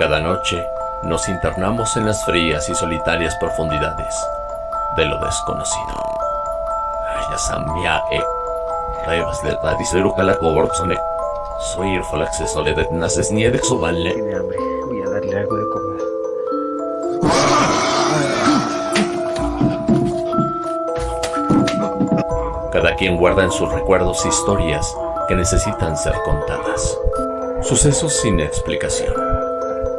Cada noche nos internamos en las frías y solitarias profundidades de lo desconocido. Yasamia e Revas de Radisero la Gobortsone. Soy acceso de Naces Niede Xubanle. Tiene hambre. Voy a darle algo de comer. Cada quien guarda en sus recuerdos historias que necesitan ser contadas. Sucesos sin explicación.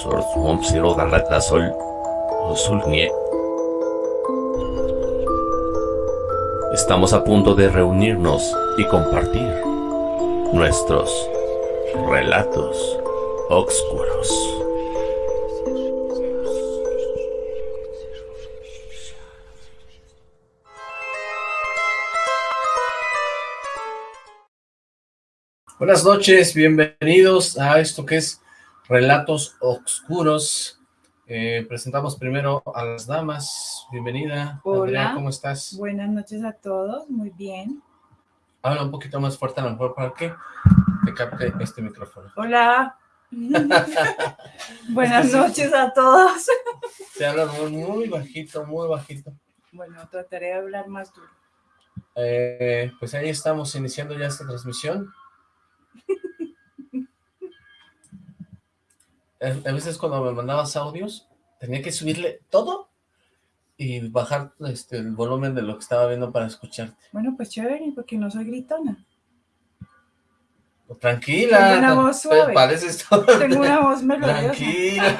Solamo, sor, mom, siro, da reta, sol, sol, nie. Estamos a punto de reunirnos y compartir nuestros relatos oscuros. Buenas noches, bienvenidos a esto que es Relatos Oscuros. Eh, presentamos primero a las damas. Bienvenida. Hola. Andrea, ¿cómo estás? Buenas noches a todos, muy bien. Habla un poquito más fuerte a lo mejor para que te capte este micrófono. Hola. Buenas noches a todos. Te hablan muy, muy bajito, muy bajito. Bueno, trataré de hablar más duro. Eh, pues ahí estamos iniciando ya esta transmisión. A a veces cuando me mandabas audios, tenía que subirle todo y bajar este, el volumen de lo que estaba viendo para escucharte. Bueno, pues chévere, porque no soy gritona. Tranquila. Tengo una voz suave. Pareces Tengo una voz melodiosa. Tranquila.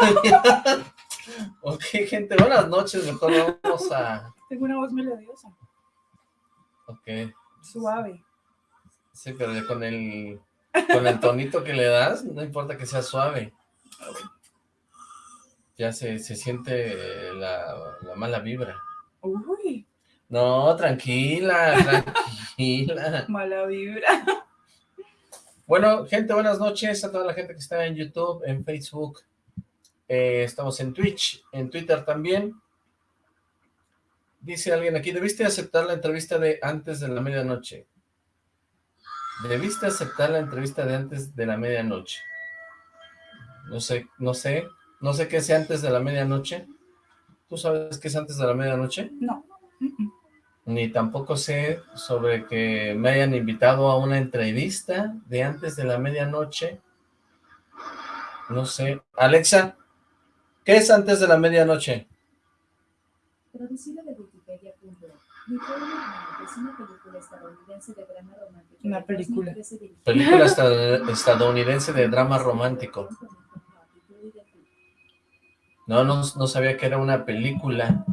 ok, gente, buenas noches. Mejor vamos a... Tengo una voz melodiosa, Ok. suave. Sí, pero ya con el, con el tonito que le das, no importa que sea suave. Ya se, se siente la, la mala vibra. Uy, No, tranquila, tranquila. mala vibra. Bueno, gente, buenas noches a toda la gente que está en YouTube, en Facebook. Eh, estamos en Twitch, en Twitter también. Dice alguien aquí, ¿debiste aceptar la entrevista de antes de la medianoche? ¿Debiste aceptar la entrevista de antes de la medianoche? No sé, no sé, no sé qué sea antes de la medianoche. ¿Tú sabes qué es antes de la medianoche? No. Ni tampoco sé sobre que me hayan invitado a una entrevista de antes de la medianoche. No sé. Alexa, ¿qué es antes de la medianoche? Traducido de es una película estadounidense de drama romántico. Una de película. 2013 dirigida Película esta- estadounidense de drama romántico. No, no, sabía que era una película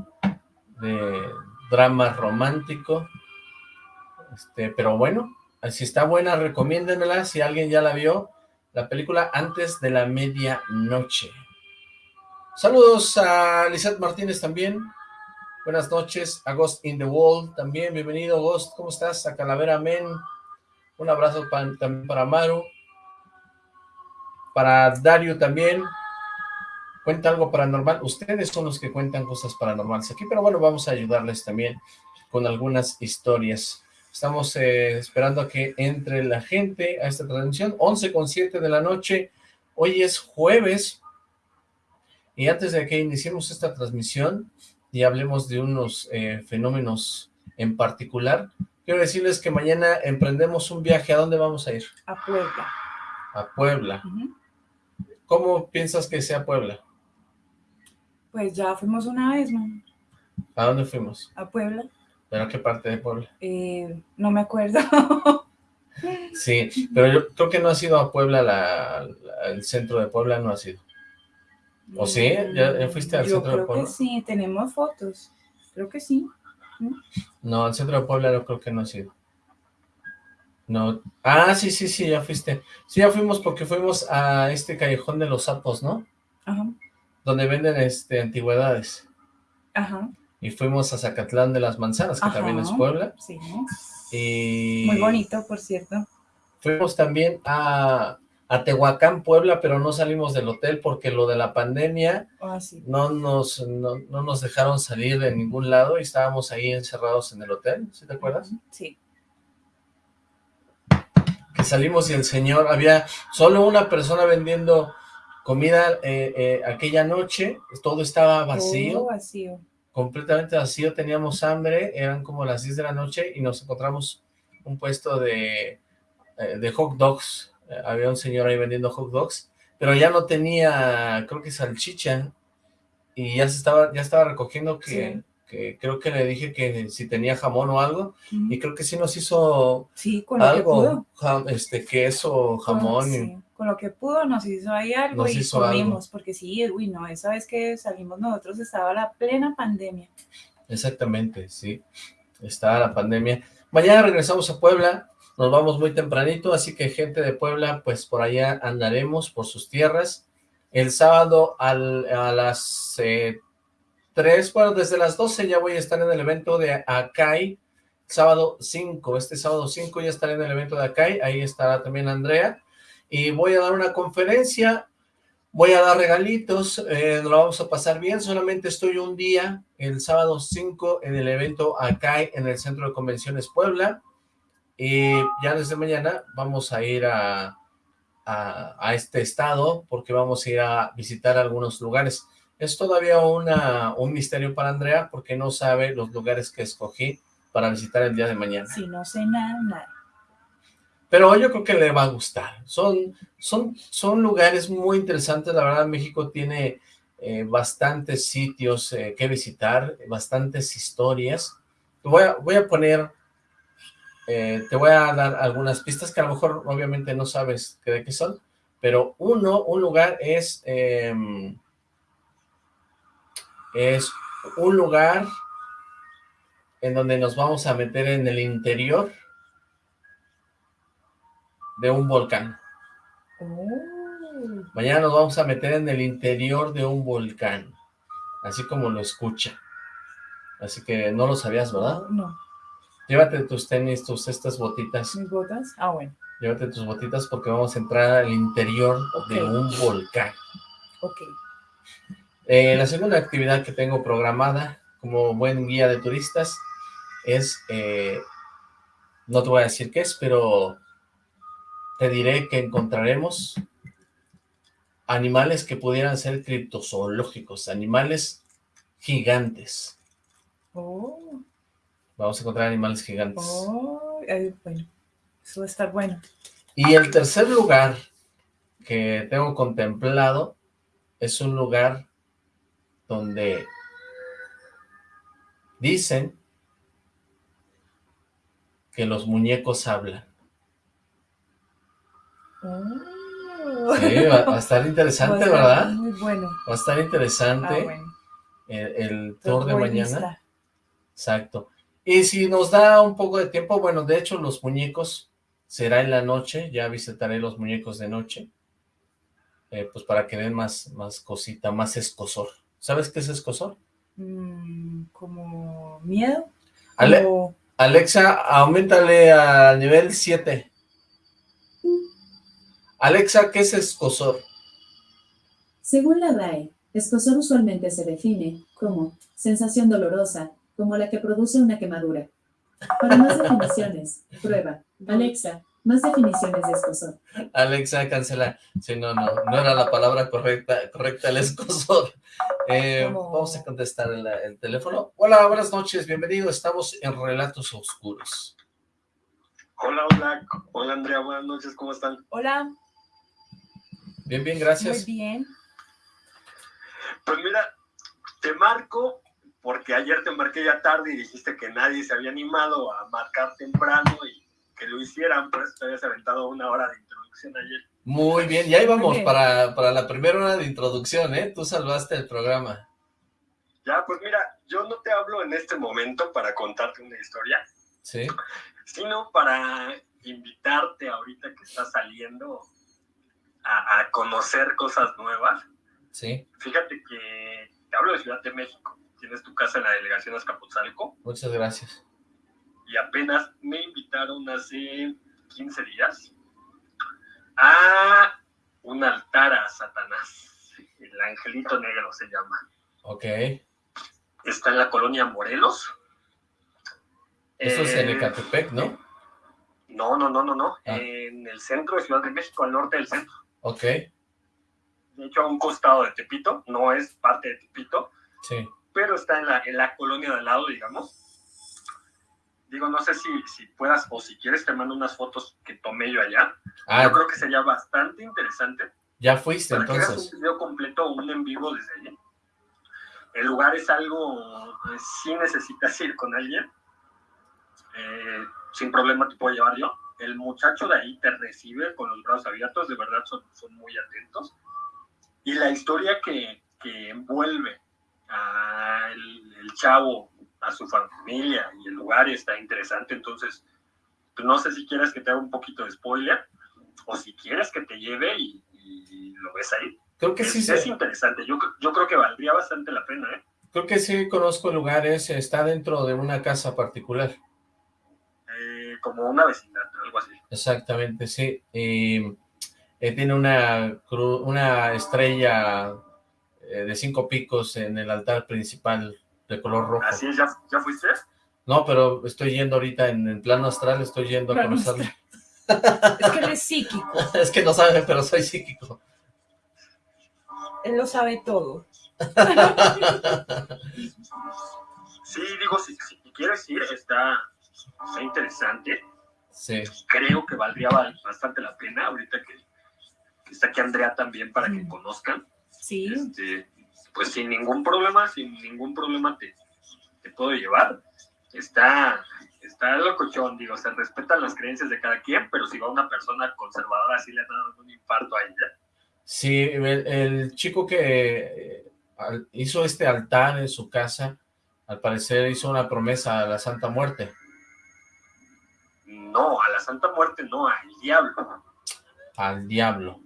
de drama romántico. Este, pero bueno, si está buena, recomiéndenmela. Si alguien ya la vio, la película Antes de la Medianoche. Saludos a Lizeth Martínez también. Buenas noches. A Ghost in the Wall también. Bienvenido, Ghost. ¿Cómo estás? A Calavera Men. Un abrazo también para Maru. Para Dario también. Cuenta algo paranormal. Ustedes son los que cuentan cosas paranormales aquí, pero bueno, vamos a ayudarles también con algunas historias. Estamos eh, esperando a que entre la gente a esta transmisión. 11 con 7 de la noche. Hoy es jueves. Y antes de que iniciemos esta transmisión y hablemos de unos eh, fenómenos en particular, quiero decirles que mañana emprendemos un viaje. ¿A dónde vamos a ir? A Puebla. A Puebla. ¿Cómo piensas que sea Puebla? Pues ya fuimos una vez, ¿no? ¿A dónde fuimos? A Puebla. ¿Pero a qué parte de Puebla? Eh, no me acuerdo. Sí, pero yo creo que no ha sido a Puebla, la, la- el centro de Puebla no ha sido. ¿O sí? ¿Ya- ya fuiste al centro de creo Puebla? que sí, tenemos fotos. Creo que sí. No, al centro de Puebla no creo que no ha sido. No. Ah, sí, sí, sí, ya fuiste. Sí, ya fuimos porque fuimos a este callejón de los sapos, ¿no? Ajá, Donde venden este antigüedades. ajá, Y fuimos a Zacatlán de las Manzanas, que Ajá. también es Puebla. sí. Y Muy bonito, por cierto. Fuimos también a, a Tehuacán, Puebla, pero no salimos del hotel porque lo de la pandemia Ah, sí. no nos, no, no nos dejaron salir de ningún lado y estábamos ahí encerrados en el hotel, ¿sí te acuerdas? Sí. Que salimos y el señor, había solo una persona vendiendo comida eh, eh, aquella noche, todo estaba vacío, Todo vacío. completamente vacío, teníamos hambre, eran como las 10 de la noche y nos encontramos un puesto de, eh, de hot dogs, Eh, había un señor ahí vendiendo hot dogs, pero ya no tenía, creo que salchicha, y ya se estaba, ya estaba recogiendo que, Sí. que creo que le dije que si tenía jamón o algo, y creo que sí nos hizo Sí, con algo, jam- este, queso, jamón, Sí, Con lo que pudo nos hizo ahí algo Nos y hizo comimos, porque sí, uy, no, esa vez que salimos nosotros estaba la plena pandemia. Exactamente, sí. Está la pandemia. Mañana regresamos a Puebla, nos vamos muy tempranito, así que gente de Puebla, pues por allá andaremos por sus tierras. El sábado al- a las eh, 3, bueno, desde las 12 ya voy a estar en el evento de Acai, sábado 5, este sábado 5 ya estaré en el evento de Acai, ahí estará también Andrea, y voy a dar una conferencia, voy a dar regalitos, eh, lo vamos a pasar bien, solamente estoy un día, el sábado 5, en el evento Acai, en el Centro de Convenciones Puebla, y ya desde mañana vamos a ir a, a, este estado, porque vamos a ir a visitar algunos lugares. Es todavía una, un misterio para Andrea, porque no sabe los lugares que escogí para visitar el día de mañana. Si no sé nada. Pero yo creo que le va a gustar. Son, son, son lugares muy interesantes. La verdad, México tiene eh, bastantes sitios eh, que visitar, bastantes historias. Voy a, voy a poner, eh, te voy a dar algunas pistas que a lo mejor obviamente no sabes de qué son, pero uno, un lugar es, em, es un lugar en donde nos vamos a meter en el interior de un volcán. Oh, Mañana nos vamos a meter en el interior de un volcán, así como lo escucha. Así que no lo sabías, ¿verdad? No, Llévate tus tenis, tus estas botitas, mis botas. Ah, bueno, llévate tus botitas porque vamos a entrar al interior de un volcán. ok. Eh, la segunda actividad que tengo programada como buen guía de turistas es, eh, no te voy a decir qué es, pero te diré que encontraremos animales que pudieran ser criptozoológicos, animales gigantes. Oh, Vamos a encontrar animales gigantes. oh, eh, bueno, eso va a estar bueno. Y el tercer lugar que tengo contemplado es un lugar donde dicen que los muñecos hablan. Oh. Sí, va, va a estar interesante, estar ¿verdad? Muy bueno. Va a estar Ah, interesante bueno. el, el tour de mañana. lista. Exacto. Y si nos da un poco de tiempo, bueno, de hecho los muñecos será en la noche, ya visitaré los muñecos de noche, eh, pues para que den más, más cosita, más escosor. ¿Sabes qué es escosor? Mm, como miedo. Ale- como- Alexa, aumentale al nivel 7. Alexa, ¿qué es escosor? Según la RAE, escozor usualmente se define como sensación dolorosa, como la que produce una quemadura. Para más definiciones, prueba. Alexa, más definiciones de escozor. Alexa, cancela. Sí, no, no, no era la palabra correcta, correcta el escosor. Eh, Vamos a contestar el, el teléfono. Hola, buenas noches, bienvenido. Estamos en Relatos Oscuros. Hola, hola, hola Andrea, buenas noches, ¿cómo están? Hola, Bien, bien, muy gracias. bien. Pues mira, te marco porque ayer te marqué ya tarde y dijiste que nadie se había animado a marcar temprano y que lo hicieran, por eso te habías aventado una hora de introducción ayer. Muy bien, ya íbamos bien. para, para la primera hora de introducción, ¿eh? Tú salvaste el programa. Ya, pues mira, yo no te hablo en este momento para contarte una historia, ¿Sí? sino para invitarte ahorita que estás saliendo a, a conocer cosas nuevas. Sí, Fíjate que te hablo de Ciudad de México. Tienes tu casa en la delegación Azcapotzalco muchas gracias. y apenas me invitaron hace 15 días a un altar a Satanás. El Angelito Negro se llama. Ok. Está en la colonia Morelos. Eso es en Eh, Ecatepec, ¿no? No, no, no, no, no. Ah. En el centro de Ciudad de México, al norte del centro. Ok, De hecho, a un costado de Tepito. No es parte de Tepito, sí. pero está en la, en la colonia de al lado, digamos. Digo, no sé si, si puedas o si quieres te mando unas fotos que tomé yo allá. Ah, Yo creo que sería bastante interesante ya fuiste para que hagas entonces. un video completo un en vivo desde allí. El lugar es algo, sí necesitas ir con alguien. Eh, sin problema te puedo llevar yo. El muchacho de ahí te recibe con los brazos abiertos, de verdad son, son muy atentos. Y la historia que, que envuelve al el chavo, a su familia y el lugar está interesante. Entonces, pues no sé si quieres que te haga un poquito de spoiler o si quieres que te lleve y, y lo ves ahí. Creo que Es, sí, es interesante. Yo, yo creo que valdría bastante la pena, ¿eh? creo que sí conozco el lugar ese, está dentro de una casa particular. Como una vecindad, algo así. Exactamente, sí. Y eh, tiene una, cru- una estrella eh, de cinco picos en el altar principal de color rojo. Así es, ¿ya, ya fuiste? No, pero estoy yendo ahorita en el plano astral, estoy yendo a conocerlo. Es que él es psíquico, es que no saben, pero soy psíquico. él lo sabe todo. Sí, digo, si, si quieres ir, está, está interesante. sí, Creo que valdría ba- bastante la pena ahorita que, que está aquí Andrea también para que conozcan. Sí, Este, pues sin ningún problema, sin ningún problema te, te puedo llevar. Está, está locochón, digo, se respetan las creencias de cada quien, pero si va una persona conservadora, sí le han dado un infarto a ella. sí, el, el chico que eh, hizo este altar en su casa, al parecer hizo una promesa a la Santa Muerte. No, a la Santa Muerte no, al diablo. al diablo.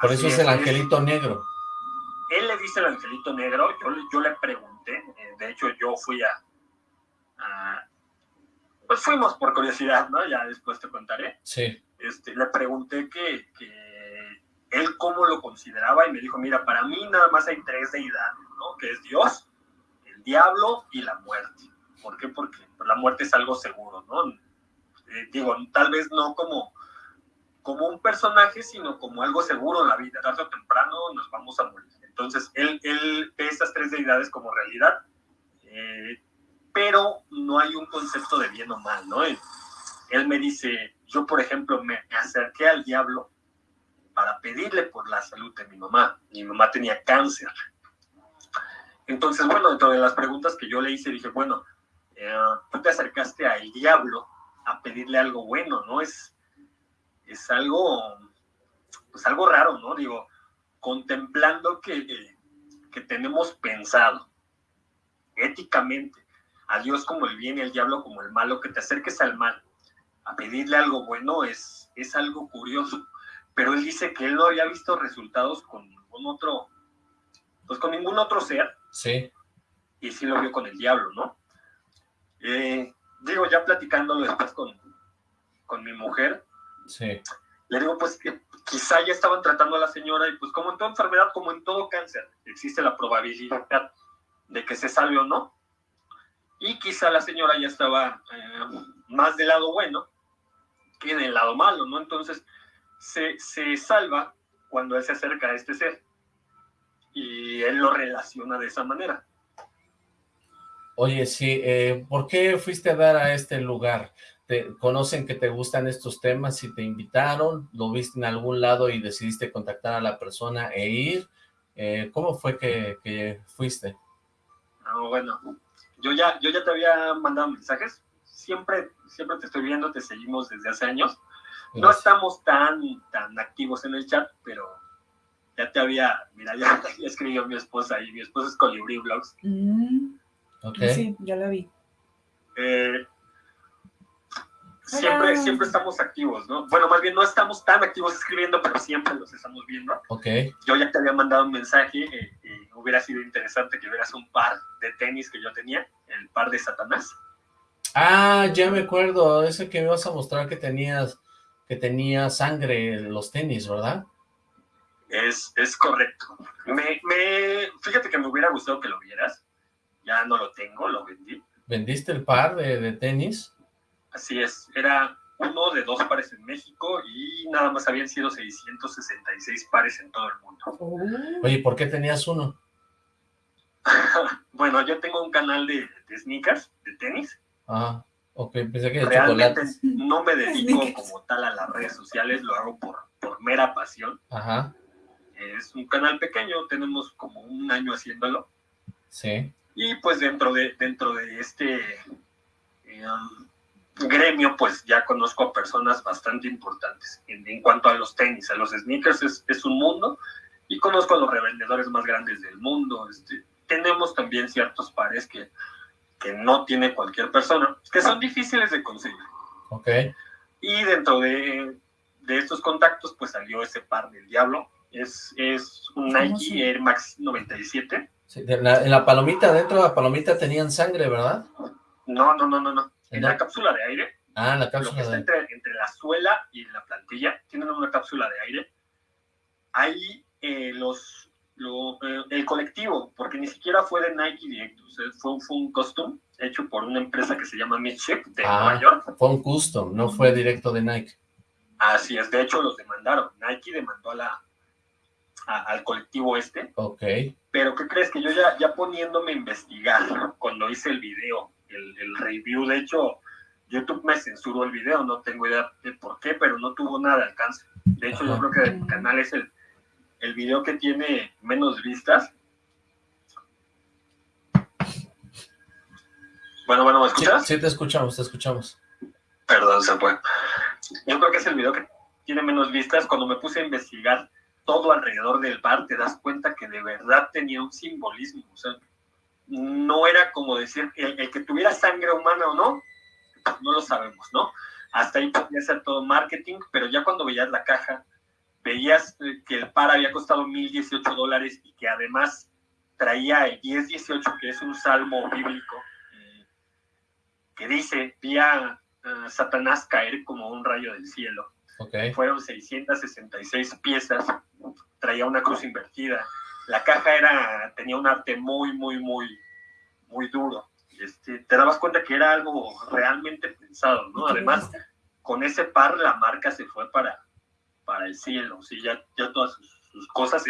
Por Así eso es es, el es- angelito negro. Él le dice el angelito negro, yo, le- yo le pregunté, eh, de hecho yo fui a, a- Pues fuimos por curiosidad, ¿no? Ya después te contaré. Sí, Este, le pregunté que, que él cómo lo consideraba y me dijo, mira, para mí nada más hay tres deidades, ¿no? Que es Dios, el diablo y la muerte. ¿Por qué? Porque pues, la muerte es algo seguro, ¿no? Eh, digo, tal vez no como, como un personaje, sino como algo seguro en la vida. Tarde o temprano nos vamos a morir. Entonces, él, él ve estas tres deidades como realidad, eh, pero no hay un concepto de bien o mal, ¿no? Él, él me dice, yo por ejemplo me acerqué al diablo para pedirle por la salud de mi mamá. Mi mamá tenía cáncer. Entonces, bueno, dentro de las preguntas que yo le hice, dije, bueno, eh, tú te acercaste al diablo a pedirle algo bueno, ¿no? Es, es algo, pues algo raro, ¿no? Digo, contemplando que, que, que tenemos pensado éticamente a Dios como el bien y al diablo como el malo, que te acerques al mal a pedirle algo bueno es, es algo curioso. Pero él dice que él no había visto resultados con ningún otro, pues con ningún otro ser, sí, y sí lo vio con el diablo, ¿no? Eh, digo, ya platicándolo después con, con mi mujer, sí, le digo, pues que quizá ya estaban tratando a la señora y pues como en toda enfermedad, como en todo cáncer, existe la probabilidad de que se salve o no. Y quizá la señora ya estaba eh, más del lado bueno que del lado malo, ¿no? Entonces se, se salva cuando él se acerca a este ser y él lo relaciona de esa manera. Oye, sí, eh, ¿por qué fuiste a dar a este lugar? ¿Te conocen que te gustan estos temas y te invitaron? ¿Lo viste en algún lado y decidiste contactar a la persona e ir? Eh, ¿Cómo fue que, que fuiste? Ah, bueno, yo ya, yo ya te había mandado mensajes. Siempre, siempre te estoy viendo, te seguimos desde hace años. No Gracias. estamos tan, tan activos en el chat, pero ya te había, mira, ya, ya escribió mi esposa y mi esposa es Colibri Vlogs. Mm, Ok, Sí, ya la vi. Eh, siempre, siempre estamos activos, ¿no? Bueno, más bien no estamos tan activos escribiendo, pero siempre los estamos viendo. Ok. Yo ya te había mandado un mensaje eh, y hubiera sido interesante que vieras un par de tenis que yo tenía, el par de Satanás. Ah, ya me acuerdo, ese que me vas a mostrar que tenías, que tenía sangre en los tenis, ¿verdad? Es, es correcto. Me, me, fíjate que me hubiera gustado que lo vieras. Ya no lo tengo, lo vendí. ¿Vendiste el par de, de tenis? Así es, era uno de dos pares en México y nada más habían sido 666 pares en todo el mundo. Oh. Oye, ¿por qué tenías uno? bueno, yo tengo un canal de, de sneakers, de tenis. Ah, ok, pensé que de Realmente chocolates. no me dedico como tal a las redes sociales, lo hago por, por mera pasión. Ajá, Es un canal pequeño, tenemos como un año haciéndolo. sí. Y pues dentro de, dentro de este eh, um, gremio, pues ya conozco a personas bastante importantes. En, en cuanto a los tenis, a los sneakers es, es un mundo. Y conozco a los revendedores más grandes del mundo. Este, tenemos también ciertos pares que, que no tiene cualquier persona, que son difíciles de conseguir. Ok, Y dentro de, de estos contactos, pues salió ese par del diablo. Es, es un ¿Cómo Nike Air Max 97. Sí, de la- en la palomita, dentro de la palomita tenían sangre, ¿verdad? No, no, no, no, no. En ¿No? la cápsula de aire, Ah, la lo que cápsula está de... entre, entre la suela y la plantilla, tienen una cápsula de aire. Ahí eh, los, lo- eh, el colectivo, porque ni siquiera fue de Nike directo, o sea, fue, fue un custom hecho por una empresa que se llama Midship de Ah. Nueva York. Fue un custom, no fue directo de Nike. Así es, de hecho los demandaron. Nike demandó a la, a- al colectivo este. Ok, Pero ¿qué crees? Que yo ya, ya poniéndome a investigar cuando hice el video, el, el review, de hecho, YouTube me censuró el video, no tengo idea de por qué, pero no tuvo nada de alcance. De hecho, yo creo que el canal es el, el video que tiene menos vistas. Bueno, bueno, ¿me sí, escuchas? sí te escuchamos, te escuchamos. Perdón, se fue. Yo creo que es el video que tiene menos vistas. Cuando me puse a investigar todo alrededor del bar, te das cuenta que de verdad tenía un simbolismo. O sea, no era como decir el, el que tuviera sangre humana o no, no lo sabemos, ¿no? Hasta ahí podía ser todo marketing, pero ya cuando veías la caja, veías eh, que el par había costado 1.018 dólares y que además traía el 10-18, que es un salmo bíblico, eh, que dice, vi a Satanás caer como un rayo del cielo. Ok, Fueron 666 piezas, traía una cruz invertida. La caja era, tenía un arte muy, muy, muy, muy duro. Este, te dabas cuenta que era algo realmente pensado, ¿no? Además, con ese par la marca se fue para, para el cielo, ¿sí? ya, ya todas sus, sus cosas,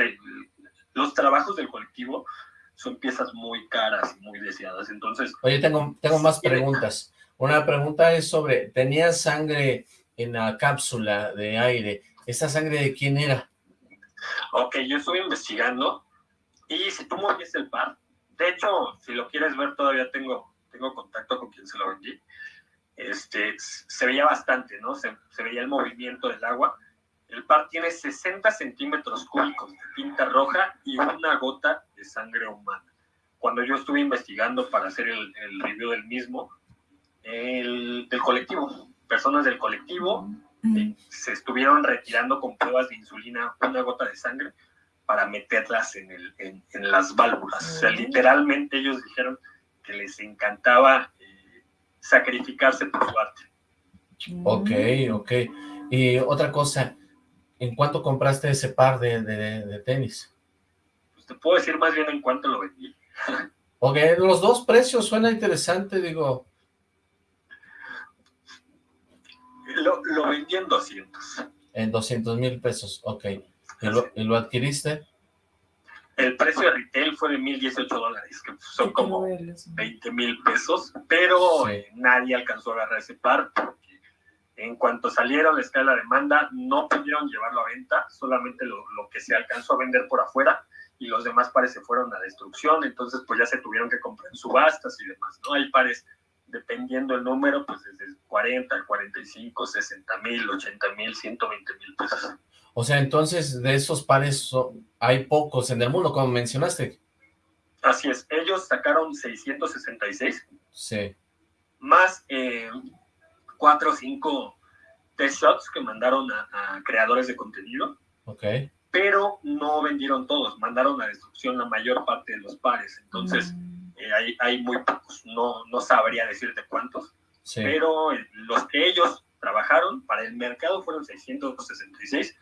los trabajos del colectivo son piezas muy caras y muy deseadas, entonces, oye, tengo, tengo más preguntas. Una pregunta es sobre, ¿tenías sangre en la cápsula de aire? ¿Esa sangre de quién era? ok, yo estuve investigando y si tú movías el par, de hecho, si lo quieres ver, todavía tengo, tengo contacto con quien se lo vendí, este, se veía bastante, ¿no? Se, se veía el movimiento del agua. El par tiene 60 centímetros cúbicos de tinta roja y una gota de sangre humana. Cuando yo estuve investigando para hacer el, el review del mismo, el, colectivo, personas del colectivo Mm. se estuvieron retirando con pruebas de insulina una gota de sangre para meterlas en, el, en, en las válvulas. O sea, literalmente ellos dijeron que les encantaba eh, sacrificarse por su arte. Ok, ok. Y otra cosa, ¿en cuánto compraste ese par de, de- de tenis? Pues te puedo decir más bien en cuánto lo vendí. Ok, los dos precios suena interesante, digo, Lo, lo vendí en 200. en 200 mil pesos, ok. ¿Y lo, y lo adquiriste? El precio de retail fue de 1.018 dólares, que son como quiero verlos. 20 mil pesos, pero Sí. eh, nadie alcanzó a agarrar ese par porque en cuanto salieron la escala de demanda no pudieron llevarlo a venta, solamente lo, lo que se alcanzó a vender por afuera y los demás pares se fueron a destrucción, entonces pues ya se tuvieron que comprar en subastas y demás, ¿no? Hay pares, dependiendo el número, pues desde 40, 45, 60 mil, 80 mil, 120 mil pesos. O sea, entonces de esos pares hay pocos en el mundo, como mencionaste. Así es, ellos sacaron 666 Sí, más eh, cuatro o cinco test shots que mandaron a, creadores de contenido. Ok. Pero no vendieron todos, mandaron a destrucción la mayor parte de los pares. Entonces, Mm. Eh, hay, hay muy pocos, no, no sabría decirte cuántos. Sí. Pero los que ellos trabajaron para el mercado fueron 666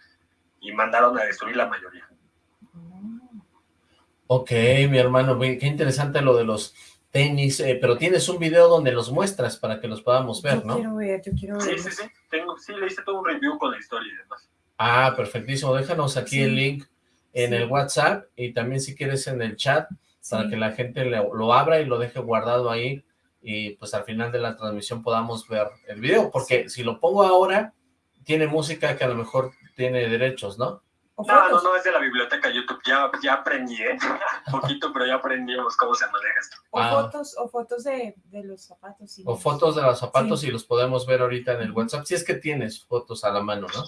y mandaron a destruir la mayoría. Ok, mi hermano, qué interesante lo de los tenis, eh, pero tienes un video donde los muestras para que los podamos ver, yo ¿no? quiero ver, yo quiero Sí, ver. sí, sí. Tengo, sí, le hice todo un review con la historia y demás. Ah, perfectísimo. Déjanos aquí Sí. el link en Sí. el WhatsApp y también si quieres en el chat para Sí. que la gente lo, lo abra y lo deje guardado ahí y pues al final de la transmisión podamos ver el video, porque si lo pongo ahora, tiene música que a lo mejor tiene derechos, ¿no? No, no, no, es de la biblioteca YouTube. Ya, ya aprendí, ¿eh? Poquito, pero ya aprendimos cómo se maneja esto. O Ah. fotos, o fotos de, de los zapatos. sí. O fotos de los zapatos Sí. y los podemos ver ahorita en el. WhatsApp, si es que tienes fotos a la mano, ¿no?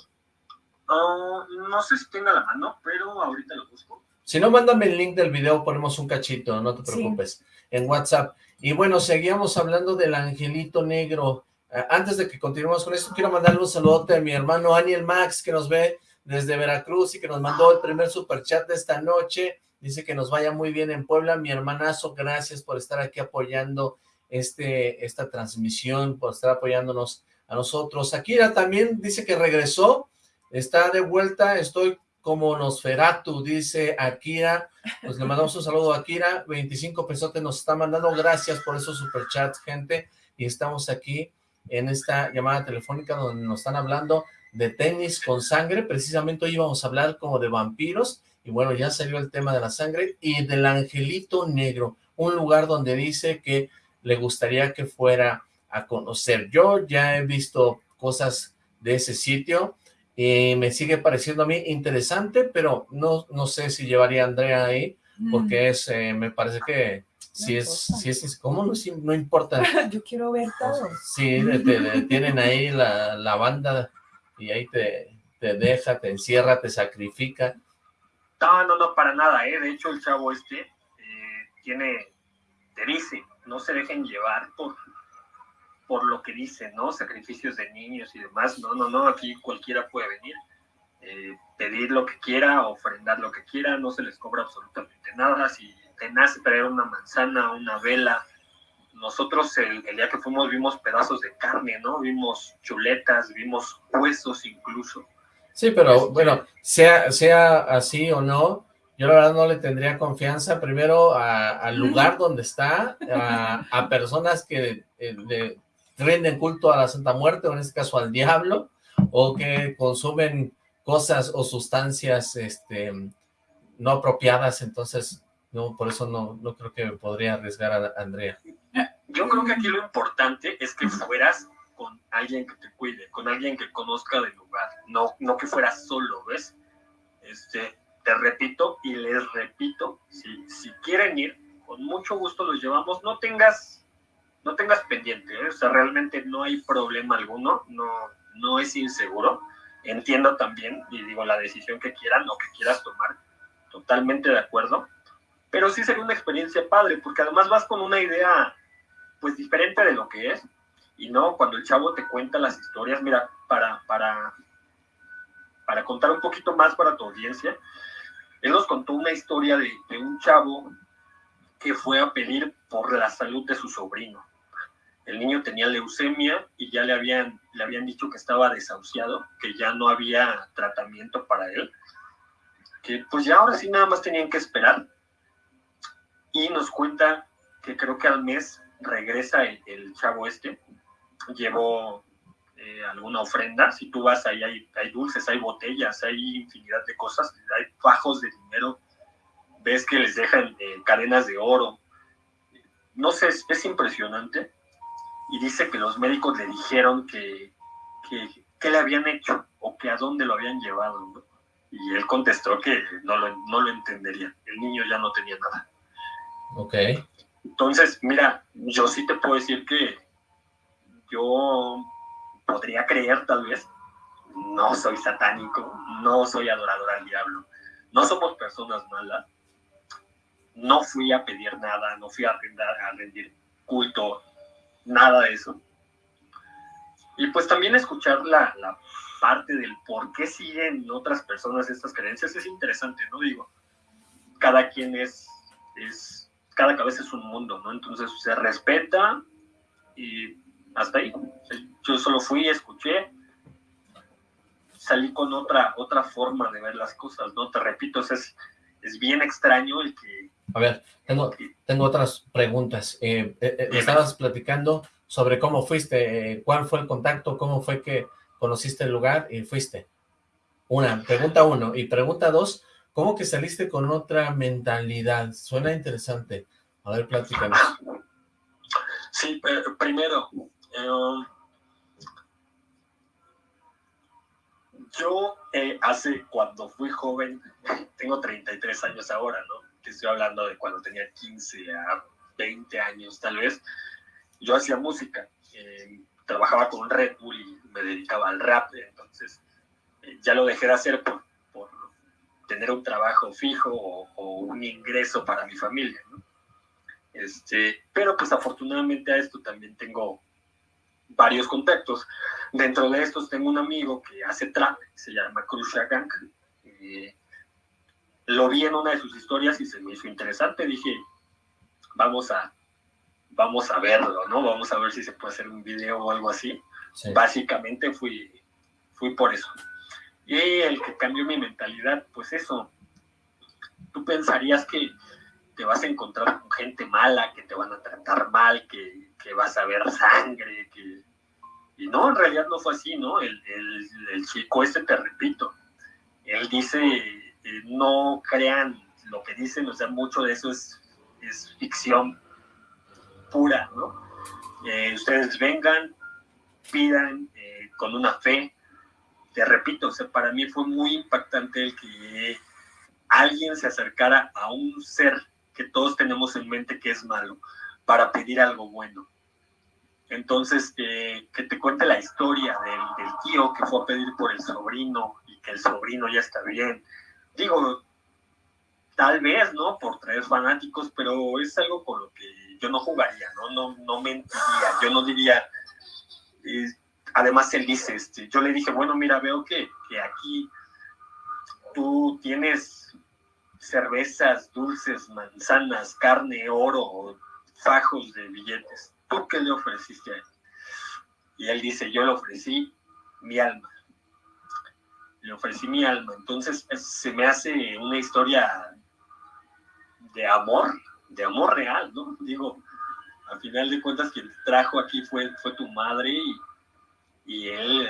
Ah, no sé si tenga la mano, pero ahorita lo busco. Si no, mándame el link del video, ponemos un cachito, no te Sí. preocupes, en WhatsApp. Y bueno, seguíamos hablando del angelito negro. Eh, Antes de que continuemos con esto, quiero mandarle un saludote a mi hermano Aniel Max, que nos ve desde Veracruz y que nos mandó el primer superchat de esta noche. Dice que nos vaya muy bien en Puebla. Mi hermanazo, gracias por estar aquí apoyando este, esta transmisión, por estar apoyándonos a nosotros. Akira también dice que regresó, está de vuelta, estoy como Nosferatu, dice Akira. Pues le mandamos un saludo a Akira, 25 pesotes nos está mandando, gracias por esos superchats, gente, y estamos aquí en esta llamada telefónica donde nos están hablando de tenis con sangre, precisamente hoy íbamos a hablar como de vampiros, y bueno, ya salió el tema de la sangre, y del angelito negro, un lugar donde dice que le gustaría que fuera a conocer. Yo ya he visto cosas de ese sitio, y me sigue pareciendo a mí interesante, pero no, no sé si llevaría a Andrea ahí, Mm. porque es, eh, me parece que si es, si es, ¿cómo? No, si- no importa. Yo quiero ver todo. Sí, te, te- tienen ahí la, la banda y ahí te, te deja, te encierra, te sacrifica. No, no, no, para nada, ¿eh? De hecho, el chavo este eh, tiene, te dice, no se dejen llevar por, por lo que dice, ¿no? Sacrificios de niños y demás. No, no, no, aquí cualquiera puede venir, eh, pedir lo que quiera, ofrendar lo que quiera, no se les cobra absolutamente nada. Si te nace traer una manzana, una vela, nosotros el, el día que fuimos vimos pedazos de carne, ¿no? Vimos chuletas, vimos huesos incluso. Sí, pero Este- bueno, sea, sea así o no, yo la verdad no le tendría confianza primero al lugar donde está, a, a personas que eh, le rinden culto a la Santa Muerte, o en este caso al diablo, o que consumen cosas o sustancias este, no apropiadas, entonces no, por eso no, no creo que podría arriesgar a Andrea. Yo creo que aquí lo importante es que fueras con alguien que te cuide, con alguien que conozca del lugar, no, no que fueras solo, ¿ves? Este, te repito y les repito, si, si quieren ir, con mucho gusto los llevamos, no tengas, no tengas pendiente, ¿eh? o sea, realmente no hay problema alguno, no, no es inseguro, entiendo también, y digo, la decisión que quieran o que quieras tomar, totalmente de acuerdo, pero sí sería una experiencia padre, porque además vas con una idea pues diferente de lo que es. Y no, cuando el chavo te cuenta las historias, mira, para, para, para contar un poquito más para tu audiencia, él nos contó una historia de, de un chavo que fue a pedir por la salud de su sobrino. El niño tenía leucemia y ya le habían, le habían dicho que estaba desahuciado, que ya no había tratamiento para él, que pues ya ahora sí nada más tenían que esperar. Y nos cuenta que creo que al mes regresa el, el chavo este, llevó eh, alguna ofrenda, si tú vas ahí hay, hay dulces, hay botellas, hay infinidad de cosas, hay fajos de dinero, ves que les dejan eh, cadenas de oro, no sé, es, es, impresionante, y dice que los médicos le dijeron que, que, que, le habían hecho o que a dónde lo habían llevado, ¿no? y él contestó que no lo, no lo entendería, el niño ya no tenía nada. Ok. Entonces, mira, yo sí te puedo decir que yo podría creer tal vez, no soy satánico, no soy adorador al diablo, no somos personas malas, no fui a pedir nada, no fui a rendir, a rendir culto, nada de eso. y pues también escuchar la, la parte del por qué siguen otras personas estas creencias es interesante, ¿no? Digo, cada quien es, es cada cabeza es un mundo, ¿no? Entonces se respeta y hasta ahí. Yo solo fui, escuché, salí con otra, otra forma de ver las cosas, ¿no? Te repito, es, es bien extraño el que... A ver, tengo, tengo otras preguntas. Eh, eh, eh estabas platicando sobre cómo fuiste, eh, cuál fue el contacto, cómo fue que conociste el lugar y fuiste. Una, pregunta uno. Y pregunta dos, ¿cómo que saliste con otra mentalidad? Suena interesante. A ver, platícanos. Sí, primero, Yo eh, hace, cuando fui joven, tengo 33 años ahora, ¿no? Estoy hablando de cuando tenía 15 a 20 años tal vez. Yo hacía música, eh, trabajaba con Red Bull y me dedicaba al rap, entonces eh, ya lo dejé de hacer por, por tener un trabajo fijo o, o, un ingreso para mi familia, ¿no? Este, pero pues afortunadamente a esto también tengo varios contactos. Dentro de estos tengo un amigo que hace trap, se llama Krusha Gang. Eh, lo vi en una de sus historias y se me hizo interesante. Dije, vamos a, vamos a verlo, ¿no? Vamos a ver si se puede hacer un video o algo así. Básicamente fui, fui por eso. Y el que cambió mi mentalidad, pues eso. Tú pensarías que te vas a encontrar con gente mala, que te van a tratar mal, que que vas a ver sangre, que... Y no, en realidad no fue así, ¿no? El, el, chico este, te repito, él dice, eh, no crean lo que dicen, o sea, mucho de eso es, es ficción pura, ¿no? Eh, ustedes vengan, pidan eh, con una fe. Te repito, o sea, para mí fue muy impactante el que alguien se acercara a un ser que todos tenemos en mente que es malo para pedir algo bueno. Entonces, que te cuente la historia del, tío que fue a pedir por el sobrino y que el sobrino ya está bien. Digo, tal vez, ¿no? Por traer fanáticos, pero es algo con lo que yo no jugaría, ¿no? No, no mentiría, yo no diría... Eh, además, él dice, este, yo le dije, bueno, mira, veo que, que aquí tú tienes cervezas, dulces, manzanas, carne, oro, fajos de billetes ¿tú qué le ofreciste a él? Y él dice, yo le ofrecí mi alma. Le ofrecí mi alma. Entonces se me hace una historia de amor, de amor real, ¿no? Digo, al final de cuentas quien trajo aquí fue, fue tu madre y, y él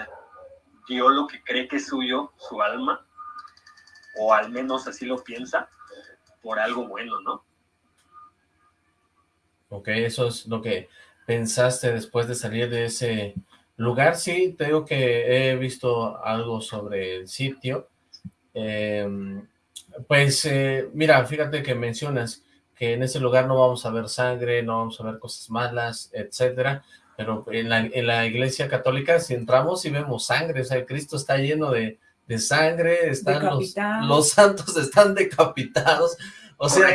dio lo que cree que es suyo, su alma, o al menos así lo piensa, por algo bueno, ¿no? Ok, eso es lo que pensaste después de salir de ese lugar? Sí, te digo que he visto algo sobre el sitio. Em, pues, eh, mira, fíjate que mencionas que en ese lugar no vamos a ver sangre, no vamos a ver cosas malas, etcétera, pero en la, en la iglesia católica si entramos y vemos sangre, o sea, Cristo está lleno de, de sangre, están los, los, santos están decapitados, o sea,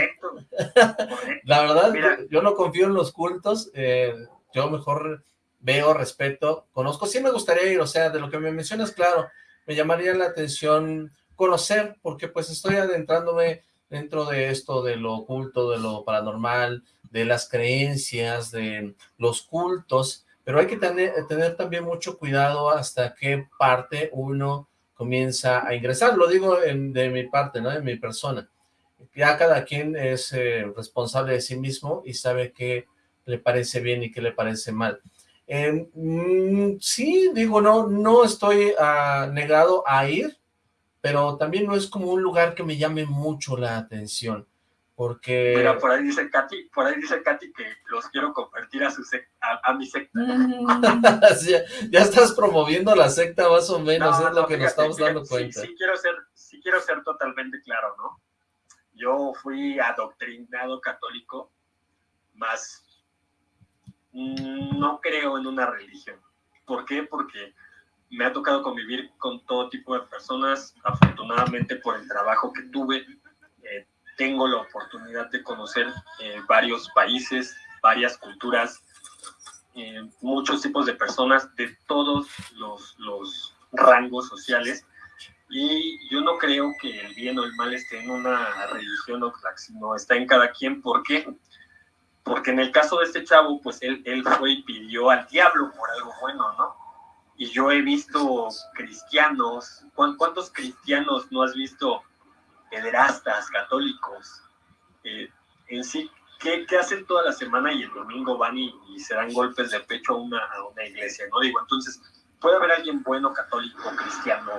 la verdad, yo, no confío en los cultos, eh, yo mejor veo, respeto, conozco, sí me gustaría ir, o sea, de lo que me mencionas, claro, me llamaría la atención conocer, porque pues estoy adentrándome dentro de esto, de lo oculto, de lo paranormal, de las creencias, de los cultos, pero hay que tener, tener también mucho cuidado hasta qué parte uno comienza a ingresar, lo digo de mi parte, ¿no? De mi persona ya cada quien es eh, responsable de sí mismo y sabe qué le parece bien y qué le parece mal. Eh, mm, sí, digo, no, no estoy uh, negado a ir, pero también no es como un lugar que me llame mucho la atención, porque... Mira, por ahí dice Katy, por ahí dice Katy que los quiero convertir a, su a, mi secta. ya, estás promoviendo la secta más o menos, es lo que nos estamos dando cuenta. Sí, quiero ser, sí quiero ser totalmente claro, ¿no? Yo fui adoctrinado católico, más no creo en una religión. ¿Por qué? Porque me ha tocado convivir con todo tipo de personas. Afortunadamente por el trabajo que tuve, eh, tengo la oportunidad de conocer eh, varios países, varias culturas. eh, muchos tipos de personas de todos los, rangos sociales y yo no creo que el bien o el mal esté en una religión o sino está en cada quien. ¿Por qué? Porque en el caso de este chavo, pues él, él fue y pidió al diablo por algo bueno, ¿no? Y yo he visto cristianos, ¿cuántos cristianos no has visto pederastas, católicos? Eh, en sí, ¿qué, ¿qué, hacen toda la semana y el domingo van y, y se dan golpes de pecho a una, a una iglesia, ¿no? Digo, entonces, puede haber alguien bueno, católico, cristiano,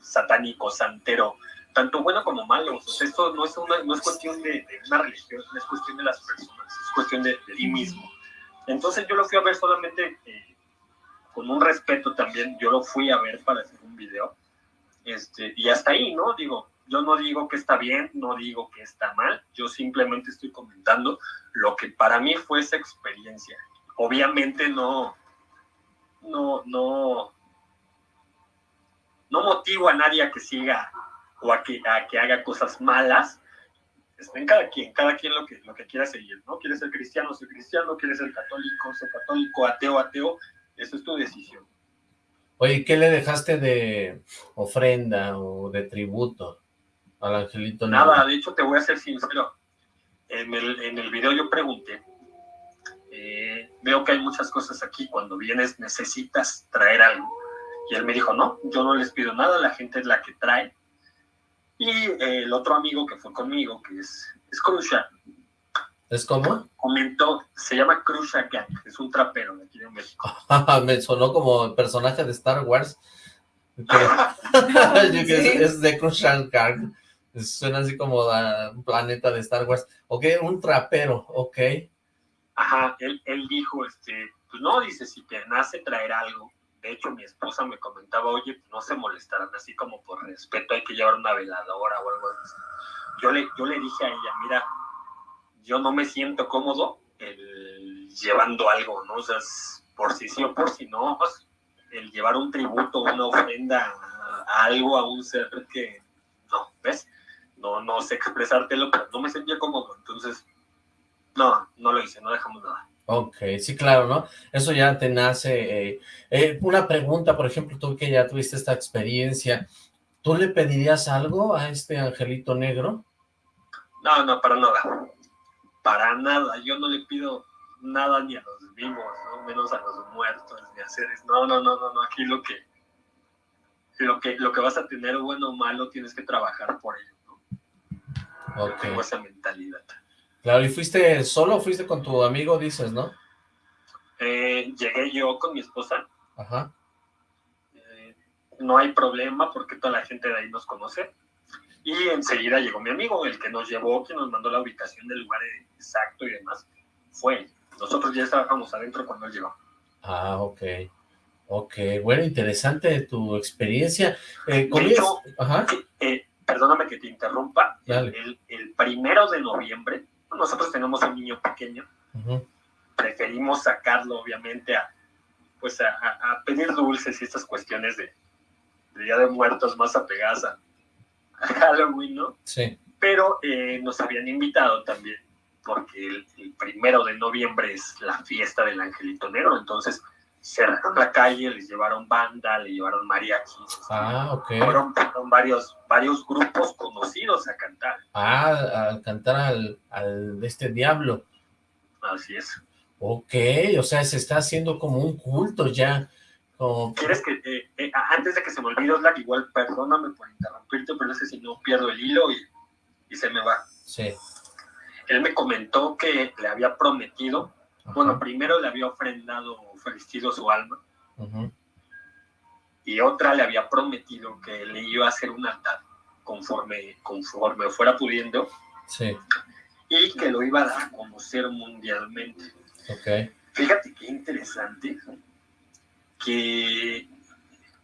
satánico, santero, tanto bueno como malo. esto no es, una, no es cuestión de, una religión, no es cuestión de las personas, es cuestión de, ti mismo. Entonces yo lo fui a ver solamente eh, con un respeto también, yo lo fui a ver para hacer un video. Este, y hasta ahí, ¿no? Digo, yo no digo que está bien, no digo que está mal, yo simplemente estoy comentando lo que para mí fue esa experiencia. Obviamente no, no, no, no motivo a nadie a que siga o a que, a que haga cosas malas. Está en cada quien, cada quien lo que, lo que quiera seguir, ¿no? Quieres ser cristiano, ser cristiano, quieres ser católico, ser católico, ateo, ateo, eso es tu decisión. Oye, ¿qué le dejaste de ofrenda o de tributo al angelito? Nada, de hecho te voy a ser sincero. En el, en el video yo pregunté, eh, veo que hay muchas cosas aquí, cuando vienes necesitas traer algo y él me dijo, no, yo no les pido nada, la gente es la que trae. Y eh, el otro amigo que fue conmigo, que es, es Krusha. ¿Es cómo? Comentó, se llama Krusha Gang, es un trapero de aquí de México. me sonó como personaje de Star Wars. es, de Krusha Gang. Suena así como un planeta de Star Wars. Ok, un trapero, ok. Ajá, él, él dijo, este, pues no, dice, si te nace traer algo, de hecho, mi esposa me comentaba, oye, no se molestarán así como por respeto, hay que llevar una veladora o algo así. Yo le, yo le dije a ella, mira, yo no me siento cómodo llevando algo, ¿no? O sea, por si sí o por si no, pues, el llevar un tributo, una ofrenda a, algo, a un ser que, no, ¿ves? No, no sé expresártelo, pero no me sentía cómodo, entonces, no, no lo hice, no dejamos nada. Ok, sí, claro, ¿no? Eso ya te nace. Eh, eh, una pregunta, por ejemplo, tú que ya tuviste esta experiencia, ¿tú le pedirías algo a este angelito negro? No, no, para nada. Para nada. Yo no le pido nada ni a los vivos, ¿no? menos a los muertos, ni a seres. No, no, no, no, no. Aquí lo que, lo que, lo que vas a tener, bueno o malo, tienes que trabajar por ello, ¿no? Ok. Tengo esa mentalidad. Claro, ¿y fuiste solo o fuiste con tu amigo, dices, no? Eh, llegué yo con mi esposa. Ajá. Eh, no hay problema porque toda la gente de ahí nos conoce. Y enseguida llegó mi amigo, el que nos llevó, que nos mandó la ubicación del lugar exacto y demás. Fue Nosotros ya estábamos adentro cuando él llegó. Ah, ok. Ok, bueno, interesante tu experiencia. Eh, Ajá. Eh, perdóname que te interrumpa. El, el primero de noviembre nosotros tenemos un niño pequeño, preferimos sacarlo obviamente a, pues a, pedir dulces y estas cuestiones de, Día de Muertos más apegadas a, Halloween, ¿no? Sí. Pero eh, nos habían invitado también, porque el, primero de noviembre es la fiesta del Angelito Negro, entonces cerraron la calle, les llevaron banda, le llevaron mariachis. Ah, ok. Fueron, varios, varios grupos conocidos a cantar. Ah, a cantar al, al de este diablo. Así es. Ok, o sea, se está haciendo como un culto ya. ¿Quieres que, eh, eh, antes de que se me olvide, Oslak, igual perdóname por interrumpirte, pero es que si no pierdo el hilo y, y se me va. Sí. Él me comentó que le había prometido bueno, primero le había ofrendado, ofrecido su alma. Y otra le había prometido que le iba a hacer un altar conforme, conforme fuera pudiendo. Sí. Y que lo iba a dar a conocer mundialmente. Ok. Fíjate qué interesante que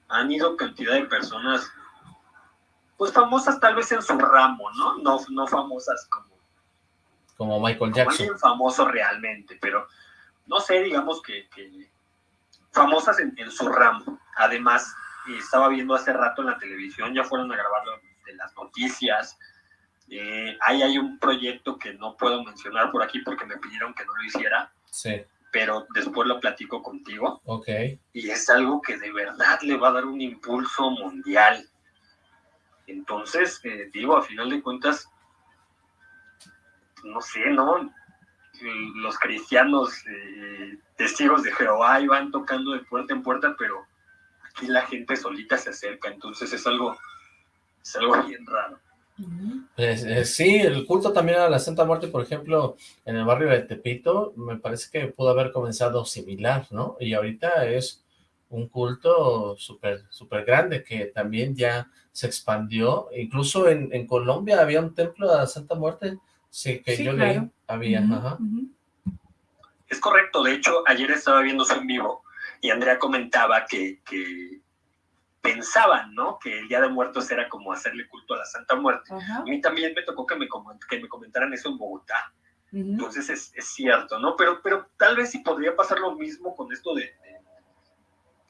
han ido cantidad de personas, pues famosas tal vez en su ramo, ¿no? No, no famosas como como Michael Jackson. Alguien famoso realmente, pero no sé, digamos que, famosas en, su ramo. Además, estaba viendo hace rato en la televisión, ya fueron a grabarlo de las noticias. Eh, ahí hay un proyecto que no puedo mencionar por aquí porque me pidieron que no lo hiciera. Sí. pero después lo platico contigo. Ok. Y es algo que de verdad le va a dar un impulso mundial. Entonces, eh, digo, a final de cuentas, no sé, ¿no? Los cristianos eh, testigos de Jehová iban tocando de puerta en puerta, pero aquí la gente solita se acerca, entonces es algo, es algo bien raro. Pues, eh, sí, el culto también a la Santa Muerte, por ejemplo, en el barrio de Tepito, me parece que pudo haber comenzado similar, ¿no? Y ahorita es un culto súper súper grande que también ya se expandió. Incluso en, en, Colombia había un templo de la Santa Muerte, sí, que yo leí, había, ajá. Es correcto, de hecho, ayer estaba viendo su en vivo y Andrea comentaba que, que pensaban, ¿no? Que el Día de Muertos era como hacerle culto a la Santa Muerte. A mí también me tocó que me, que me comentaran eso en Bogotá. Entonces es, es, cierto, ¿no? Pero, pero tal vez sí podría pasar lo mismo con esto de,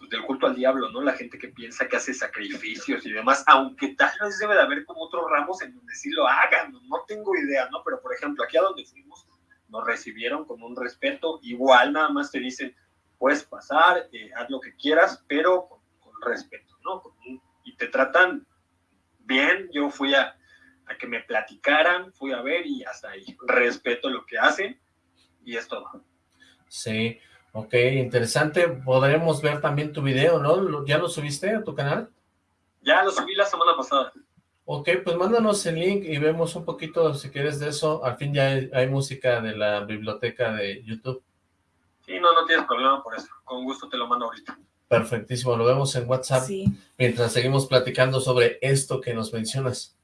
pues, del culto al diablo, ¿no? La gente que piensa que hace sacrificios y demás, aunque tal vez debe de haber como otros ramos en donde sí lo hagan, no tengo idea, ¿no? Pero por ejemplo, aquí a donde fuimos, nos recibieron con un respeto, igual nada más te dicen, puedes pasar, eh, haz lo que quieras, pero con, con respeto. ¿no? Y te tratan bien, yo fui a, a, que me platicaran, fui a ver y hasta ahí. Respeto lo que hacen y es todo. Sí, ok, interesante. Podremos ver también tu video, ¿no? ¿Ya lo subiste a tu canal? Ya lo subí la semana pasada. Ok, pues mándanos el link y vemos un poquito, si quieres, de eso. Al fin ya hay, hay música de la biblioteca de YouTube. Sí, no, no tienes problema por eso. Con gusto te lo mando ahorita. Perfectísimo, lo vemos en WhatsApp Sí. mientras seguimos platicando sobre esto que nos mencionas.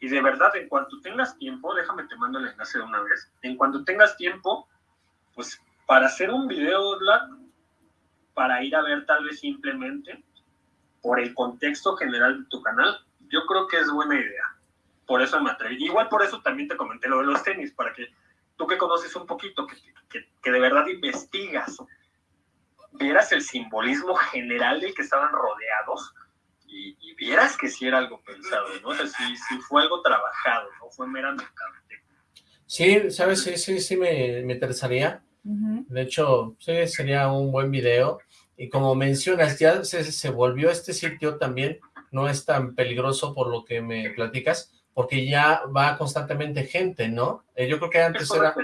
Y de verdad, en cuanto tengas tiempo, déjame te mando el enlace de una vez, en cuanto tengas tiempo, pues para hacer un video, para ir a ver tal vez simplemente por el contexto general de tu canal, yo creo que es buena idea. Por eso me atreví. Igual por eso también te comenté lo de los tenis, para que tú que conoces un poquito, que, que, que de verdad investigas, vieras el simbolismo general del que estaban rodeados y, y vieras que sí era algo pensado, ¿no? O sea, sí, sí fue algo trabajado, no fue meramente. Sí, ¿sabes? Sí, sí, sí me, me interesaría. Uh -huh. De hecho, sí, sería un buen video. Y como mencionas, ya se, se volvió este sitio también, no es tan peligroso por lo que me platicas, porque ya va constantemente gente, ¿no? Eh, yo creo que antes era,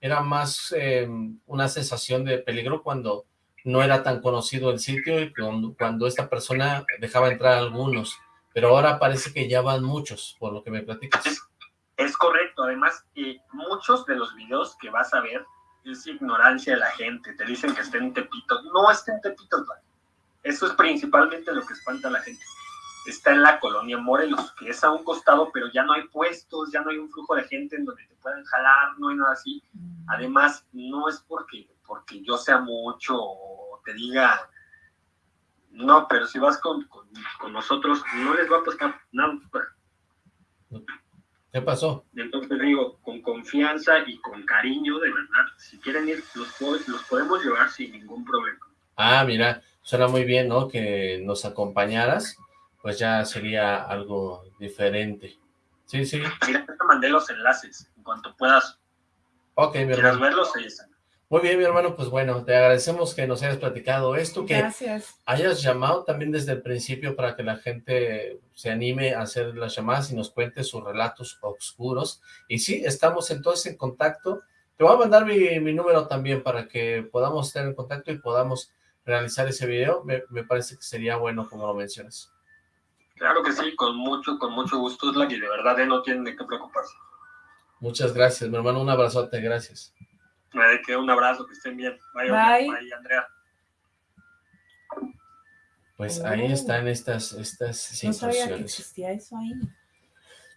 era más eh, una sensación de peligro cuando no era tan conocido el sitio y cuando, cuando, esta persona dejaba entrar a algunos, pero ahora parece que ya van muchos, por lo que me platicas. Es, es correcto, además, eh, muchos de los videos que vas a ver es ignorancia de la gente, te dicen que está en Tepito, no está en Tepito, eso es principalmente lo que espanta a la gente. Está en la colonia Morelos, que es a un costado, pero ya no hay puestos, ya no hay un flujo de gente en donde te puedan jalar, no hay nada así. Además, no es porque, porque yo sea mucho te diga, no, pero si vas con, con, con nosotros, no les va a pasar nada. ¿Qué pasó? Entonces digo, con confianza y con cariño, de verdad, si quieren ir, los, los podemos llevar sin ningún problema. Ah, mira, suena muy bien, ¿no? Que nos acompañaras, pues ya sería algo diferente. Sí, sí. Mira, te mandé los enlaces, en cuanto puedas. Ok, mi hermano. verlos, ahí están. Muy bien, mi hermano, pues bueno, te agradecemos que nos hayas platicado esto, que Gracias. hayas llamado también desde el principio para que la gente se anime a hacer las llamadas y nos cuente sus relatos oscuros. Y sí, estamos entonces en contacto. Te voy a mandar mi, mi número también para que podamos estar en contacto y podamos realizar ese video. Me, me parece que sería bueno como lo mencionas. Claro que sí, con mucho, con mucho gusto, es la que de verdad eh, no tienen de qué preocuparse. Muchas gracias, mi hermano, un abrazote, gracias. Me de que un abrazo, que estén bien. Bye, Bye. Bye Andrea. Pues oh. ahí están estas, estas situaciones. No sabía que existía eso ahí.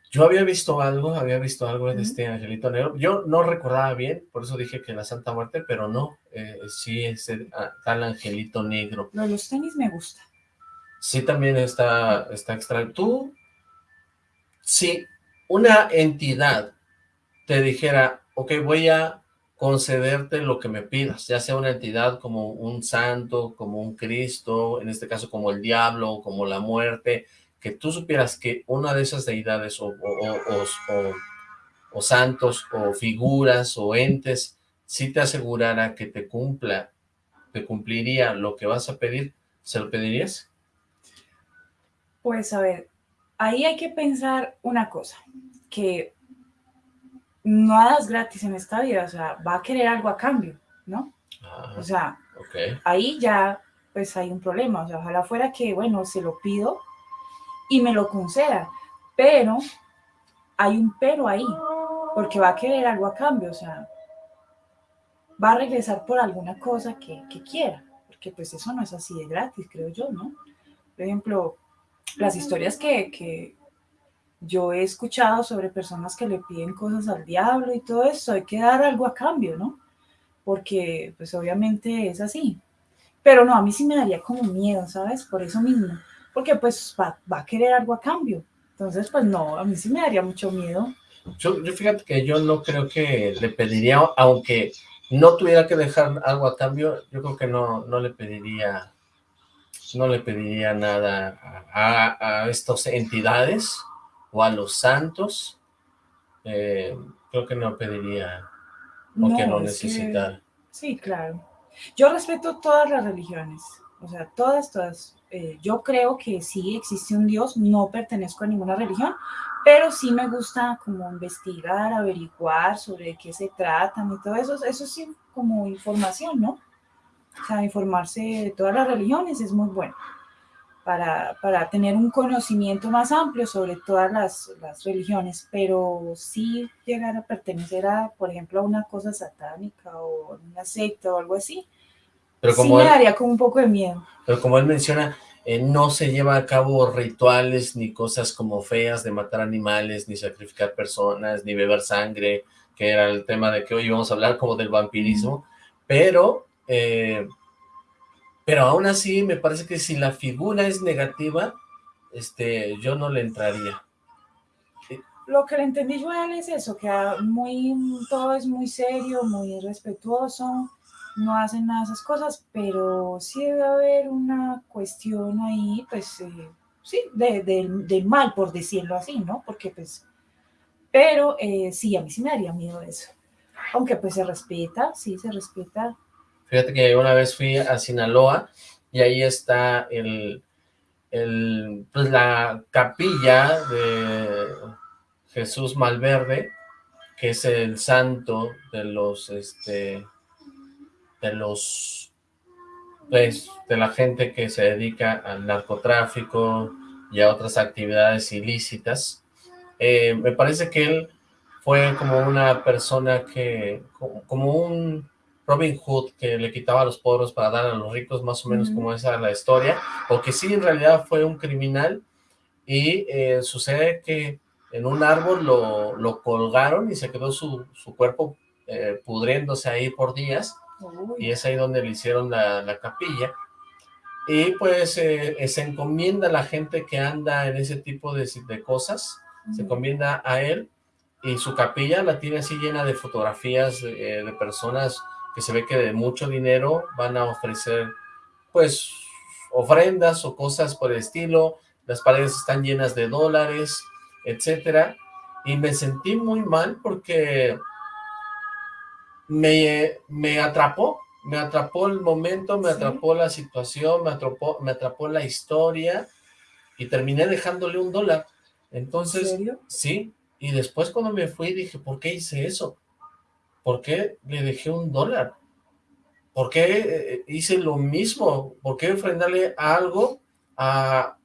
Yo había visto algo, había visto algo de este angelito negro. Yo no recordaba bien, por eso dije que la Santa Muerte, pero no, eh, sí es el, ah, tal angelito negro. No, los tenis me gustan. Sí, también está, está extraño. Tú, si una entidad te dijera, ok, voy a concederte lo que me pidas, ya sea una entidad como un santo, como un Cristo, en este caso como el diablo, como la muerte, que tú supieras que una de esas deidades o, o, santos o figuras o entes si te asegurara que te cumpla, te cumpliría lo que vas a pedir, ¿se lo pedirías? Pues a ver, ahí hay que pensar una cosa, que no hagas gratis en esta vida, o sea, va a querer algo a cambio, ¿no? Ah, O sea, ahí ya pues hay un problema, o sea, ojalá fuera que, bueno, se lo pido y me lo conceda, pero hay un pero ahí, porque va a querer algo a cambio, o sea, va a regresar por alguna cosa que, que quiera, porque pues eso no es así de gratis, creo yo, ¿no? Por ejemplo, las historias que, que yo he escuchado sobre personas que le piden cosas al diablo y todo eso, hay que dar algo a cambio, ¿no? Porque pues obviamente es así. Pero no, a mí sí me daría como miedo, ¿sabes? Por eso mismo, porque pues va, va a querer algo a cambio. Entonces, pues no, a mí sí me daría mucho miedo. Yo, fíjate que yo no creo que le pediría, aunque no tuviera que dejar algo a cambio, yo creo que no, no le pediría, no le pediría nada a, a estas entidades o a los santos, eh, creo que no pediría no, es que- necesitara. Sí, claro. Yo respeto todas las religiones, o sea, todas, todas. Eh, yo creo que sí existe un Dios, no pertenezco a ninguna religión, pero sí me gusta como investigar, averiguar sobre qué se tratan y todo eso. Eso sí, como información, ¿no? O sea, informarse de todas las religiones es muy bueno para, para tener un conocimiento más amplio sobre todas las, las religiones, pero sí llegar a pertenecer a, por ejemplo, a una cosa satánica o una secta o algo así, Pero sí como me él, daría como un poco de miedo. pero como él menciona, eh, no se lleva a cabo rituales ni cosas como feas de matar animales, ni sacrificar personas, ni beber sangre, que era el tema de que hoy íbamos a hablar como del vampirismo, pero, eh, pero aún así me parece que si la figura es negativa, este, yo no le entraría. Lo que le entendí yo a él es eso, que muy, todo es muy serio, muy respetuoso, no hacen nada de esas cosas, pero sí debe haber una cuestión ahí, pues, eh, sí, de, de- mal, por decirlo así, ¿no? Porque, pues, pero eh, sí, a mí sí me daría miedo eso. Aunque, pues, se respeta, sí, se respeta. Fíjate que una vez fui a Sinaloa y ahí está el, el, pues la capilla de Jesús Malverde, que es el santo de los, este, de los, pues, de la gente que se dedica al narcotráfico y a otras actividades ilícitas. Eh, me parece que él fue como una persona que, como, como un Robin Hood que le quitaba los pobres para dar a los ricos, más o menos Ujú. como esa es la historia, o que sí en realidad fue un criminal. Y eh, sucede que en un árbol lo, lo colgaron y se quedó su, su cuerpo eh, pudriéndose ahí por días. Y es ahí donde le hicieron la, la capilla. Y pues eh, se encomienda a la gente que anda en ese tipo de, de cosas, se encomienda a él y su capilla la tiene así llena de fotografías de personas que se ve que de mucho dinero van a ofrecer pues ofrendas o cosas por el estilo, las paredes están llenas de dólares, etcétera, y me sentí muy mal porque me, me atrapó, me atrapó el momento, me Sí. atrapó la situación, me atrapó, me atrapó la historia y terminé dejándole un dólar. ¿En Entonces, sí, y después cuando me fui dije, ¿por qué hice eso? ¿Por qué le dejé un dólar? ¿Por qué eh, hice lo mismo? ¿Por qué ofrendarle algo a,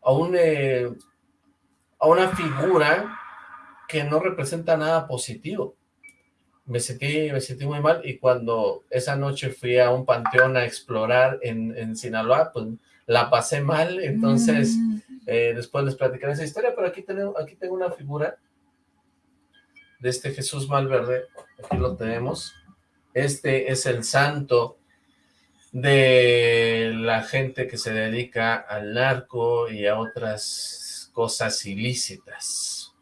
a, un, eh, a una figura que no representa nada positivo? Me sentí, me sentí muy mal y cuando esa noche fui a un panteón a explorar en, en Sinaloa, pues la pasé mal, entonces Mm, eh, después les platicaré esa historia, pero aquí aquí tengo una figura de este Jesús Malverde, aquí lo tenemos. Este es el santo de la gente que se dedica al narco y a otras cosas ilícitas.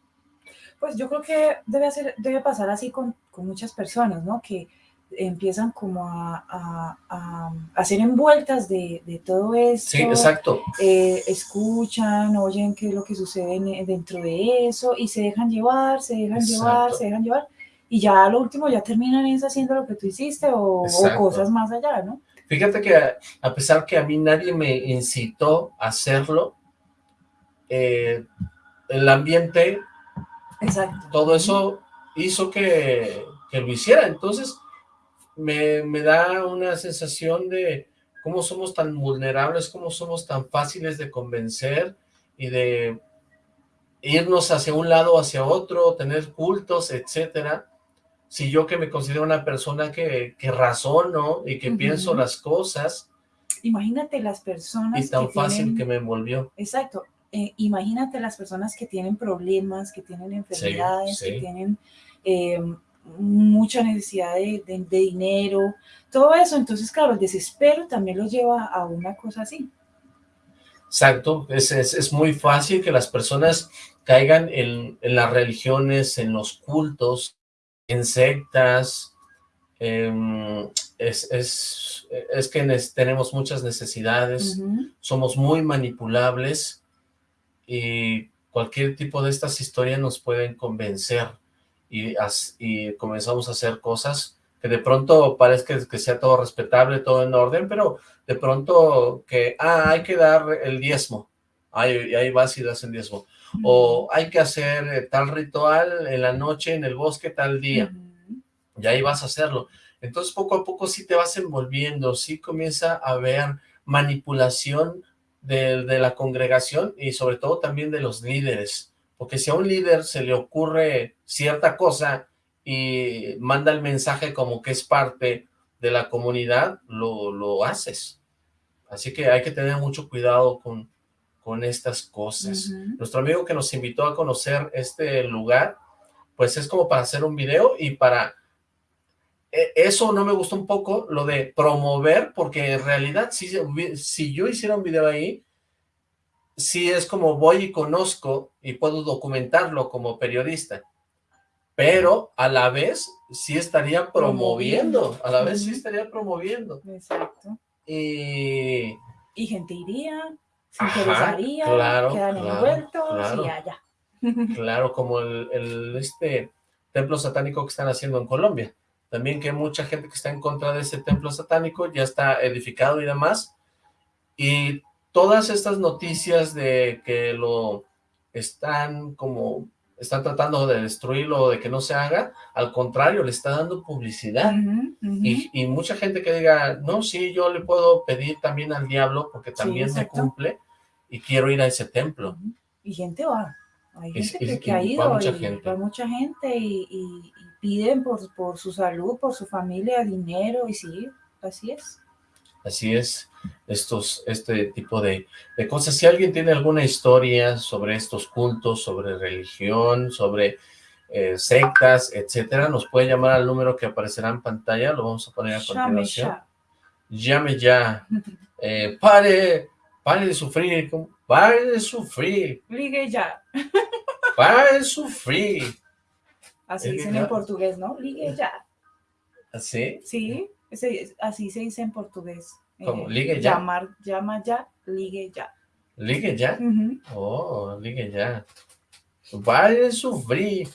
Pues yo creo que debe, hacer, debe pasar así con, con muchas personas, ¿no? Que empiezan como a, a- a- ser envueltas de, de todo esto. Sí, exacto. eh, escuchan, oyen qué es lo que sucede en- dentro de eso y se dejan llevar, se dejan llevar, Exacto. se dejan llevar y ya lo último ya terminan es haciendo lo que tú hiciste o, o cosas más allá, ¿no? Fíjate que a, a pesar que a mí nadie me incitó a hacerlo, eh, el ambiente, Exacto. todo eso hizo que, que lo hiciera. Entonces, me, me da una sensación de cómo somos tan vulnerables, cómo somos tan fáciles de convencer y de irnos hacia un lado o hacia otro, tener cultos, etcétera. Si yo que me considero una persona que, que razono y que pienso las cosas, Imagínate las personas y tan que fácil tienen... que me envolvió. Exacto. Eh, imagínate las personas que tienen problemas, que tienen enfermedades, sí. que tienen eh, mucha necesidad de, de- de dinero, todo eso. Entonces, claro, el desespero también los lleva a una cosa así. Exacto, es, es, es muy fácil que las personas caigan en, en las religiones, en los cultos, en sectas, em, es, es, es que tenemos muchas necesidades, somos muy manipulables y cualquier tipo de estas historias nos pueden convencer y, as- y comenzamos a hacer cosas que de pronto parezca que sea todo respetable, todo en orden, pero de pronto que, ah, hay que dar el diezmo, ahí, ahí vas y das el diezmo, o hay que hacer eh, tal ritual en la noche, en el bosque, tal día, y ahí vas a hacerlo. Entonces poco a poco sí te vas envolviendo, sí comienza a haber manipulación de, de la congregación y sobre todo también de los líderes, porque si a un líder se le ocurre cierta cosa y manda el mensaje como que es parte de la comunidad, lo, lo haces. Así que hay que tener mucho cuidado con, con estas cosas. Nuestro amigo que nos invitó a conocer este lugar, pues es como para hacer un video y para... e- Eso no me gustó un poco, lo de promover, porque en realidad si, si yo hiciera un video ahí, sí es como voy y conozco y puedo documentarlo como periodista, pero a la vez sí estaría promoviendo, a la vez sí estaría promoviendo. Exacto. Y Y gente iría, se Ajá, interesaría, claro, quedan claro, envueltos claro. y allá. Claro, como el, el, este templo satánico que están haciendo en Colombia. También que mucha gente que está en contra de ese templo satánico ya está edificado y demás. Y todas estas noticias de que lo están como, están tratando de destruirlo de que no se haga, al contrario, le está dando publicidad. Y, y mucha gente que diga, no, sí, yo le puedo pedir también al diablo porque Sí, también me cumple y quiero ir a ese templo. Y gente va. Hay gente y- que, que ha va ido mucha y gente. va mucha gente y piden por, por su salud, por su familia, dinero y sí, así es. Así es, estos, este tipo de, de cosas. Si alguien tiene alguna historia sobre estos cultos, sobre religión, sobre eh, sectas, etcétera, nos puede llamar al número que aparecerá en pantalla, lo vamos a poner a continuación. Llame ya, Eh, pare, pare de sufrir, pare de sufrir, Ligue ya. pare de sufrir. Así dicen ya. en portugués, ¿no? Ligue ya. ¿Así? Sí, ese- así se dice en portugués. ¿Cómo? Eh, ¿Ligue ya? Llamar, llama ya, ligue ya. ¿Ligue ya? Oh, ligue ya. Pare de sufrir.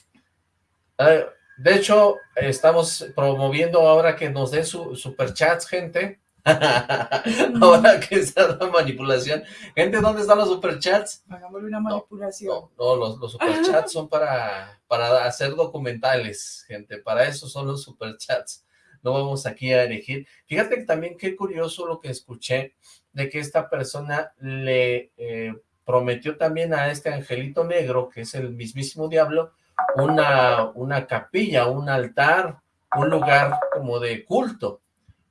Eh, de hecho, estamos promoviendo ahora que nos den su, superchats, gente. ahora que está la manipulación. Gente, ¿dónde están los superchats? Hagámosle una manipulación. No, no, los, los superchats son para, para hacer documentales, gente. Para eso son los superchats. No vamos aquí a elegir. Fíjate que también qué curioso lo que escuché de que esta persona le eh, prometió también a este angelito negro, que es el mismísimo diablo, una, una capilla, un altar, un lugar como de culto.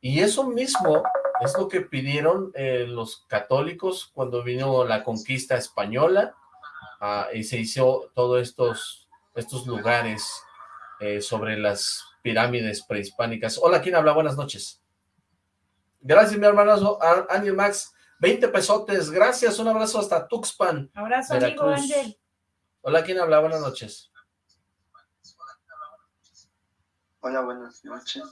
Y eso mismo es lo que pidieron eh, los católicos cuando vino la conquista española ah, y se hizo todos estos, estos lugares eh, sobre las pirámides prehispánicas. Hola, ¿quién habla? Buenas noches. Gracias, mi hermano Ángel Max. 20 pesotes, gracias, un abrazo hasta Tuxpan. Abrazo, amigo. Ángel. Hola, ¿quién habla? Buenas noches. Hola, buenas noches.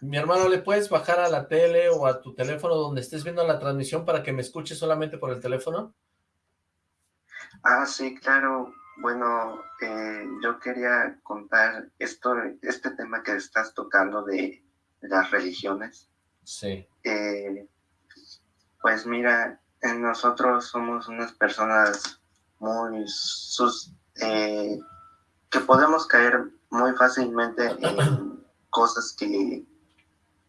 Mi hermano, ¿le puedes bajar a la tele o a tu teléfono donde estés viendo la transmisión para que me escuches solamente por el teléfono? Ah, sí, claro. Bueno, eh, yo quería contar esto, este tema que estás tocando de las religiones. Sí. Eh, pues mira, nosotros somos unas personas muy sus, eh, que podemos caer muy fácilmente en cosas que,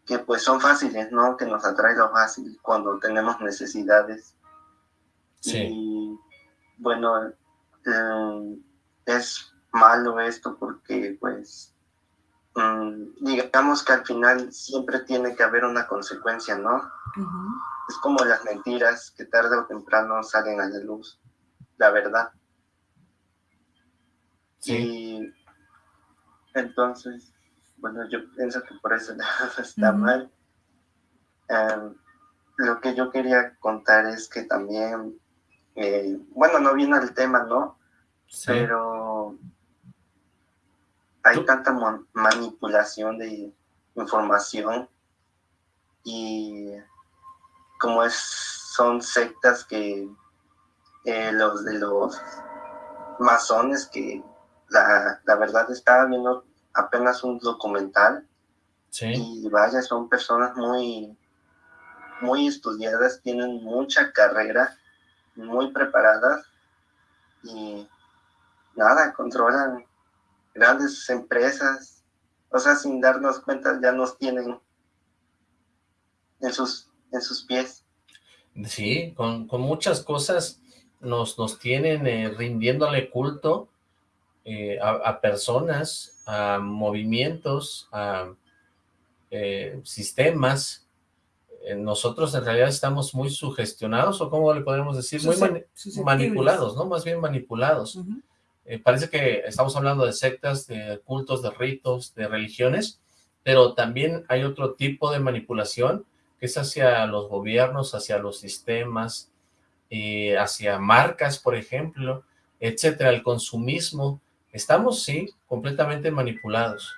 que pues son fáciles, ¿no? Que nos atrae lo fácil cuando tenemos necesidades. Sí. Y bueno, eh, es malo esto porque pues mm, digamos que al final siempre tiene que haber una consecuencia, ¿no? Es como las mentiras que tarde o temprano salen a la luz, la verdad. Sí. Y entonces, bueno, yo pienso que por eso está mal. Em, lo que yo quería contar es que también, eh, bueno, no viene el tema, ¿no? Sí. Pero hay tanta manipulación de información y como es, son sectas que eh, los de los masones que la, la, verdad estaba viendo apenas un documental sí. y vaya, son personas muy, muy estudiadas, tienen mucha carrera, muy preparadas y nada, controlan grandes empresas, o sea, sin darnos cuenta ya nos tienen en sus en sus pies. Sí, con, con muchas cosas nos, nos tienen eh, rindiéndole culto eh, a, personas, a movimientos, a eh, sistemas. Eh, nosotros en realidad estamos muy sugestionados, o cómo le podemos decir, muy mani manipulados, ¿no? Más bien manipulados. Uh -huh. parece que estamos hablando de sectas, de cultos, de ritos, de religiones, pero también hay otro tipo de manipulación que es hacia los gobiernos, hacia los sistemas, eh, hacia marcas, por ejemplo, etcétera, el consumismo. Estamos, sí, completamente manipulados.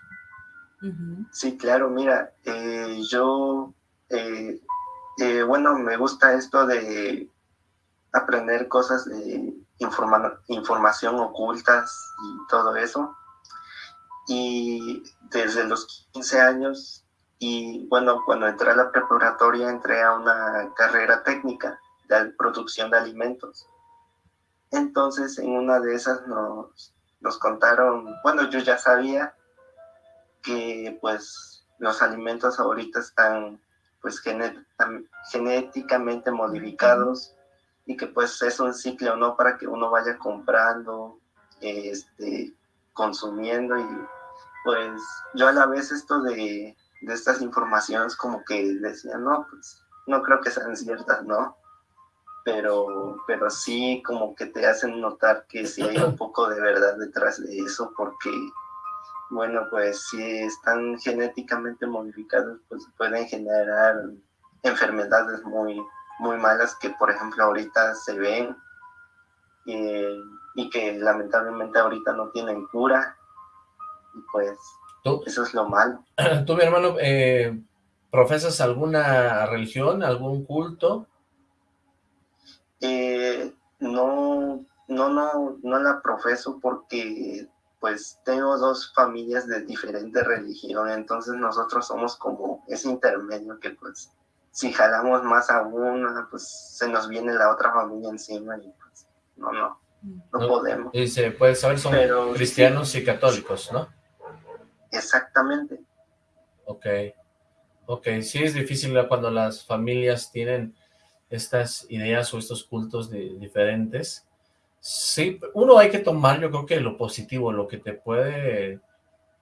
Sí, claro, mira, eh, yo, eh, eh, bueno, me gusta esto de aprender cosas de informa información ocultas y todo eso. Y desde los 15 años y bueno, cuando entré a la preparatoria entré a una carrera técnica de producción de alimentos. Entonces en una de esas nos, nos contaron, bueno, yo ya sabía que pues los alimentos ahorita están pues genéticamente modificados y que pues es un ciclo, ¿no? Para que uno vaya comprando, este, consumiendo y pues yo a la vez esto de de estas informaciones como que decían, no, pues no creo que sean ciertas, ¿no? Pero, pero sí como que te hacen notar que sí hay un poco de verdad detrás de eso, porque, bueno, pues si están genéticamente modificados, pues pueden generar enfermedades muy, muy malas que, por ejemplo, ahorita se ven eh, y que lamentablemente ahorita no tienen cura. Y pues ¿Tú? Eso es lo malo. ¿Tú, mi hermano, eh, profesas alguna religión, algún culto? Eh, no, no, no, no la profeso porque pues tengo dos familias de diferente religión, entonces nosotros somos como ese intermedio que pues si jalamos más a una, pues se nos viene la otra familia encima y pues no, no, no, no podemos. Y se puede saber, son Pero, cristianos sí. y católicos, ¿no? Exactamente. Ok, ok, sí es difícil cuando las familias tienen estas ideas o estos cultos de, diferentes. Sí, uno hay que tomar, yo creo que lo positivo, lo que te puede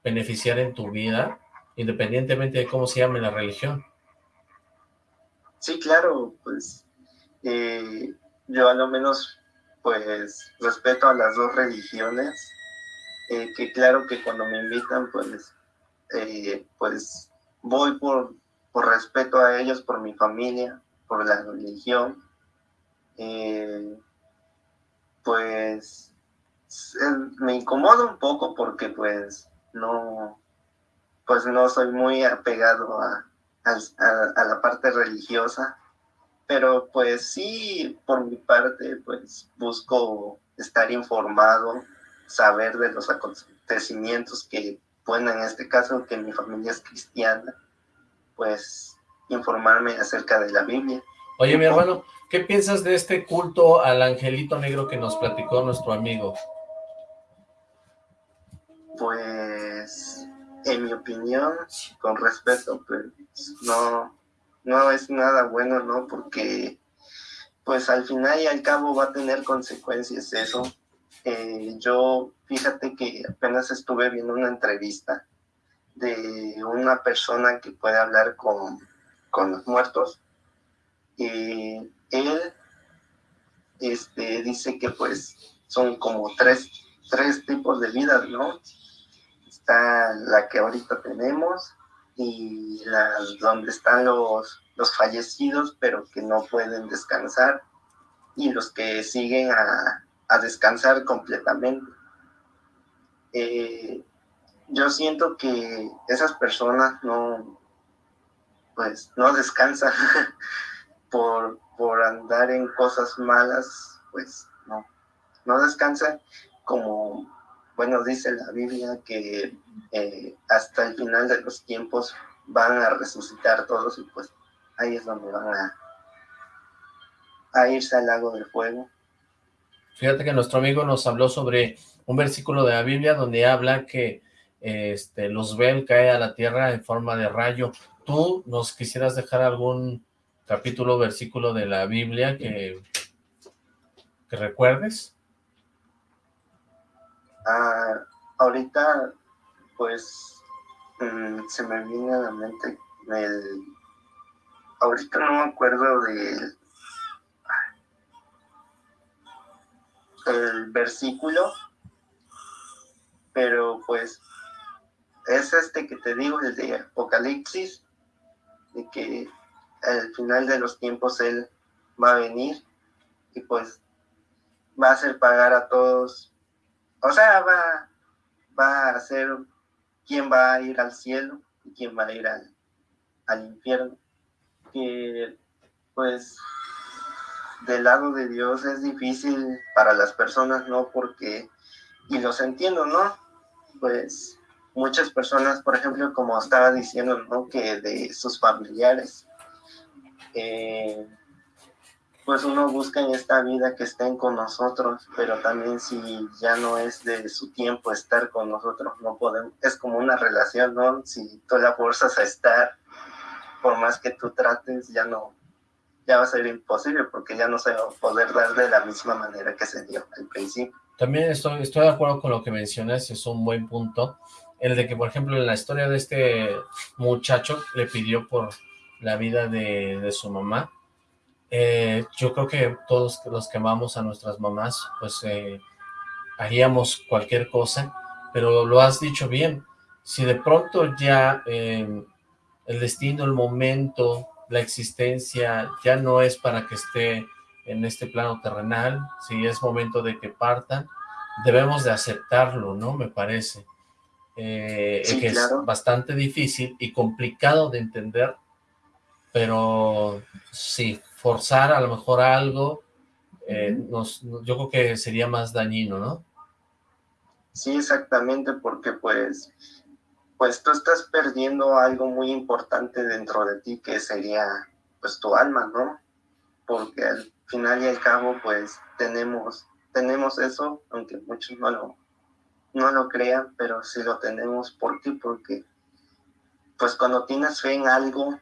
beneficiar en tu vida, independientemente de cómo se llame la religión. Sí, claro, pues eh, yo a lo menos pues respeto a las dos religiones, eh, que claro que cuando me invitan, pues, eh, pues voy por, por respeto a ellos, por mi familia, por la religión. Pues me incomoda un poco porque pues no, pues no soy muy apegado a, a, a la parte religiosa, pero pues sí, por mi parte, pues busco estar informado saber de los acontecimientos que, bueno, en este caso que mi familia es cristiana, pues informarme acerca de la Biblia. Oye, mi hermano, ¿qué piensas de este culto al angelito negro que nos platicó nuestro amigo? Pues, en mi opinión, con respeto, pues no, no es nada bueno, ¿no? Porque, pues al final y al cabo va a tener consecuencias eso. Eh, yo, fíjate que apenas estuve viendo una entrevista de una persona que puede hablar con, con los muertos él este, dice que pues son como tres, tres tipos de vidas, ¿no? Está la que ahorita tenemos y la, donde están los, los fallecidos pero que no pueden descansar y los que siguen a, a descansar completamente. Eh, yo siento que esas personas no, pues, no descansan por, por andar en cosas malas, pues no, no descansan como, bueno, dice la Biblia que eh, hasta el final de los tiempos van a resucitar todos y pues ahí es donde van a, a irse al lago del fuego. Fíjate que nuestro amigo nos habló sobre un versículo de la Biblia donde habla que este, Luzbel cae a la tierra en forma de rayo. ¿Tú nos quisieras dejar algún capítulo versículo de la Biblia que, que recuerdes? Ah, ahorita, pues, mm, se me viene a la mente el... Ahorita no me acuerdo del el versículo, pero pues es este que te digo, el de Apocalipsis, de que al final de los tiempos Él va a venir y pues va a hacer pagar a todos, o sea, va, va a hacer quién va a ir al cielo y quién va a ir al, al infierno, que pues del lado de Dios es difícil para las personas, ¿no? Porque, y los entiendo, ¿no? Pues muchas personas, por ejemplo, como estaba diciendo, ¿no? Que de sus familiares, eh, pues uno busca en esta vida que estén con nosotros, pero también si ya no es de su tiempo estar con nosotros, no podemos, es como una relación, ¿no? Si tú la fuerzas a estar, por más que tú trates, ya no, ya va a ser imposible porque ya no se va a poder dar de la misma manera que se dio al principio. También estoy, estoy de acuerdo con lo que mencionas, es un buen punto, el de que, por ejemplo, en la historia de este muchacho le pidió por la vida de, su mamá, eh, yo creo que todos los que amamos a nuestras mamás, pues eh, haríamos cualquier cosa, pero lo has dicho bien, si de pronto ya eh, el destino, el momento, la existencia ya no es para que esté en este plano terrenal, si es momento de que partan, debemos de aceptarlo, ¿no? Me parece. Eh, que es bastante difícil y complicado de entender, pero si forzar a lo mejor algo, eh, nos, yo creo que sería más dañino, ¿no? Sí, exactamente, porque pues pues tú estás perdiendo algo muy importante dentro de ti que sería pues tu alma, ¿no? Porque al final y al cabo pues tenemos, tenemos eso, aunque muchos no lo, no lo crean, pero sí lo tenemos por ti porque pues cuando tienes fe en algo,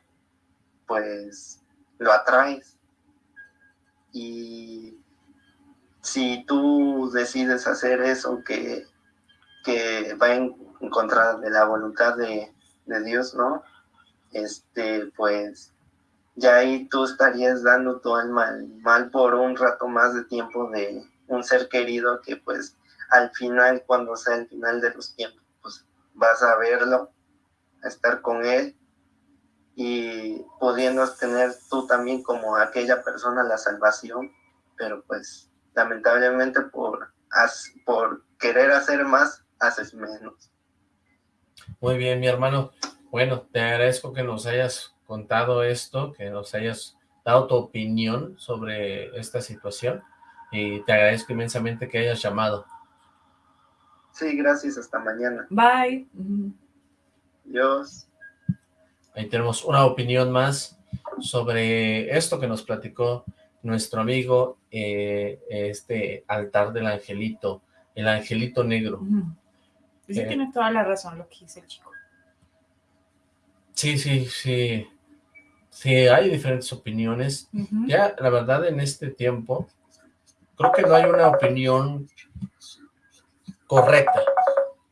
pues lo atraes. Y si tú decides hacer eso que, que va en contra de la voluntad de, Dios, ¿no? Este, pues ya ahí tú estarías dando todo el mal, mal por un rato más de tiempo de un ser querido que pues al final, cuando sea el final de los tiempos, pues vas a verlo, a estar con él y pudiendo tener tú también como aquella persona la salvación, pero pues lamentablemente por, por querer hacer más, haces menos. Muy bien, mi hermano. Bueno, te agradezco que nos hayas contado esto, que nos hayas dado tu opinión sobre esta situación y te agradezco inmensamente que hayas llamado. Sí, gracias, hasta mañana. Bye. Dios. Ahí tenemos una opinión más sobre esto que nos platicó nuestro amigo, eh, este altar del angelito, el angelito negro. Dice que tiene toda la razón lo que dice el chico. Sí, sí, sí. Sí, hay diferentes opiniones. Ya, la verdad, en este tiempo, creo que no hay una opinión correcta.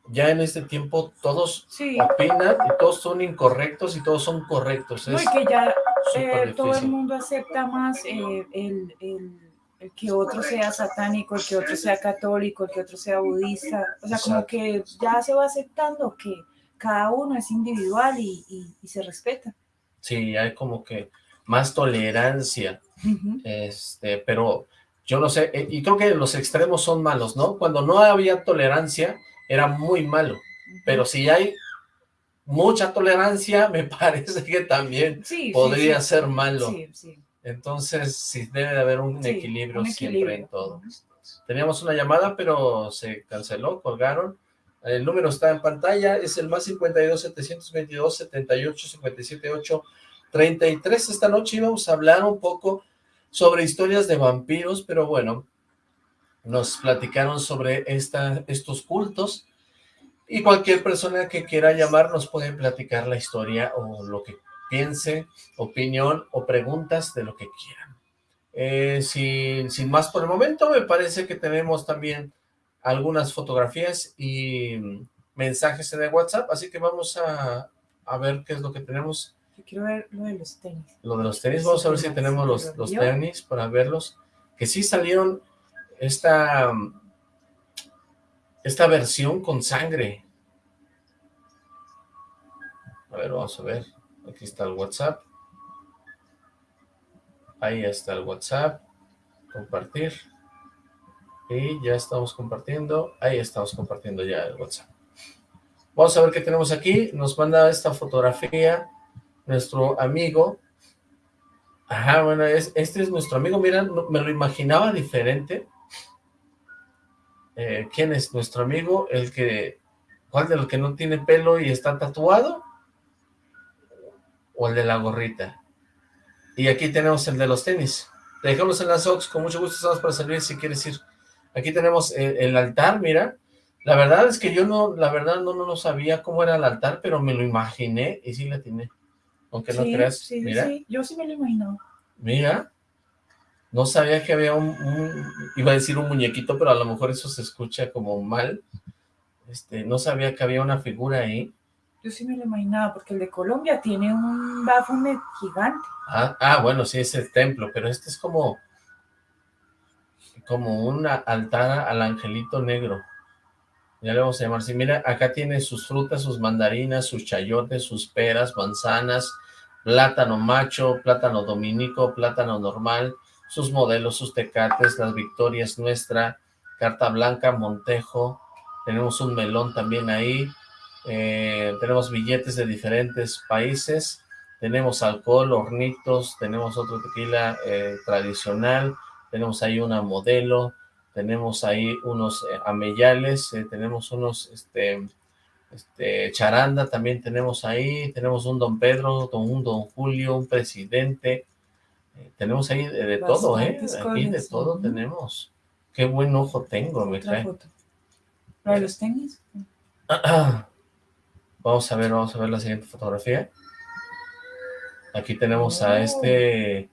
Ya en este tiempo todos opinan y todos son incorrectos y todos son correctos. Es que ya eh, todo el mundo acepta más eh, el, que otro sea satánico, el que otro sea católico, el que otro sea budista. O sea, como que ya se va aceptando que cada uno es individual y, se respeta. Sí, hay como que más tolerancia. este Pero yo no sé, eh, y creo que los extremos son malos, ¿no? Cuando no había tolerancia, era muy malo, pero si hay mucha tolerancia, me parece que también podría ser malo. Entonces, sí, debe de haber un, equilibrio, siempre en todo. Teníamos una llamada, pero se canceló, colgaron. El número está en pantalla, es el más 52 722 78 57 8 33. Esta noche íbamos a hablar un poco sobre historias de vampiros, pero bueno, nos platicaron sobre esta, estos cultos y cualquier persona que quiera llamar nos puede platicar la historia o lo que piense, opinión o preguntas de lo que quieran. Eh, sin, sin más por el momento, me parece que tenemos también algunas fotografías y mensajes en el WhatsApp, así que vamos a, a ver qué es lo que tenemos yo quiero ver lo de los tenis. Lo de los tenis, vamos a ver si tenemos los, los tenis para verlos. Que sí salieron esta, esta versión con sangre. A ver, vamos a ver. Aquí está el WhatsApp. Ahí está el WhatsApp. Compartir. Y ya estamos compartiendo. Ahí estamos compartiendo ya el WhatsApp. Vamos a ver qué tenemos aquí. Nos manda esta fotografía nuestro amigo. Ajá, bueno, es, este es nuestro amigo. Mira, me lo imaginaba diferente. Eh, ¿Quién es nuestro amigo? El que, ¿cuál de los que no tiene pelo y está tatuado? ¿O el de la gorrita? Y aquí tenemos el de los tenis. Te dejamos en las Ox, con mucho gusto estamos para servir si quieres ir. Aquí tenemos el, altar, mira. La verdad es que yo no, la verdad no, no, sabía cómo era el altar, pero me lo imaginé y sí la tiene aunque no creas. Sí, mira. sí, yo sí me lo imagino. Mira, no sabía que había un, iba a decir un muñequito, pero a lo mejor eso se escucha como mal. Este, no sabía que había una figura ahí. Yo sí me lo imaginaba, porque el de Colombia tiene un Baphomet gigante. Ah, ah, bueno, sí, es el templo, pero este es como, como una altar al angelito negro. Ya le vamos a llamar así. Mira, acá tiene sus frutas, sus mandarinas, sus chayotes, sus peras, manzanas, plátano macho, plátano dominico, plátano normal, sus modelos, sus tecates, las victorias nuestra, carta blanca, montejo, tenemos un melón también ahí, eh, tenemos billetes de diferentes países, tenemos alcohol, hornitos, tenemos otro tequila eh, tradicional, tenemos ahí una modelo, tenemos ahí unos eh, ameyales, tenemos unos, este, este, charanda también tenemos ahí, tenemos un don Pedro, un don Julio, un presidente, eh, tenemos ahí de, todo, ¿eh? Aquí de todo tenemos. Qué buen ojo tengo, me cae. ¿Para los tenis? Vamos a ver, vamos a ver la siguiente fotografía. Aquí tenemos a este...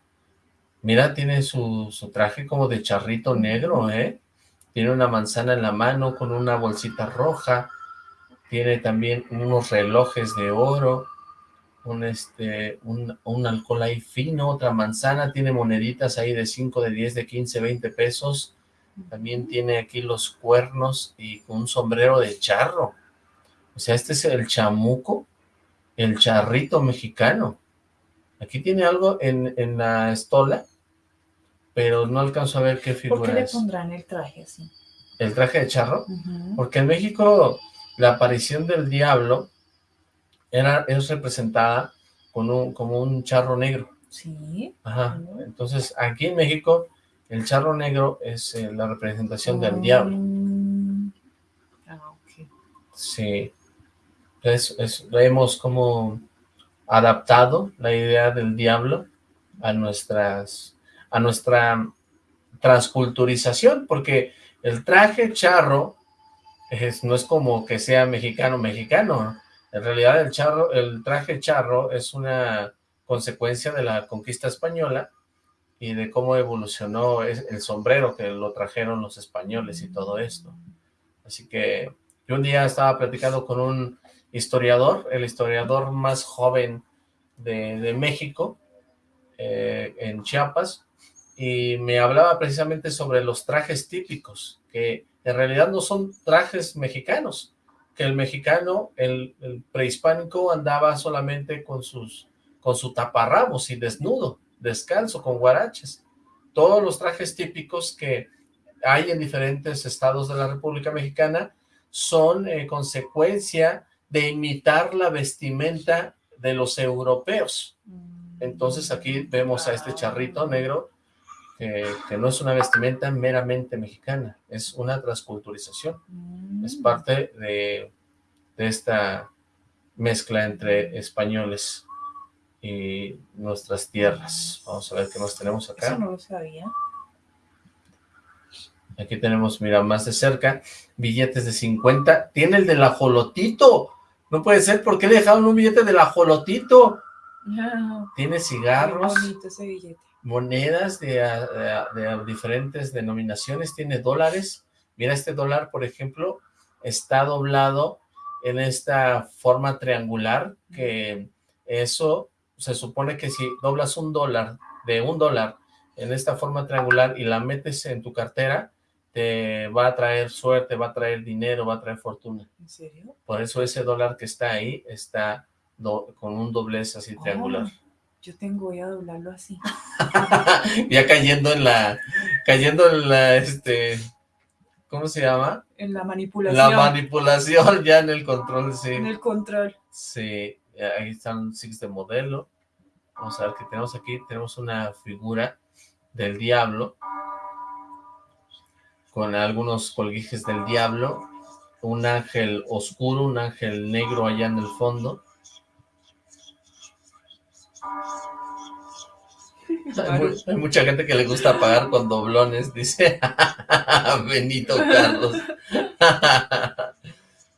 Mira, tiene su, su traje como de charrito negro, ¿eh? Tiene una manzana en la mano con una bolsita roja tiene también unos relojes de oro, un, este, un, un, alcohol ahí fino, otra manzana, tiene moneditas ahí de 5, de 10, de 15, 20 pesos, también tiene aquí los cuernos y un sombrero de charro, o sea, este es el chamuco, el charrito mexicano, aquí tiene algo en, en la estola, pero no alcanzo a ver qué figura ¿Por qué le pondrán el traje así? ¿El traje de charro? Porque en México la aparición del diablo era, es representada con un, como un charro negro. Sí. Ajá. Entonces, aquí en México, el charro negro es eh, la representación del diablo. Ah, Sí, es, hemos como adaptado la idea del diablo a nuestras a nuestra transculturización, porque el traje charro es, no es como que sea mexicano mexicano, en realidad el charro, el traje charro es una consecuencia de la conquista española y de cómo evolucionó el sombrero que lo trajeron los españoles y todo esto. Así que yo un día estaba platicando con un historiador, el historiador más joven de, México, eh, en Chiapas, y me hablaba precisamente sobre los trajes típicos, que en realidad no son trajes mexicanos, que el mexicano, el, prehispánico andaba solamente con sus con su taparrabos y desnudo, descalzo, con guaraches. Todos los trajes típicos que hay en diferentes estados de la República Mexicana son eh, consecuencia de imitar la vestimenta de los europeos. Entonces aquí vemos a este charrito negro que, no es una vestimenta meramente mexicana, es una transculturización. Es parte de, de esta mezcla entre españoles y nuestras tierras. Vamos a ver qué más tenemos acá. Eso no lo sabía. Aquí tenemos, mira, más de cerca, billetes de 50. Tiene el del ajolotito. No puede ser, ¿por qué le dejaron un billete del ajolotito? Tiene cigarros. ese billete. Monedas de, de, diferentes denominaciones. Tiene dólares. Mira, este dólar, por ejemplo, está doblado en esta forma triangular, que eso se supone que si doblas un dólar de un dólar en esta forma triangular y la metes en tu cartera, te va a traer suerte, va a traer dinero, va a traer fortuna. ¿En serio? Por eso ese dólar que está ahí está con un doblez así triangular. Yo tengo, voy a doblarlo así. ya cayendo en la, cayendo en la, este, ¿cómo se llama? En la manipulación. La manipulación, ya en el control, sí. En el control. Sí, ahí están six de modelo. Vamos a ver qué tenemos aquí. Tenemos una figura del diablo con algunos colguijes del diablo, un ángel oscuro, un ángel negro allá en el fondo. Hay, mucha gente que le gusta pagar con doblones, dice Benito Carlos.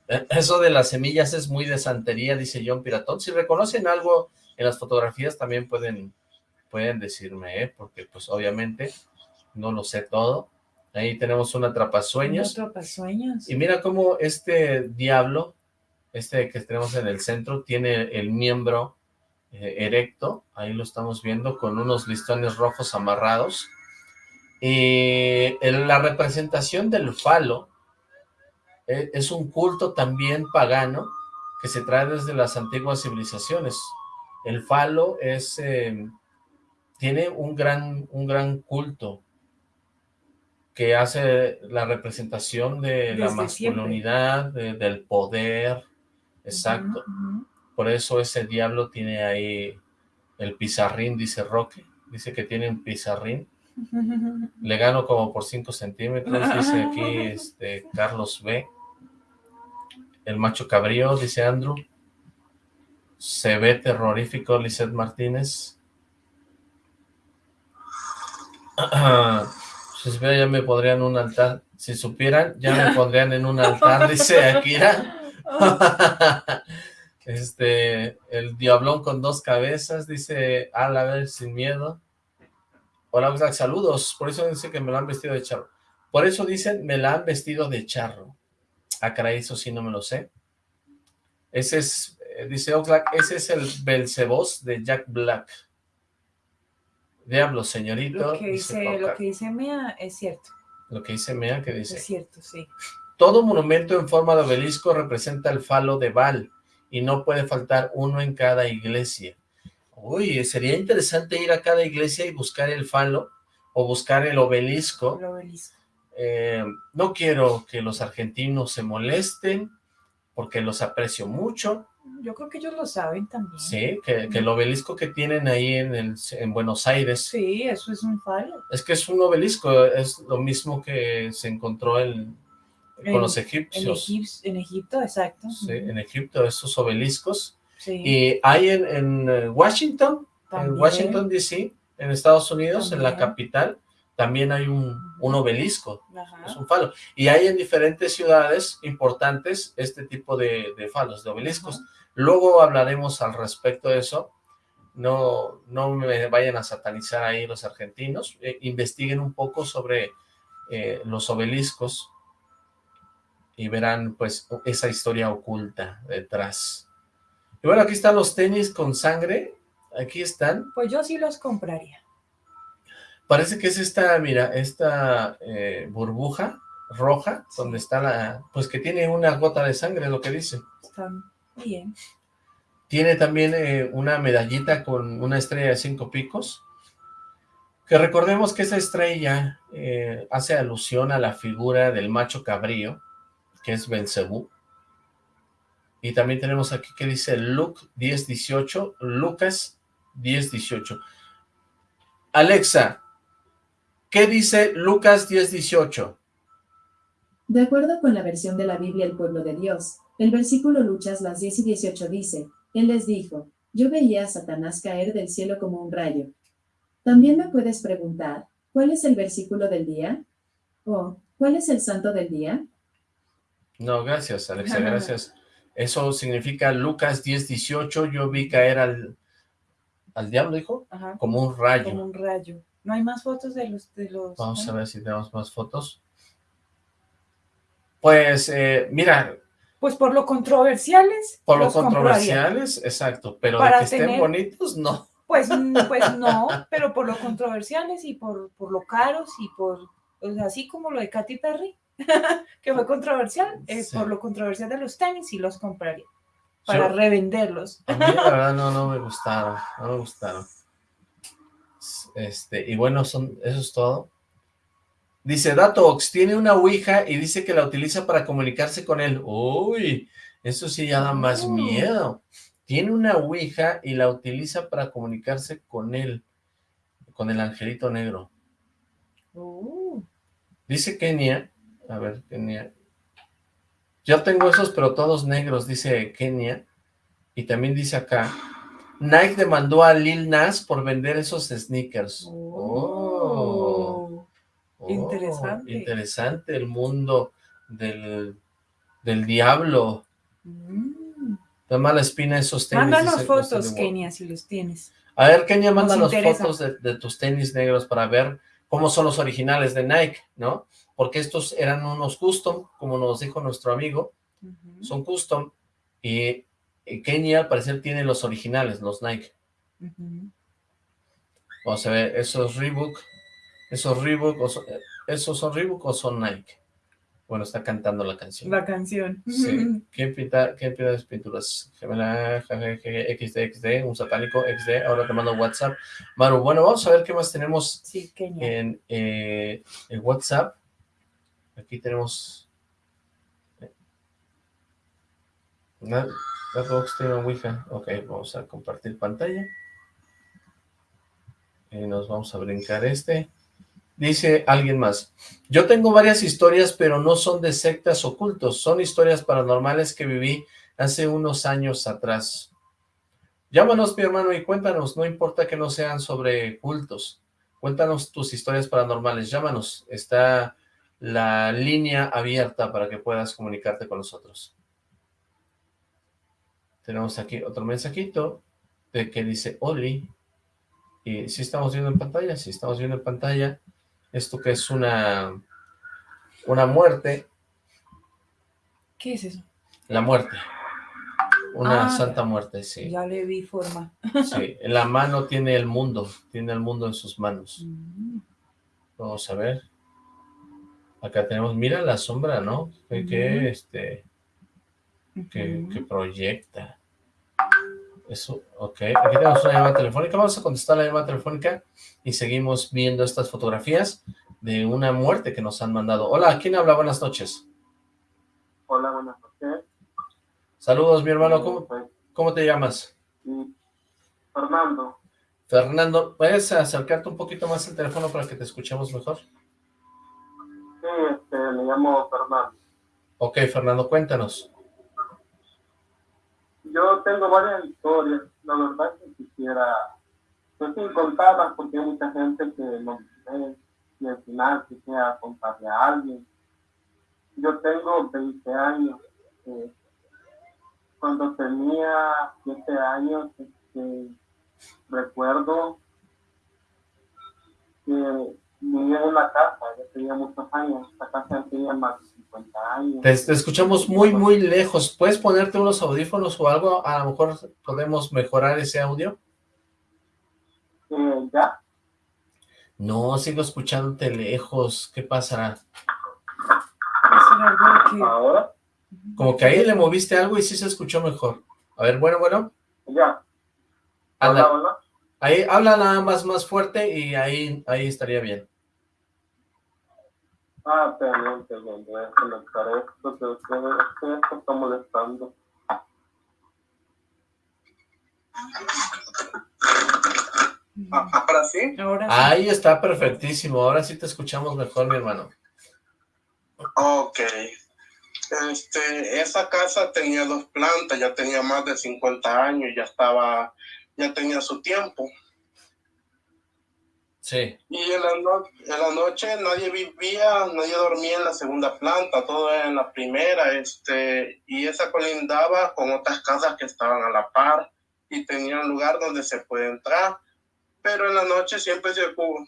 Eso de las semillas es muy de santería, dice John Piratón. Si reconocen algo en las fotografías también pueden, pueden decirme, ¿eh? porque pues obviamente no lo sé todo. Ahí tenemos un atrapasueños. atrapasueños. Y mira cómo este diablo, este que tenemos en el centro, tiene el miembro erecto. Ahí lo estamos viendo con unos listones rojos amarrados. Y en la representación del falo eh, es un culto también pagano que se trae desde las antiguas civilizaciones. El falo es, eh, tiene un gran, un gran culto que hace la representación de la masculinidad, del poder, exacto. Por eso ese diablo tiene ahí el pizarrín, dice Roque, dice que tiene un pizarrín. Le gano como por 5 centímetros, dice aquí este Carlos B. El macho cabrío, dice Andrew. Se ve terrorífico, Lizeth Martínez. Si supieran, ya me pondrían un altar. Si supieran, ya me pondrían en un altar, dice Akira. este, el diablón con dos cabezas, dice a ver, sin miedo. Hola, saludos. Por eso dice que me lo han vestido de charro. Por eso dicen, me la han vestido de charro. Ah, caray, eso sí no me lo sé. Ese es, eh, dice Oxlack, ese es el Belcebos de Jack Black. Diablo, señorito. Lo que dice, lo que dice Mea es cierto. Lo que dice Mea, ¿qué dice? Es cierto, sí. Todo monumento en forma de obelisco representa el falo de Baal y no puede faltar uno en cada iglesia. Uy, sería interesante ir a cada iglesia y buscar el falo o buscar el obelisco. El obelisco. Eh, no quiero que los argentinos se molesten porque los aprecio mucho, yo creo que ellos lo saben también. Sí, que, el obelisco que tienen ahí en, en Buenos Aires. Sí, eso es un falo. Es que es un obelisco, es lo mismo que se encontró en, con los egipcios. En, Egipto, exacto. Sí, en Egipto, esos obeliscos. Sí. Y hay en, eh, Washington, en Washington D.C., en Estados Unidos, en la capital, también hay un, obelisco, es un falo. Y hay en diferentes ciudades importantes este tipo de, falos, de obeliscos. Luego hablaremos al respecto de eso. No, no me vayan a satanizar ahí los argentinos. Eh, investiguen un poco sobre eh, los obeliscos y verán pues esa historia oculta detrás. Y bueno, aquí están los tenis con sangre. Aquí están. Pues yo sí los compraría. Parece que es esta, mira, esta eh, burbuja roja, donde está la, pues que tiene una gota de sangre, lo que dice. Está bien. Tiene también eh, una medallita con una estrella de cinco picos, que recordemos que esa estrella eh, hace alusión a la figura del macho cabrío, que es Belcebú. Y también tenemos aquí que dice Luke 1018, Lucas 1018. Alexa, ¿Qué dice Lucas 10.18? De acuerdo con la versión de la Biblia El pueblo de Dios, el versículo Lucas las 10 y 18 dice, Él les dijo, yo veía a Satanás caer del cielo como un rayo. También me puedes preguntar, ¿cuál es el versículo del día? ¿O cuál es el santo del día? No, gracias, Alexa, gracias. Eso significa Lucas 10.18, yo vi caer al, al diablo, dijo, como un rayo. Como un rayo. ¿No hay más fotos de los... De los Vamos a ver si tenemos más fotos. Pues, eh, mira... Pues por lo controversiales. Por lo controversiales, exacto. Pero de que estén bonitos, no. Pues, pues no, pero por lo controversiales y por, por lo caros y por... así como lo de Katy Perry, que fue controversial, eh, por lo controversial de los tenis y los compraría. Para revenderlos. A mí la verdad no, no me gustaron, no me gustaron. Este, y bueno, son, eso es todo. Dice, Datox, tiene una Ouija y dice que la utiliza para comunicarse con él. Uy, eso sí ya da más oh. miedo. Tiene una Ouija y la utiliza para comunicarse con él, con el angelito negro. Oh. Dice Kenia, a ver, Kenia. Yo tengo esos, pero todos negros, dice Kenia. Y también dice acá, Nike demandó a Lil Nas por vender esos sneakers. Oh, oh interesante. Interesante el mundo del, del diablo. Mm. Da mala espina esos tenis. Mándanos fotos, Kenia, si los tienes. A ver, Kenia, mándanos fotos de, de, tus tenis negros para ver cómo son los originales de Nike, ¿no? Porque estos eran unos custom, como nos dijo nuestro amigo, son custom, y Kenia al parecer tiene los originales, los Nike. Vamos a ver, esos Reebok, esos Reebok, ¿esos son Reebok o son Nike? Bueno, está cantando la canción. La canción. Sí. ¿Quién pinta, quién pinta las pinturas? Gemela, XD, XD, un satánico, XD. Ahora te mando WhatsApp. Maru, bueno, vamos a ver qué más tenemos sí, en eh, el WhatsApp. Aquí tenemos... Eh, Starbucks tiene un Ouija. Ok, vamos a compartir pantalla. Y nos vamos a brincar este. Dice alguien más. Yo tengo varias historias, pero no son de sectas ocultos. Son historias paranormales que viví hace unos años atrás. Llámanos, mi hermano, y cuéntanos. No importa que no sean sobre cultos. Cuéntanos tus historias paranormales. Llámanos. Está la línea abierta para que puedas comunicarte con nosotros. Tenemos aquí otro mensajito de que dice Oli. Y si estamos viendo en pantalla, si estamos viendo en pantalla, esto que es una, una muerte. ¿Qué es eso? La muerte. Una ah, santa muerte, sí. Ya le vi forma. Sí, en la mano tiene el mundo, tiene el mundo en sus manos. Mm. Vamos a ver. Acá tenemos, mira la sombra, ¿no? Que, este, que, proyecta. Eso, ok. Aquí tenemos una llamada telefónica. Vamos a contestar la llamada telefónica y seguimos viendo estas fotografías de una muerte que nos han mandado. Hola, ¿quién habla? Buenas noches. Hola, buenas noches. Saludos, mi hermano. ¿Cómo, cómo te llamas? Fernando. Fernando, ¿puedes acercarte un poquito más al teléfono para que te escuchemos mejor? Sí, este, me llamo Fernando. Ok, Fernando, cuéntanos. Yo tengo varias historias, la verdad que quisiera, pues sin contarlas porque hay mucha gente que no ve y al final quisiera contarle a alguien. Yo tengo 20 años. Eh, cuando tenía 7 años, este, recuerdo que vivía en una casa, ya tenía muchos años, esta casa tenía más de 50 años. Te, escuchamos muy, muy lejos. ¿Puedes ponerte unos audífonos o algo? A lo mejor podemos mejorar ese audio. Eh, ¿Ya? No, sigo escuchándote lejos. ¿Qué pasará? ¿Ahora? Como que ahí le moviste algo y sí se escuchó mejor. A ver, bueno, bueno. Ya. Habla, Ahí, habla nada más más fuerte y ahí, ahí estaría bien. Ah, perdón, perdón, voy a conectar esto, que esto está molestando. ¿Ahora sí? Ahora sí. Ahí está perfectísimo, ahora sí te escuchamos mejor, mi hermano. Ok. Este, esa casa tenía dos plantas, ya tenía más de 50 años, ya estaba, ya tenía su tiempo. Sí. Y en la, en la noche nadie vivía, nadie dormía en la segunda planta, todo era en la primera, este, y esa colindaba con otras casas que estaban a la par y tenía un lugar donde se puede entrar. Pero en la noche siempre se,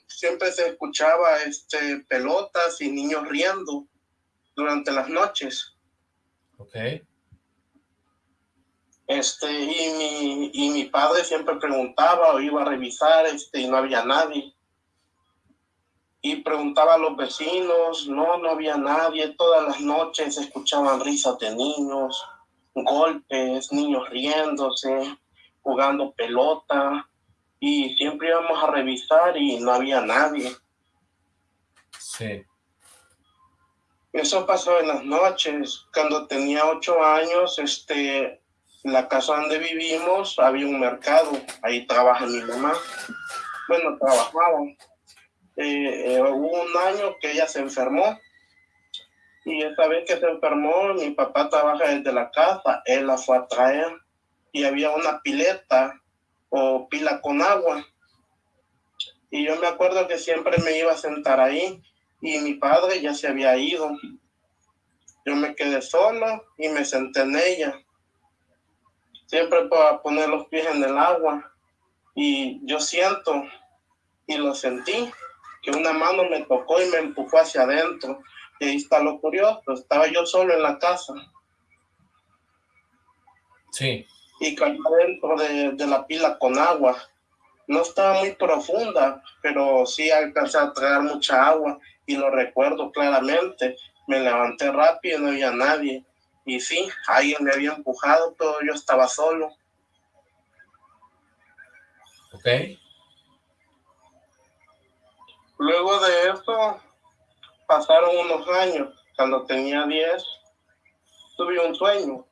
siempre se escuchaba este, pelotas y niños riendo durante las noches. Ok. Este, y mi, y mi padre siempre preguntaba o iba a revisar, este, y no había nadie y preguntaba a los vecinos, no, no había nadie, todas las noches escuchaban risas de niños, golpes, niños riéndose, jugando pelota, y siempre íbamos a revisar y no había nadie. Sí. Eso pasó en las noches. Cuando tenía ocho años, este, la casa donde vivimos había un mercado. Ahí trabaja mi mamá. Bueno, trabajaba. Eh, eh, hubo un año que ella se enfermó y esta vez que se enfermó, mi papá trabaja desde la casa, él la fue a traer y había una pileta o pila con agua. Y yo me acuerdo que siempre me iba a sentar ahí y mi padre ya se había ido. Yo me quedé solo y me senté en ella. Siempre para poner los pies en el agua. Y yo siento y lo sentí una mano me tocó y me empujó hacia adentro. Y ahí está lo curioso, estaba yo solo en la casa. Sí. Y caí adentro de, de la pila con agua. No estaba muy profunda, pero sí alcancé a traer mucha agua y lo recuerdo claramente. Me levanté rápido y no había nadie. Y sí, alguien me había empujado, pero yo estaba solo. Ok. Luego de eso, pasaron unos años. Cuando tenía 10, tuve un sueño.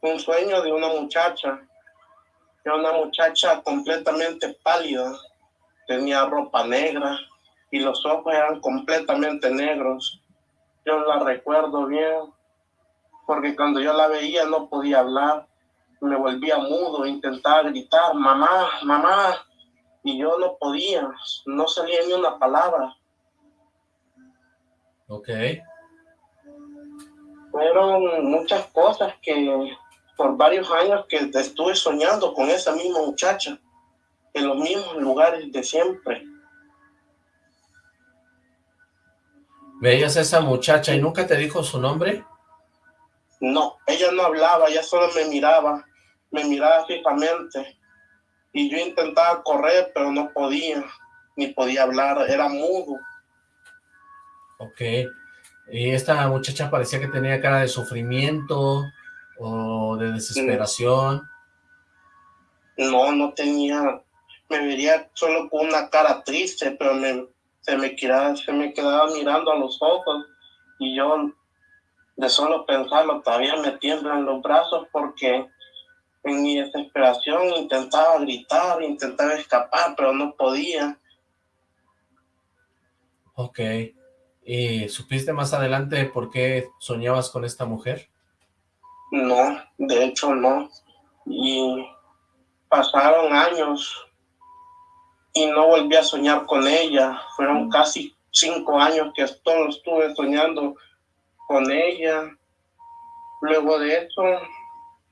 Un sueño de una muchacha. Era una muchacha completamente pálida. Tenía ropa negra y los ojos eran completamente negros. Yo la recuerdo bien, porque cuando yo la veía no podía hablar. Me volvía mudo, intentaba gritar, mamá, mamá, y yo no podía, no salía ni una palabra. Ok. Fueron muchas cosas que por varios años que estuve soñando con esa misma muchacha, en los mismos lugares de siempre. ¿Veías a esa muchacha y nunca te dijo su nombre? No, ella no hablaba, ella solo me miraba, me miraba fijamente. Y yo intentaba correr, pero no podía, ni podía hablar, era mudo. Ok, y esta muchacha parecía que tenía cara de sufrimiento o de desesperación. No, no tenía, me vería solo con una cara triste, pero me, se, me quedaba, se me quedaba mirando a los ojos. Y yo de solo pensarlo todavía me tiemblan los brazos porque en mi desesperación intentaba gritar, intentaba escapar, pero no podía. Ok. ¿Y supiste más adelante por qué soñabas con esta mujer? No, de hecho no. Y pasaron años y no volví a soñar con ella. Fueron casi cinco años que todo estuve soñando con ella. Luego de eso,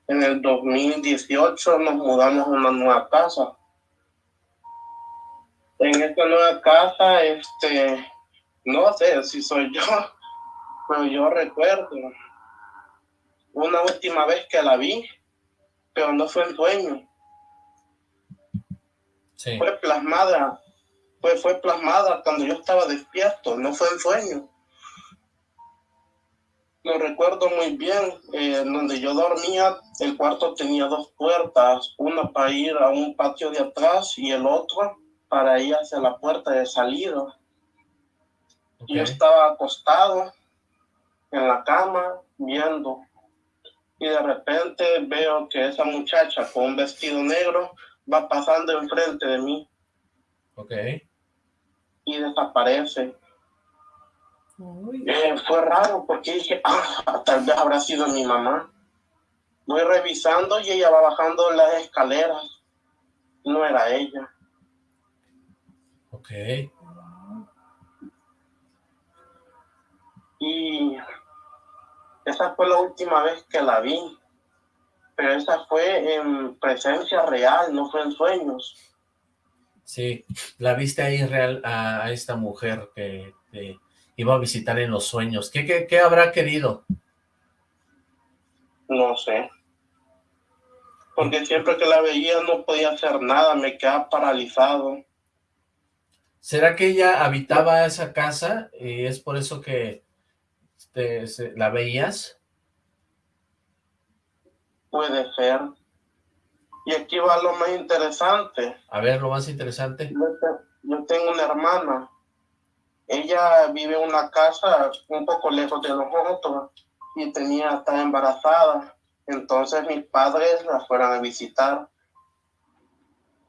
en el 2018 nos mudamos a una nueva casa. En esta nueva casa, este, no sé si soy yo, pero yo recuerdo una última vez que la vi, pero no fue en sueño. Fue plasmada, fue, fue plasmada cuando yo estaba despierto, no fue en sueño. Lo recuerdo muy bien, eh, donde yo dormía, el cuarto tenía dos puertas, una para ir a un patio de atrás y el otro para ir hacia la puerta de salida. Yo estaba acostado en la cama viendo y de repente veo que esa muchacha con un vestido negro va pasando enfrente de mí. Ok. Y desaparece. Eh, fue raro porque dije, ah, tal vez habrá sido mi mamá. Voy revisando y ella va bajando las escaleras. No era ella. Ok. Y esa fue la última vez que la vi. Pero esa fue en presencia real, no fue en sueños. Sí, la viste ahí real a, esta mujer que te iba a visitar en los sueños. ¿Qué, qué, qué habrá querido? No sé. Porque siempre que la veía no podía hacer nada, me quedaba paralizado. ¿Será que ella habitaba esa casa y es por eso que la veías? Puede ser. Y aquí va lo más interesante. A ver, lo más interesante. Yo, tengo una hermana. Ella vive en una casa un poco lejos de nosotros y tenía, estaba embarazada. Entonces mis padres la fueron a visitar.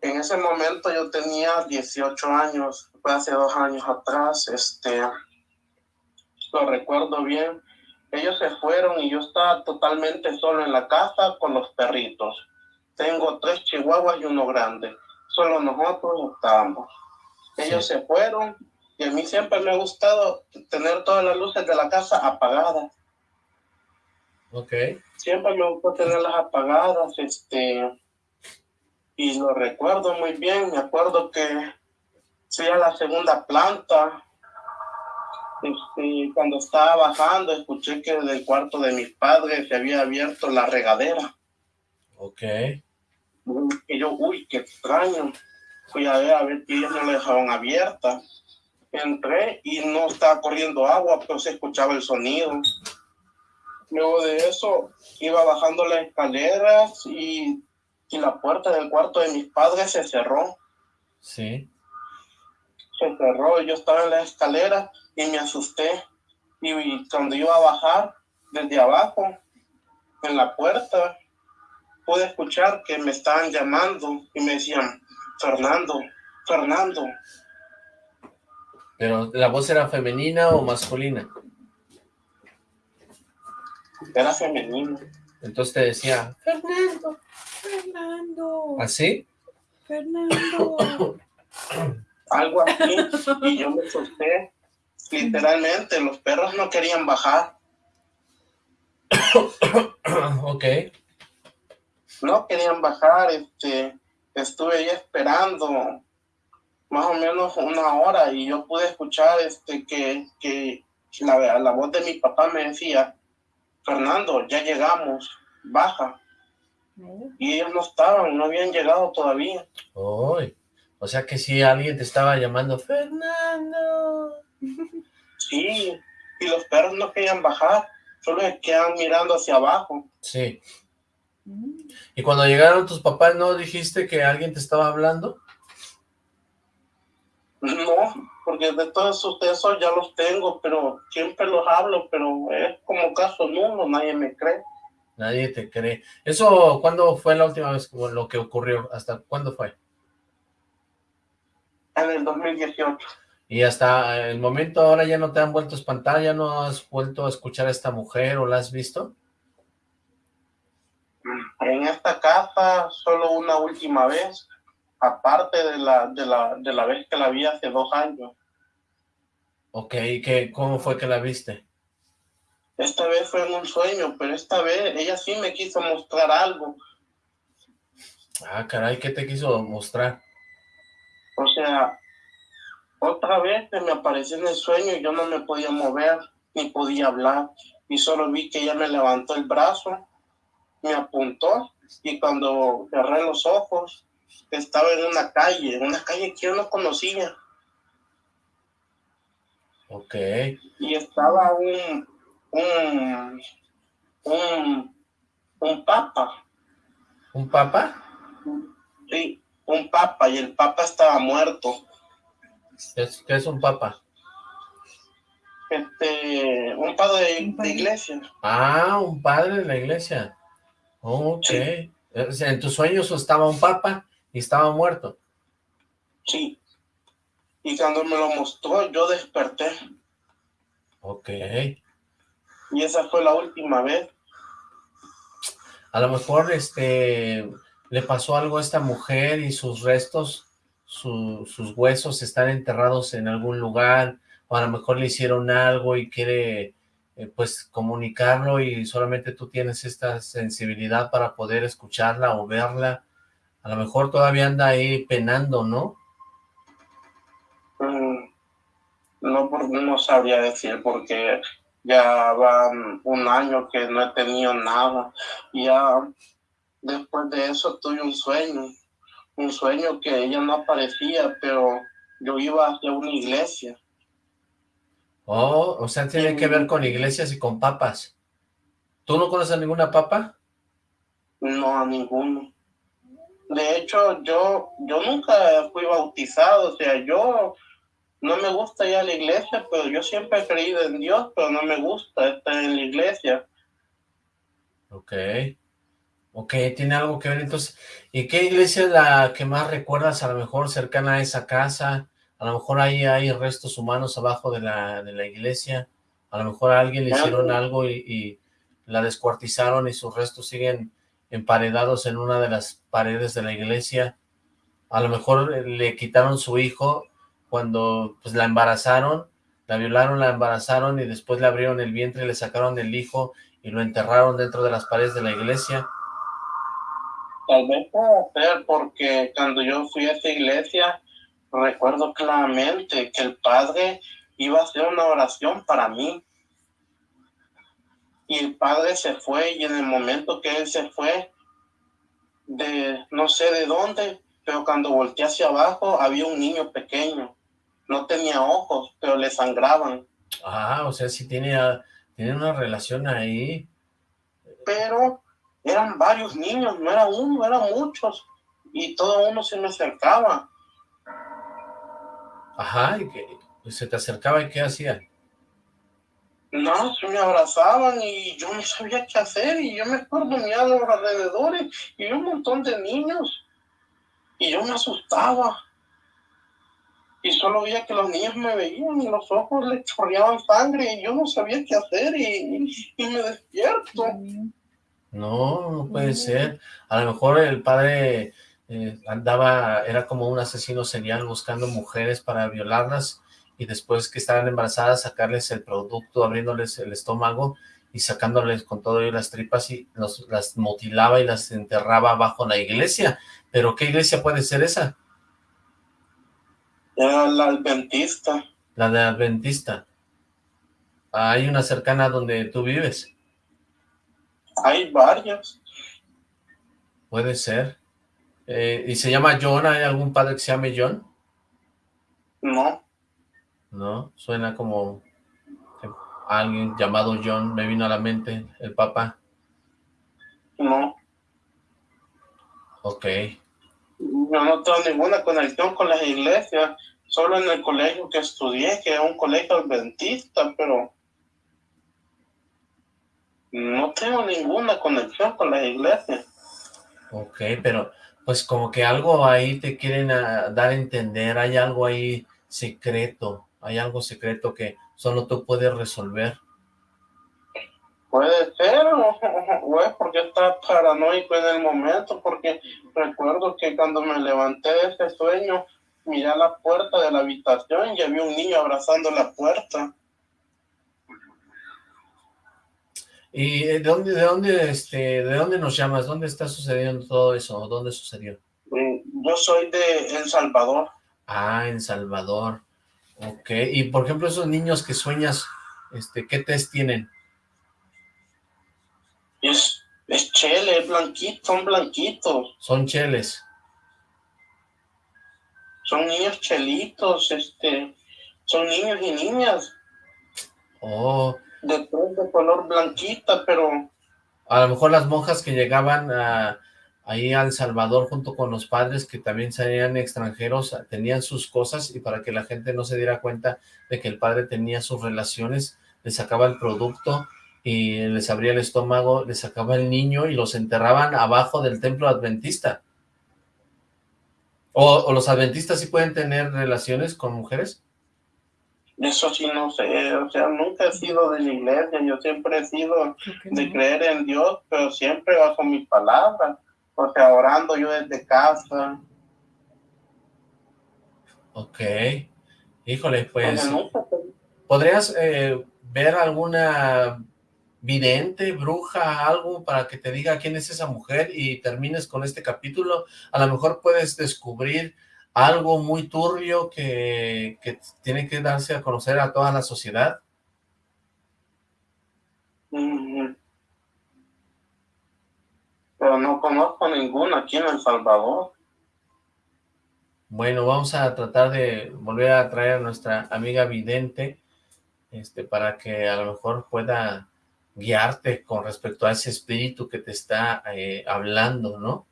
En ese momento yo tenía 18 años, fue hace dos años atrás, este, lo recuerdo bien. Ellos se fueron y yo estaba totalmente solo en la casa con los perritos. Tengo tres chihuahuas y uno grande. Solo nosotros estábamos. Ellos se fueron y a mí siempre me ha gustado tener todas las luces de la casa apagadas. Ok. Siempre me gustó tenerlas apagadas, este, y lo recuerdo muy bien. Me acuerdo que fui a la segunda planta este, cuando estaba bajando, escuché que del cuarto de mis padres se había abierto la regadera. Ok. Y yo, uy, qué extraño. Fui a ver, a ver que ellos no la dejaban abierta. Entré y no estaba corriendo agua, pero se escuchaba el sonido. Luego de eso, iba bajando las escaleras y, y la puerta del cuarto de mis padres se cerró. Sí. Se cerró, yo estaba en la escalera y me asusté. Y, cuando iba a bajar desde abajo, en la puerta, pude escuchar que me estaban llamando y me decían, Fernando, Fernando. ¿Pero la voz era femenina o masculina? Era femenina. Entonces te decía, Fernando, Fernando. ¿Así? Fernando. Algo así. Y yo me asusté Literalmente, los perros no querían bajar. ok. No querían bajar, este, estuve ahí esperando más o menos una hora y yo pude escuchar este, que, que la, la voz de mi papá me decía, Fernando, ya llegamos, baja. Y ellos no estaban, no habían llegado todavía. o sea que si alguien te estaba llamando, Fernando. Sí, y los perros no querían bajar, solo se quedan mirando hacia abajo. Sí. ¿Y cuando llegaron tus papás no dijiste que alguien te estaba hablando? No, porque de todos esos ya los tengo, pero siempre los hablo, pero es como caso nulo, nadie me cree. Nadie te cree. ¿Eso cuándo fue la última vez lo que ocurrió? ¿Hasta cuándo fue? En el 2018. Y hasta el momento ahora ya no te han vuelto a espantar, ya no has vuelto a escuchar a esta mujer o la has visto. En esta casa solo una última vez, aparte de la, de la, de la vez que la vi hace dos años. Ok, ¿qué, ¿cómo fue que la viste? Esta vez fue en un sueño, pero esta vez ella sí me quiso mostrar algo. Ah, caray, ¿qué te quiso mostrar? O sea, otra vez me apareció en el sueño y yo no me podía mover, ni podía hablar, y solo vi que ella me levantó el brazo, me apuntó, y cuando cerré los ojos, estaba en una calle, en una calle que yo no conocía. Ok. Y estaba un, un, un, un papa. ¿Un papa? Sí, un papa, y el papa estaba muerto. ¿Qué es, un papa? Este, un padre de, iglesia. Ah, un padre de la iglesia. ok. En tus sueños estaba un papa y estaba muerto. Sí. Y cuando me lo mostró, yo desperté. Ok. Y esa fue la última vez. A lo mejor, este, le pasó algo a esta mujer y sus restos sus huesos están enterrados en algún lugar, o a lo mejor le hicieron algo y quiere eh, pues comunicarlo y solamente tú tienes esta sensibilidad para poder escucharla o verla, a lo mejor todavía anda ahí penando, ¿no? Mm, no, no sabría decir porque ya van un año que no he tenido nada, ya después de eso tuve un sueño un sueño que ella no aparecía, pero yo iba hacia una iglesia. Oh, o sea, tiene que ver con iglesias y con papas. ¿Tú no conoces a ninguna papa? No, a ninguno. De hecho, yo, yo nunca fui bautizado, o sea, yo no me gusta ir a la iglesia, pero yo siempre he creído en Dios, pero no me gusta estar en la iglesia. Ok. Ok, tiene algo que ver entonces. ¿Y qué iglesia es la que más recuerdas a lo mejor cercana a esa casa? A lo mejor ahí hay restos humanos abajo de la, de la iglesia. A lo mejor a alguien le hicieron algo y, la descuartizaron y sus restos siguen emparedados en una de las paredes de la iglesia. A lo mejor le quitaron su hijo cuando pues la embarazaron, la violaron, la embarazaron y después le abrieron el vientre y le sacaron el hijo y lo enterraron dentro de las paredes de la iglesia Tal vez pueda ser porque cuando yo fui a esta iglesia, recuerdo claramente que el padre iba a hacer una oración para mí. Y el padre se fue y en el momento que él se fue, de no sé de dónde, pero cuando volteé hacia abajo había un niño pequeño. No tenía ojos, pero le sangraban. Ah, o sea, sí tiene, tiene una relación ahí. Pero eran varios niños, no era uno, eran muchos, y todo uno se me acercaba. Ajá, y que se te acercaba y qué hacía. No, se me abrazaban y yo no sabía qué hacer y yo me acuerdo a los alrededores y un montón de niños y yo me asustaba y solo veía que los niños me veían y los ojos les chorreaban sangre y yo no sabía qué hacer y, me despierto. No, no puede ser. A lo mejor el padre eh, andaba, era como un asesino serial buscando mujeres para violarlas y después que estaban embarazadas sacarles el producto, abriéndoles el estómago y sacándoles con todo y las tripas y las mutilaba y las enterraba bajo la iglesia. ¿Pero qué iglesia puede ser esa? la adventista. La de adventista. Hay una cercana donde tú vives. Hay varios. Puede ser. Eh, ¿Y se llama John? ¿Hay algún padre que se llame John? No. No, suena como alguien llamado John, me vino a la mente, el papá. No. Ok. Yo no tengo ninguna conexión con las iglesias, solo en el colegio que estudié, que es un colegio adventista, pero no tengo ninguna conexión con la iglesia. Ok, pero pues como que algo ahí te quieren ah, dar a entender, hay algo ahí secreto, hay algo secreto que solo tú puedes resolver. Puede ser, es porque está paranoico en el momento, porque recuerdo que cuando me levanté de ese sueño, miré a la puerta de la habitación y había un niño abrazando la puerta. ¿Y de dónde, de dónde, este, de dónde nos llamas? ¿Dónde está sucediendo todo eso? ¿Dónde sucedió? Mm, yo soy de El Salvador. Ah, en Salvador. Ok. Y por ejemplo, esos niños que sueñas, este, ¿qué test tienen? Es, es chele, blanquito, son blanquitos. Son cheles. Son niños chelitos, este, son niños y niñas. Oh, de, de color blanquita, pero... A lo mejor las monjas que llegaban a, ahí a El Salvador junto con los padres que también salían extranjeros, tenían sus cosas y para que la gente no se diera cuenta de que el padre tenía sus relaciones, les sacaba el producto y les abría el estómago, les sacaba el niño y los enterraban abajo del templo adventista. ¿O, o los adventistas sí pueden tener relaciones con mujeres? Eso sí no sé, o sea, nunca he sido de la iglesia, yo siempre he sido de creer en Dios, pero siempre bajo mi palabra, o sea, orando yo desde casa. Ok, híjole, pues, ¿podrías eh, ver alguna vidente, bruja, algo para que te diga quién es esa mujer y termines con este capítulo? A lo mejor puedes descubrir algo muy turbio que, tiene que darse a conocer a toda la sociedad? Pero no conozco ninguna aquí en El Salvador. Bueno, vamos a tratar de volver a traer a nuestra amiga vidente, este, para que a lo mejor pueda guiarte con respecto a ese espíritu que te está eh, hablando, ¿no?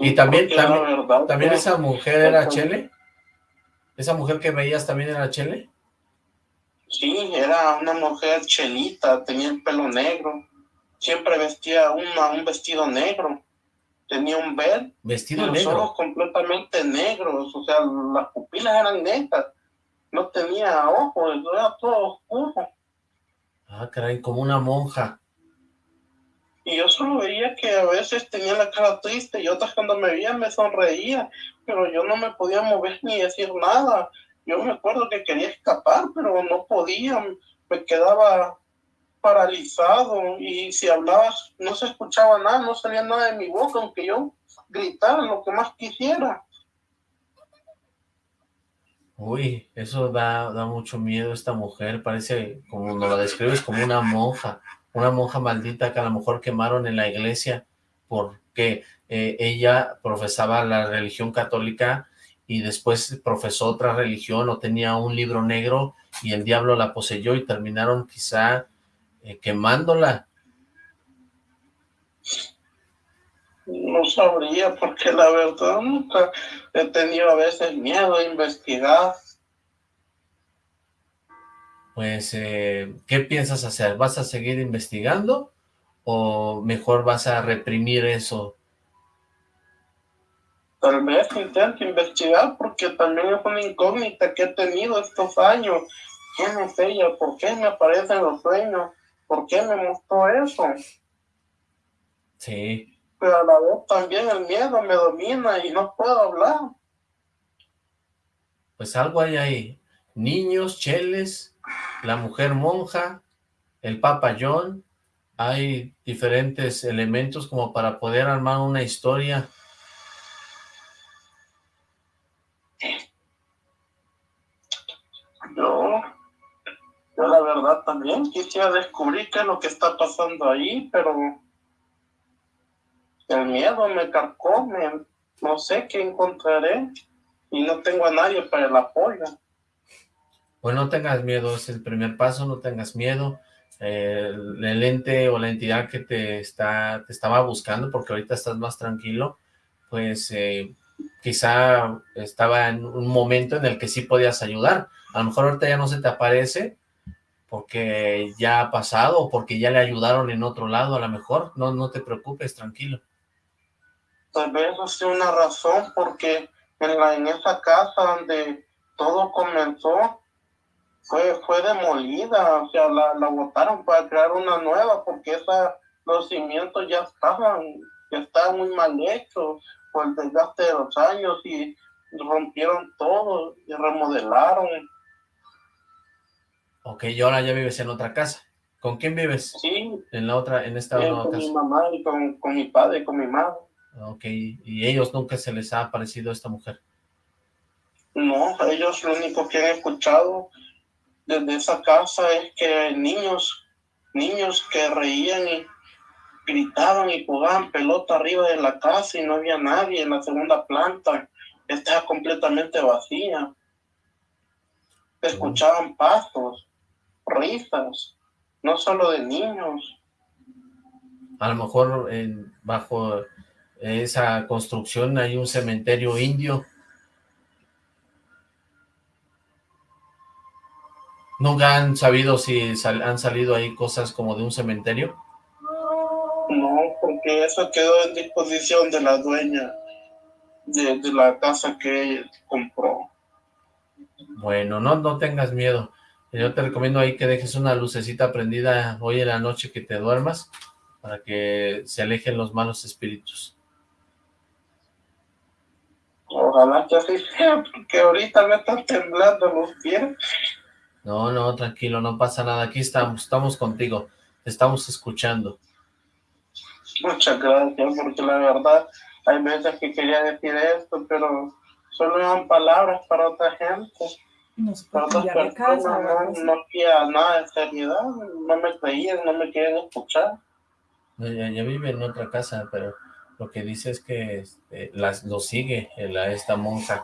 y también, también, esa mujer era Chele. ¿Esa mujer que veías también era Chele? Sí, era una mujer chelita, tenía el pelo negro. Siempre vestía una, un vestido negro. Tenía un bel. Vestido negro. Los ojos completamente negros, o sea, las pupilas eran negras. No tenía ojos, era todo oscuro. Ah, caray, como una monja. Y yo solo veía que a veces tenía la cara triste y otras cuando me veía me sonreía, pero yo no me podía mover ni decir nada. Yo me acuerdo que quería escapar, pero no podía, me quedaba paralizado y si hablaba no se escuchaba nada, no salía nada de mi boca, aunque yo gritara lo que más quisiera. Uy, eso da, da mucho miedo esta mujer, parece, como nos la describes, como una monja una monja maldita que a lo mejor quemaron en la iglesia porque eh, ella profesaba la religión católica y después profesó otra religión o tenía un libro negro y el diablo la poseyó y terminaron quizá eh, quemándola. No sabría porque la verdad nunca he tenido a veces miedo a investigar pues, eh, ¿qué piensas hacer? ¿Vas a seguir investigando o mejor vas a reprimir eso? Tal vez intente investigar porque también es una incógnita que he tenido estos años. ¿Quién es ella? ¿Por qué me aparecen los sueños? ¿Por qué me mostró eso? Sí. Pero a la vez también el miedo me domina y no puedo hablar. Pues algo hay ahí. Niños, cheles, la mujer monja, el Papa John, hay diferentes elementos como para poder armar una historia. Yo, yo la verdad también quisiera descubrir qué es lo que está pasando ahí, pero el miedo me carcome, no sé qué encontraré y no tengo a nadie para el apoyo. Pues no tengas miedo, es el primer paso, no tengas miedo. el ente o la entidad que te está te estaba buscando, porque ahorita estás más tranquilo, pues eh, quizá estaba en un momento en el que sí podías ayudar. A lo mejor ahorita ya no se te aparece porque ya ha pasado o porque ya le ayudaron en otro lado, a lo mejor. No, no te preocupes, tranquilo. Tal vez sea una razón porque en, la, en esa casa donde todo comenzó, fue, fue demolida, o sea, la, la botaron para crear una nueva, porque esa, los cimientos ya estaban, ya estaban muy mal hechos por el desgaste de los años y rompieron todo y remodelaron. Ok, y ahora ya vives en otra casa. ¿Con quién vives? Sí. En la otra, en esta nueva con casa. mi mamá y con, con mi padre y con mi madre. Ok, y ellos nunca se les ha aparecido esta mujer. No, ellos lo único que han escuchado desde esa casa es que niños, niños que reían y gritaban y jugaban pelota arriba de la casa y no había nadie en la segunda planta. Estaba completamente vacía. Escuchaban pasos, risas, no solo de niños. A lo mejor en, bajo esa construcción hay un cementerio indio. ¿Nunca han sabido si sal- han salido ahí cosas como de un cementerio? No, porque eso quedó en disposición de la dueña de, de la casa que compró. Bueno, no, no tengas miedo. Yo te recomiendo ahí que dejes una lucecita prendida hoy en la noche que te duermas para que se alejen los malos espíritus. Ojalá que así sea, porque ahorita me están temblando los pies. No, no, tranquilo, no pasa nada. Aquí estamos, estamos contigo. Te estamos escuchando. Muchas gracias, porque la verdad hay veces que quería decir esto, pero solo eran palabras para otra gente. No se puede otras cambiar de casa. no, no había nada de seriedad, no me creían, no me querían escuchar. Ya vive en otra casa, pero lo que dice es que este, las, lo sigue la, esta monja.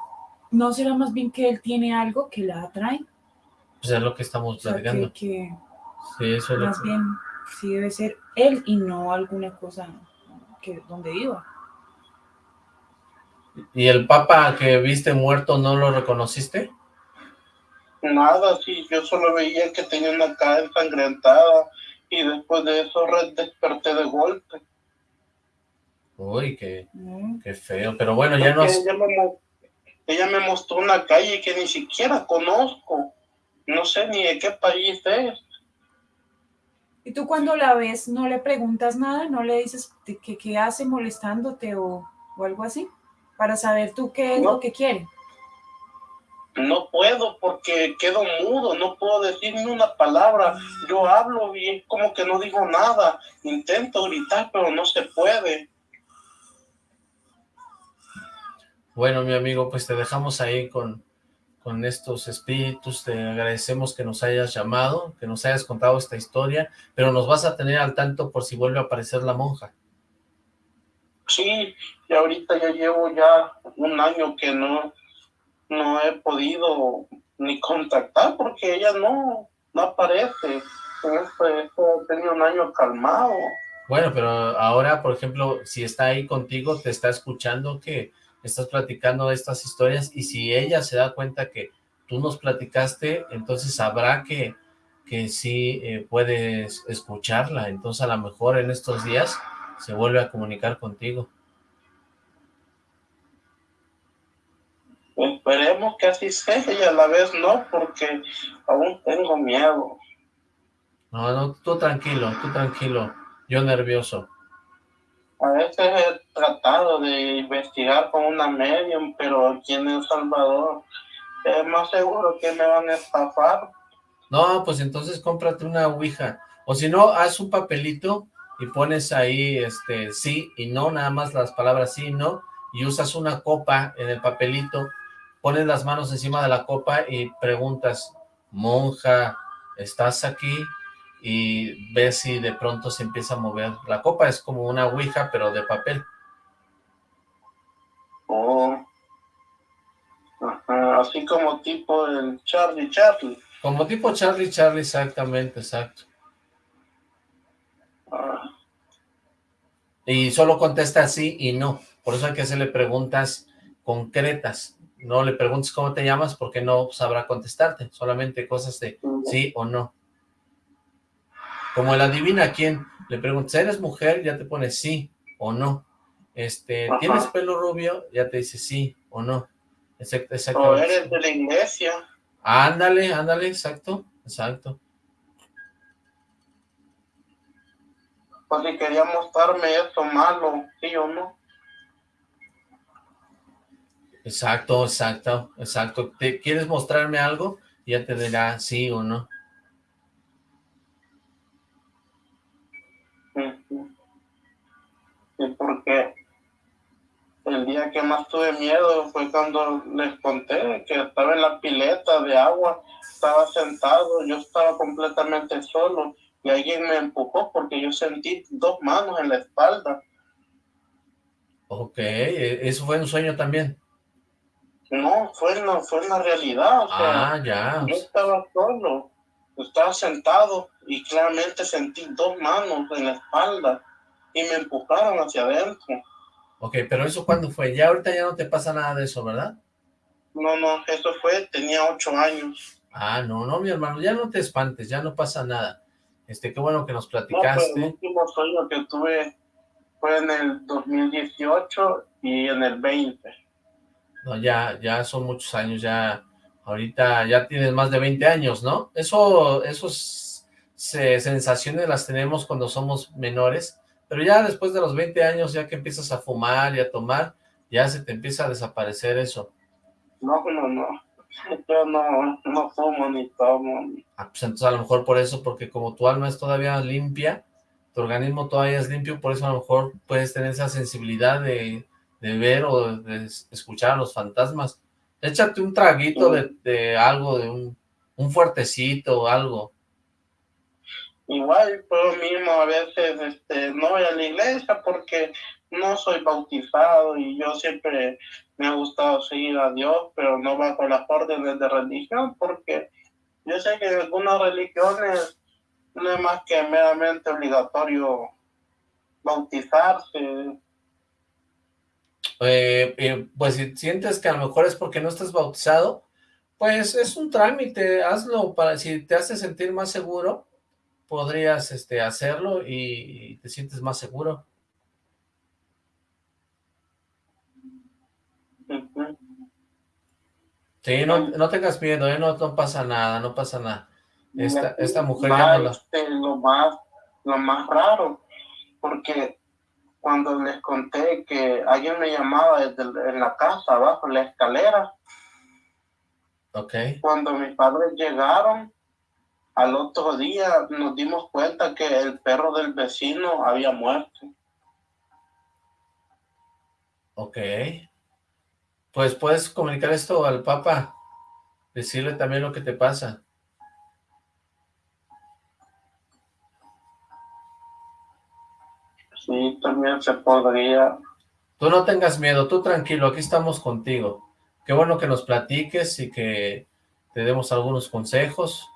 ¿No será más bien que él tiene algo que la atrae? Pues es lo que estamos O sea, que, platicando. que Sí, eso es lo más que- bien sí debe ser él y no alguna cosa que donde viva. ¿Y el papa que viste muerto no lo reconociste? Nada, sí, yo solo veía que tenía una cara ensangrentada y después de eso desperté de golpe. Uy, qué, qué feo. Pero bueno, ya nos... ella, me, mo- ella me mostró una calle que ni siquiera conozco. No sé ni de qué país es. ¿Y tú cuando la ves no le preguntas nada? ¿No le dices que qué hace molestándote o, o algo así? Para saber tú qué es No. lo que quiere. No puedo porque quedo mudo, no puedo decir ni una palabra. Yo hablo y es como que no digo nada. Intento gritar, pero no se puede. Bueno, mi amigo, pues te dejamos ahí con, con estos espíritus. Te agradecemos que nos hayas llamado, que nos hayas contado esta historia, pero nos vas a tener al tanto por si vuelve a aparecer la monja. Sí, y ahorita ya llevo ya un año que no, no he podido ni contactar porque ella no, no aparece. Tenido un año calmado. Bueno, pero ahora, por ejemplo, si está ahí contigo, te está escuchando que estás platicando estas historias y si ella se da cuenta que tú nos platicaste, entonces sabrá que, que sí eh, puedes escucharla. Entonces a lo mejor en estos días se vuelve a comunicar contigo. Esperemos que así sea y a la vez no, porque aún tengo miedo. No, no, tú tranquilo, tú tranquilo. Yo nervioso. A veces he tratado de investigar con una medium, pero aquí en El Salvador es más seguro que me van a estafar. No, pues entonces cómprate una ouija. O si no, haz un papelito y pones ahí este sí y no, nada más las palabras sí y no, y usas una copa en el papelito, pones las manos encima de la copa y preguntas, monja, ¿estás aquí? Y ves si de pronto se empieza a mover. La copa es como una ouija, pero de papel. Oh. Ajá, así como tipo el Charlie Charlie. Como tipo Charlie Charlie, exactamente, exacto. Ah, Y solo contesta sí y no. Por eso hay que hacerle preguntas concretas. No le preguntes cómo te llamas porque no sabrá contestarte. Solamente cosas de sí o no. Como el adivina quién. Le preguntas, ¿eres mujer? Ya te pone sí o no. Este, Ajá. ¿tienes pelo rubio? Ya te dice sí o no. exacto. O eres de la iglesia. Ándale, ándale, exacto, exacto. Pues si quería mostrarme esto malo, sí o no. Exacto, exacto, exacto. ¿Te quieres mostrarme algo? Ya te dirá sí o no. Sí, porque el día que más tuve miedo fue cuando les conté que estaba en la pileta de agua, estaba sentado, yo estaba completamente solo y alguien me empujó porque yo sentí dos manos en la espalda. Ok, ¿e-, ¿eso fue un sueño también? No, fue en la, fue en la realidad. ah, ya. Yo estaba solo, estaba sentado y claramente sentí dos manos en la espalda y me empujaron hacia adentro. Ok, pero ¿eso cuándo fue? Ya ahorita ya no te pasa nada de eso, ¿verdad? No, no, eso fue, tenía ocho años. Ah, no, no, mi hermano, ya no te espantes, ya no pasa nada. Este, qué bueno que nos platicaste. No, el último sueño que tuve fue en el 2018 y en el 20. No, ya, ya son muchos años, ya, ahorita ya tienes más de 20 años, ¿no? Eso, esos sensaciones las tenemos cuando somos menores, pero ya después de los 20 años, ya que empiezas a fumar y a tomar, ya se te empieza a desaparecer eso. No, no, no. Yo no, no fumo ni tomo. Ah, pues entonces a lo mejor por eso, porque como tu alma es todavía limpia, tu organismo todavía es limpio, por eso a lo mejor puedes tener esa sensibilidad de, ver o de escuchar a los fantasmas. Échate un traguito de, de algo, de un, un fuertecito o algo. Igual yo mismo a veces este, no voy a la iglesia porque no soy bautizado y yo siempre me ha gustado seguir a Dios, pero no bajo las órdenes de religión porque yo sé que en algunas religiones no es más que meramente obligatorio bautizarse. Eh, eh, pues si sientes que a lo mejor es porque no estás bautizado, pues es un trámite, hazlo para si te hace sentir más seguro, podrías este, hacerlo y te sientes más seguro. Sí, no, no tengas miedo, ¿eh? no, no pasa nada, no pasa nada. Esta, esta mujer ya no este, lo, más, lo más raro, porque cuando les conté que alguien me llamaba desde en la casa, abajo, en la escalera, okay. cuando mis padres llegaron, al otro día nos dimos cuenta que el perro del vecino había muerto. Ok. Pues puedes comunicar esto al Papa, decirle también lo que te pasa. Sí, también se podría. Tú no tengas miedo, tú tranquilo, aquí estamos contigo. Qué bueno que nos platiques y que te demos algunos consejos.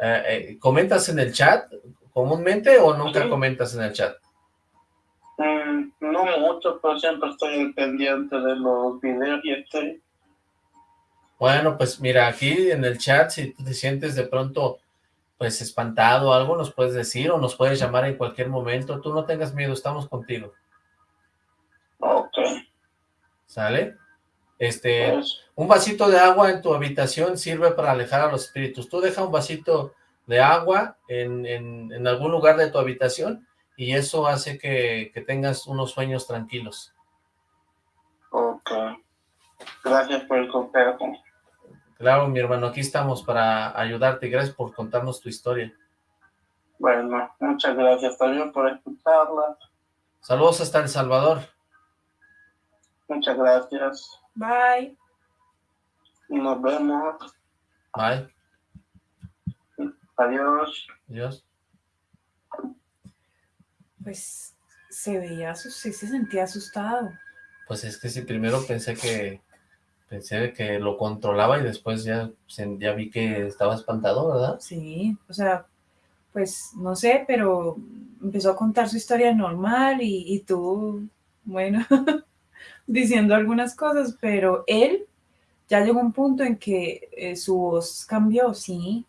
Eh, eh, ¿Comentas en el chat comúnmente o nunca comentas en el chat? Mm, no mucho, pero siempre estoy pendiente de los videos y estoy... Bueno, pues mira, aquí en el chat, si tú te sientes de pronto pues espantado algo, nos puedes decir o nos puedes llamar en cualquier momento. Tú no tengas miedo, estamos contigo. Ok. ¿Sale? Este, pues, un vasito de agua en tu habitación sirve para alejar a los espíritus. Tú deja un vasito de agua en, en, algún lugar de tu habitación y eso hace que, que, tengas unos sueños tranquilos. Ok. Gracias por el consejo. Claro, mi hermano, aquí estamos para ayudarte. Gracias por contarnos tu historia. Bueno, muchas gracias también por escucharla. Saludos hasta El Salvador. Muchas gracias. Bye. Nos vemos. Bye. Adiós. Adiós. Pues se veía, sí se sentía asustado. Pues es que sí, primero pensé que pensé que lo controlaba y después ya, ya vi que estaba espantado, ¿verdad? Sí, o sea, pues no sé, pero empezó a contar su historia normal y, y tú, bueno, diciendo algunas cosas, pero él ya llegó a un punto en que eh, su voz cambió, sí,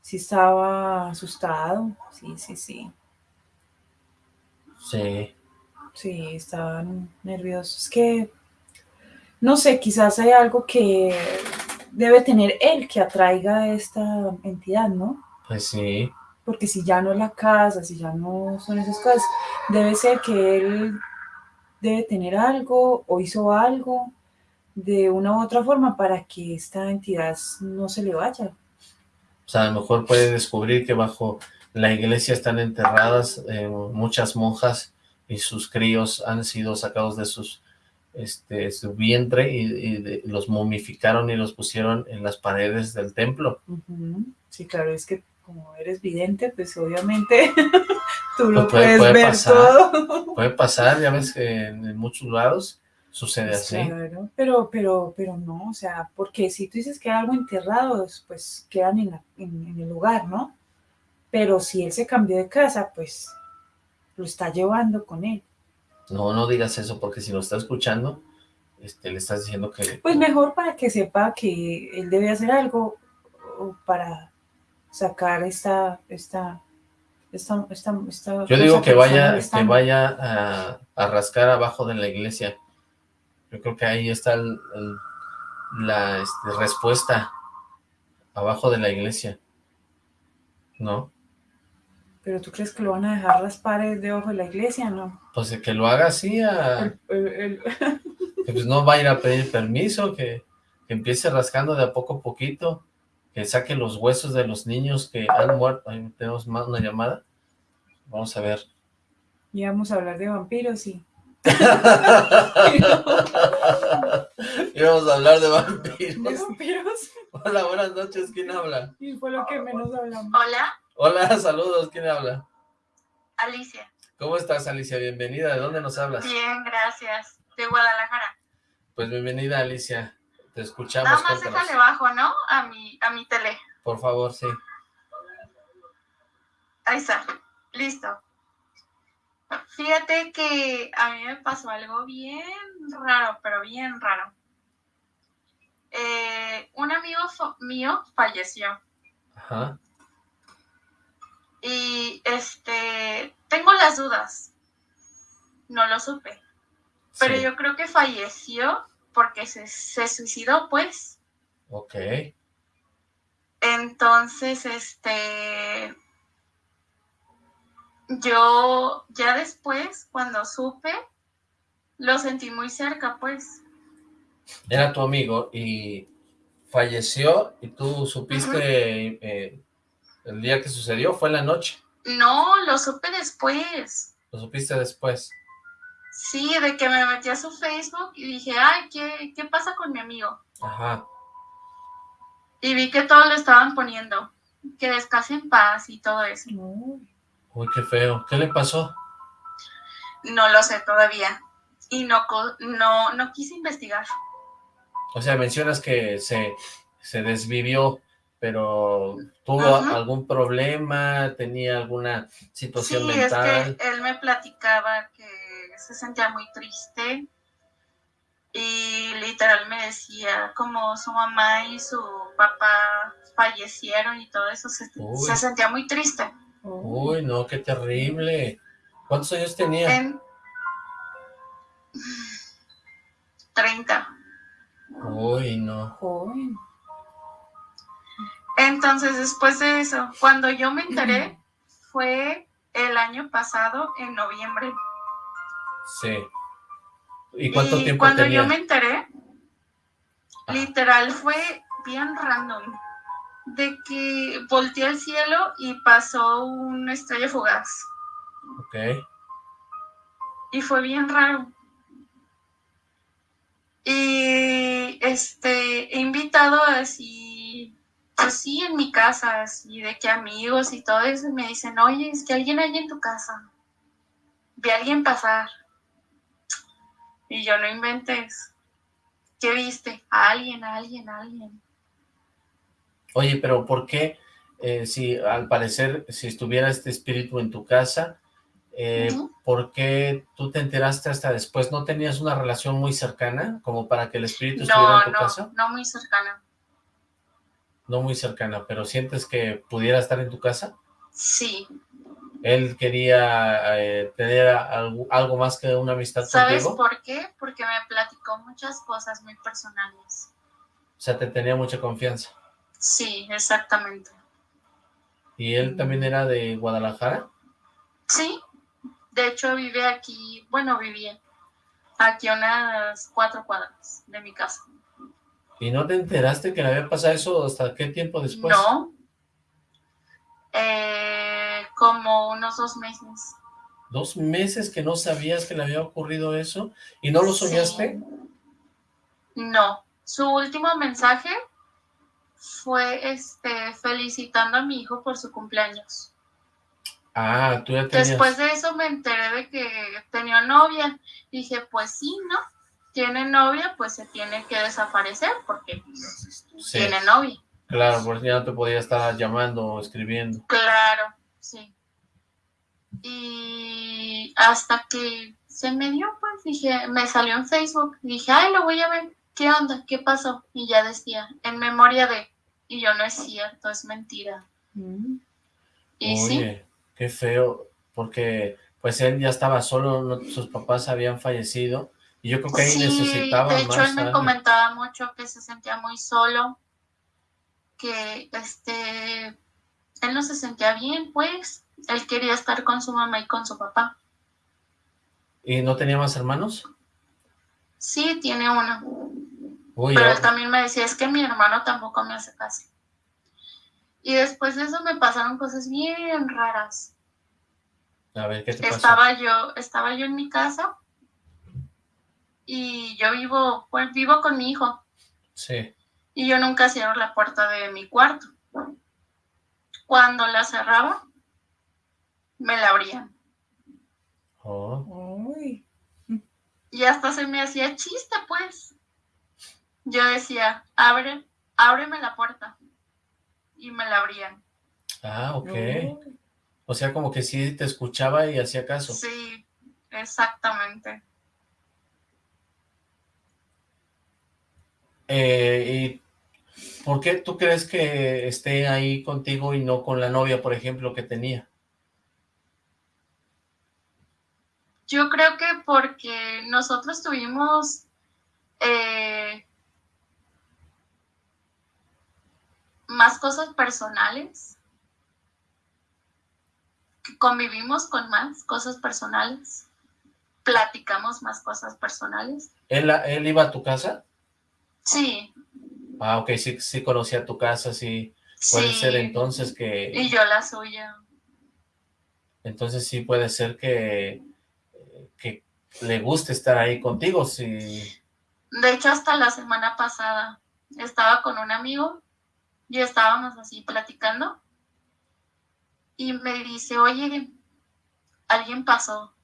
sí estaba asustado, sí, sí, sí. Sí. Sí, estaban nerviosos. Es que no sé, quizás hay algo que debe tener él que atraiga a esta entidad, ¿no? Pues sí. Porque si ya no es la casa, si ya no son esas cosas, debe ser que él debe tener algo o hizo algo de una u otra forma para que esta entidad no se le vaya. O sea, a lo mejor puede descubrir que bajo la iglesia están enterradas eh, muchas monjas y sus críos han sido sacados de sus este, su vientre y, los momificaron y los pusieron en las paredes del templo. Sí, claro, es que como eres vidente, pues obviamente tú lo pues puedes ver todo. Puede pasar, ya ves que en, muchos lados sucede pues así. pero, pero, pero no, o sea, porque si tú dices que hay algo enterrado, pues quedan en, en el lugar, ¿no? Pero si él se cambió de casa, pues lo está llevando con él. No, no digas eso, porque si lo está escuchando, este, le estás diciendo que... Pues mejor para que sepa que él debe hacer algo para sacar esta, esta, esta, esta, Yo digo que vaya, que vaya a, rascar abajo de la iglesia. Yo creo que ahí está la este, respuesta, abajo de la iglesia. ¿No? ¿Pero tú crees que lo van a dejar las paredes de ojo de la iglesia, no? Pues que lo haga así, a... que pues no va a ir a pedir permiso, que, empiece rascando de a poco a poquito, que saque los huesos de los niños que han muerto. Ahí tenemos más una llamada. Vamos a ver. Y vamos a hablar de vampiros, sí. Íbamos a hablar de vampiros. ¿De vampiros? Hola, buenas noches. ¿Quién habla? Y fue lo que menos hablamos. Hola. Hola, saludos, ¿quién habla? Alicia. ¿Cómo estás, Alicia? Bienvenida, ¿de dónde nos hablas? Bien, gracias, de Guadalajara. Pues bienvenida, Alicia, te escuchamos. Nada más déjale bajo, ¿no? A mi, a mi tele. Por favor, sí. Ahí está, listo. Fíjate que a mí me pasó algo bien raro, pero bien raro. Eh, un amigo mío falleció. Ajá. Y este, tengo las dudas. No lo supe. Pero yo creo que falleció porque se, suicidó, pues. Ok. Entonces, este, yo ya después, cuando supe, lo sentí muy cerca, pues. Era tu amigo y falleció y tú supiste ¿El día que sucedió fue en la noche? No, lo supe después. ¿Lo supiste después? Sí, de que me metí a su Facebook y dije, ay, ¿qué, qué pasa con mi amigo? Ajá. Y vi que todo lo estaban poniendo, que descanse en paz y todo eso. Uy, qué feo. ¿Qué le pasó? No lo sé todavía. Y no, no, no quise investigar. O sea, mencionas que se, se desvivió pero ¿tuvo algún problema? ¿Tenía alguna situación mental? Sí, es que él me platicaba que se sentía muy triste y literal me decía como su mamá y su papá fallecieron y todo eso, se, sentía muy triste. Uy, no, qué terrible. ¿Cuántos años tenía? En... 30. Uy, no. Uy. Entonces, después de eso, cuando yo me enteré, fue el año pasado, en noviembre. Sí. ¿Y cuánto y tiempo cuando yo me enteré, literal fue bien random. De que volteé al cielo y pasó una estrella fugaz. Ok. Y fue bien raro. Y este, he invitado así pues sí, en mi casa, y de que amigos y todo eso me dicen, oye, es que alguien hay en tu casa, vi a alguien pasar. Y yo no inventes. ¿Qué viste? A alguien, a alguien, a alguien. Oye, pero ¿por qué, eh, si al parecer, si estuviera este espíritu en tu casa, eh, ¿por qué tú te enteraste hasta después? ¿No tenías una relación muy cercana como para que el espíritu estuviera en tu casa? No, no muy cercana no muy cercana, pero ¿sientes que pudiera estar en tu casa? Sí, ¿Él quería eh, tener algo, algo, más que una amistad ¿Sabes por qué? Porque me platicó muchas cosas muy personales. O sea, te tenía mucha confianza. Sí, exactamente. ¿Y él también era de Guadalajara? Sí, de hecho vive aquí, bueno, vivía aquí a unas cuatro cuadras de mi casa. ¿Y no te enteraste que le había pasado eso hasta qué tiempo después? No, eh, como unos dos meses. ¿Dos meses que no sabías que le había ocurrido eso? ¿Y no lo soñaste? No, su último mensaje fue este felicitando a mi hijo por su cumpleaños. Ah, tú ya tenías... Después de eso me enteré de que tenía novia. Dije, pues sí, ¿no? Tiene novia, pues se tiene que desaparecer porque tiene novia. Claro, porque ya no te podía estar llamando o escribiendo. Claro, sí. Y hasta que se me dio, pues dije, me salió en Facebook. Dije, ay, lo voy a ver. ¿Qué onda? ¿Qué pasó? Y ya decía, en memoria de... Y yo, no es cierto, es mentira. Mm. Y Oye, qué feo, porque pues él ya estaba solo, sus papás habían fallecido. Y yo creo que ahí necesitaba de hecho él me comentaba mucho que se sentía muy solo que este, él no se sentía bien, pues, él quería estar con su mamá y con su papá. ¿Y no tenía más hermanos? Sí, tiene uno. Pero él también me decía, es que mi hermano tampoco me hace caso. Y después de eso me pasaron cosas bien raras. A ver, ¿qué te pasó? Estaba yo, estaba yo en mi casa y yo vivo, pues vivo con mi hijo. Sí y yo nunca cierro la puerta de mi cuarto. Cuando la cerraba, me la abrían. Oh. Y hasta se me hacía chiste, pues. Yo decía, abre, ábreme la puerta. Y me la abrían. Ah, ok. O sea, como que sí te escuchaba y hacía caso. Sí, exactamente. Eh, ¿Y por qué tú crees que esté ahí contigo y no con la novia, por ejemplo, que tenía? Yo creo que porque nosotros tuvimos eh, más cosas personales, convivimos con más cosas personales, platicamos más cosas personales. ¿Él, él iba a tu casa? Sí. Ah, ok, sí, sí conocía tu casa, sí. Puede ser entonces que... Y yo la suya. Entonces sí puede ser que, que le guste estar ahí contigo, sí. De hecho, hasta la semana pasada estaba con un amigo y estábamos así platicando y me dice, oye, alguien pasó.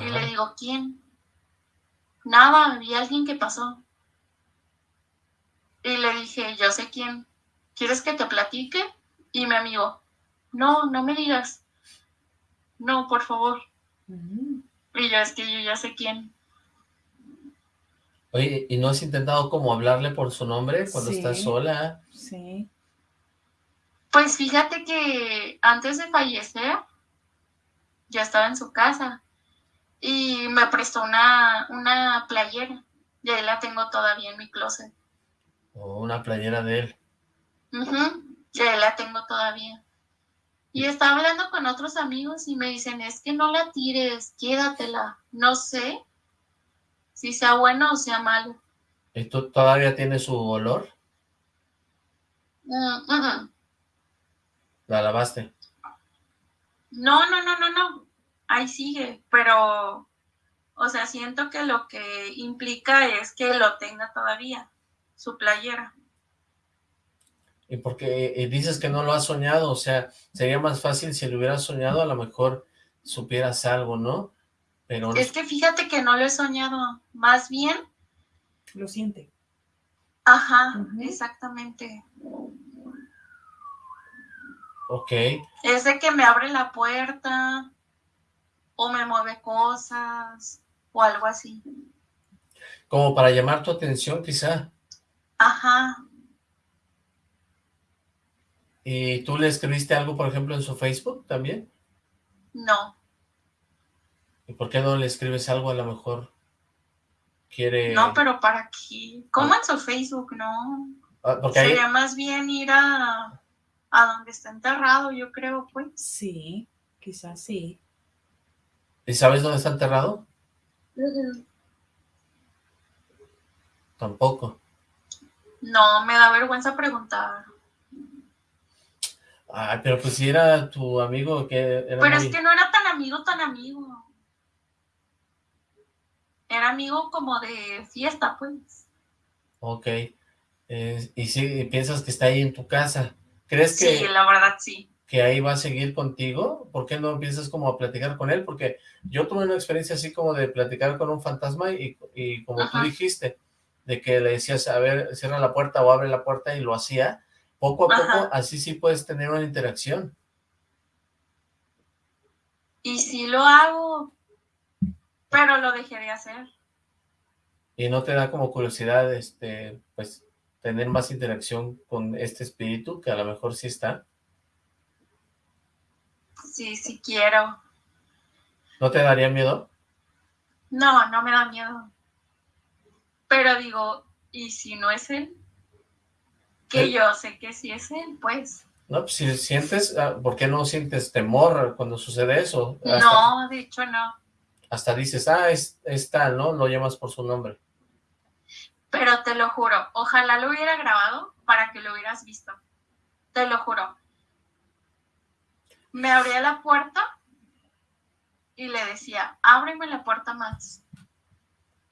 Y le digo, ¿quién? Nada, había alguien que pasó. Y le dije, yo sé quién. ¿Quieres que te platique? Y mi amigo, no, no me digas. No, por favor. Y yo, es que yo ya sé quién. Oye, ¿y no has intentado como hablarle por su nombre cuando estás sola? Sí. Pues fíjate que antes de fallecer, ya estaba en su casa y me prestó una, una playera y ahí la tengo todavía en mi closet. O una playera de él. Ya la tengo todavía. Y estaba hablando con otros amigos y me dicen, es que no la tires, quédatela. No sé si sea bueno o sea malo. ¿Esto todavía tiene su olor? Mm, ¿La lavaste? No, no, no, no, no. Ahí sigue, pero, o sea, siento que lo que implica es que lo tenga todavía su playera. Y porque dices que no lo has soñado, o sea, sería más fácil si lo hubieras soñado, a lo mejor supieras algo, ¿no? Pero Es que fíjate que no lo he soñado, más bien... Lo siente. Ajá, exactamente. Ok. Es de que me abre la puerta, o me mueve cosas, o algo así. Como para llamar tu atención, quizá. Ajá. ¿Y tú le escribiste algo, por ejemplo, en su Facebook también? No. ¿Y por qué no le escribes algo a lo mejor? Quiere... No, pero ¿para qué? ¿Cómo en su Facebook? No. Ah, porque Sería más bien ir a, a donde está enterrado, yo creo, pues. Sí, quizás sí. ¿Y sabes dónde está enterrado? Tampoco. No, me da vergüenza preguntar. Ay, pero pues si era tu amigo que... Era pero es que no era tan amigo, tan amigo. Era amigo como de fiesta, pues. Ok. Eh, y si piensas que está ahí en tu casa. ¿Crees que... Sí, la verdad sí. ¿Que ahí va a seguir contigo? ¿Por qué no empiezas como a platicar con él? Porque yo tuve una experiencia así como de platicar con un fantasma y, y como tú dijiste, de que le decías, a ver, cierra la puerta o abre la puerta y lo hacía, poco a poco así sí puedes tener una interacción. Y si lo hago, pero lo dejé de hacer. ¿Y no te da como curiosidad, este, pues, tener más interacción con este espíritu, que a lo mejor sí está? Sí, sí quiero. ¿No te daría miedo? No, no me da miedo. Pero digo, ¿y si no es él? Que ¿Eh? yo sé que sí es él, pues. No, pues si sientes, ah, ¿por qué no sientes temor cuando sucede eso? no, de hecho no. Hasta dices, ah, es, es, tal, ¿no? Lo llamas por su nombre. Pero te lo juro, ojalá lo hubiera grabado para que lo hubieras visto. Te lo juro. Me abría la puerta y le decía, ábreme la puerta más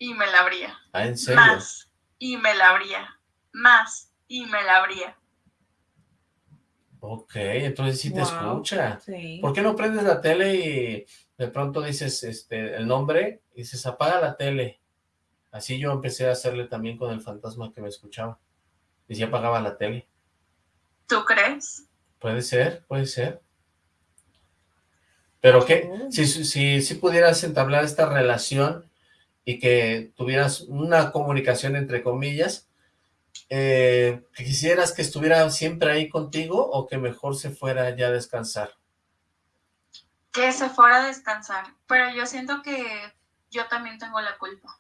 y me la abría. ¿Ah, en serio? Más y me la abría. Más y me la abría. Ok, entonces sí te escucha. ¿Por qué no prendes la tele y de pronto dices este el nombre y dices apaga la tele? Así yo empecé a hacerle también con el fantasma que me escuchaba. Y si apagaba la tele. ¿Tú crees? Puede ser, puede ser. Pero que si, si, si pudieras entablar esta relación y que tuvieras una comunicación entre comillas, eh, ¿quisieras que estuviera siempre ahí contigo o que mejor se fuera ya a descansar? Que se fuera a descansar, pero yo siento que yo también tengo la culpa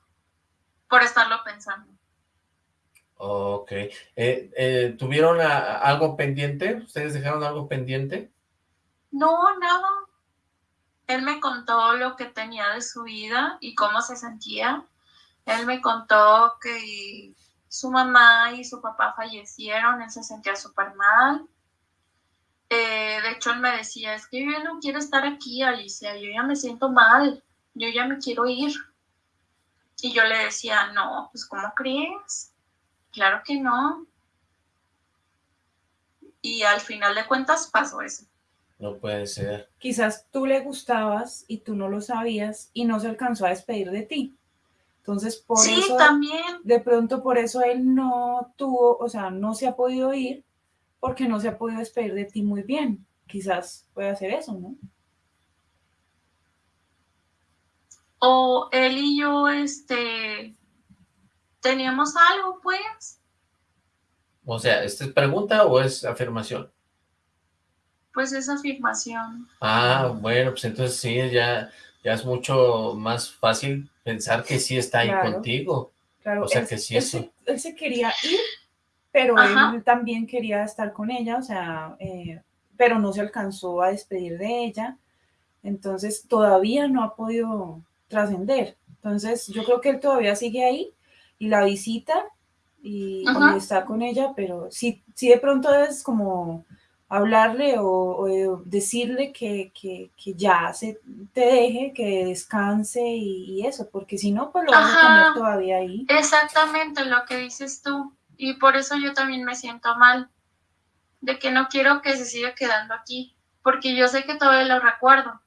por estarlo pensando. Ok. Eh, eh, ¿Tuvieron algo pendiente? ¿Ustedes dejaron algo pendiente? No, nada él me contó lo que tenía de su vida y cómo se sentía. Él me contó que su mamá y su papá fallecieron, él se sentía súper mal. Eh, de hecho, él me decía, es que yo no quiero estar aquí, Alicia, yo ya me siento mal, yo ya me quiero ir. Y yo le decía, no, pues ¿cómo crees? Claro que no. Y al final de cuentas pasó eso. No puede ser. Quizás tú le gustabas y tú no lo sabías y no se alcanzó a despedir de ti. Entonces, por sí, eso, también. de pronto por eso él no tuvo, o sea, no se ha podido ir porque no se ha podido despedir de ti muy bien. Quizás puede hacer eso, ¿no? O él y yo, este, teníamos algo, pues. O sea, ¿esta es pregunta o es afirmación? Pues esa afirmación. Ah, bueno, pues entonces sí, ya, ya es mucho más fácil pensar que sí está ahí contigo. Claro, o sea, que sí él, Se, él se quería ir, pero él también quería estar con ella, o sea, eh, pero no se alcanzó a despedir de ella, entonces todavía no ha podido trascender. Entonces yo creo que él todavía sigue ahí y la visita y, y, está con ella, pero sí, sí de pronto es como hablarle o, decirle que, ya se te deje, que descanse y, eso, porque si no, pues lo vas a tener todavía ahí. Exactamente lo que dices tú. Y por eso yo también me siento mal, de que no quiero que se siga quedando aquí, porque yo sé que todavía lo recuerdo,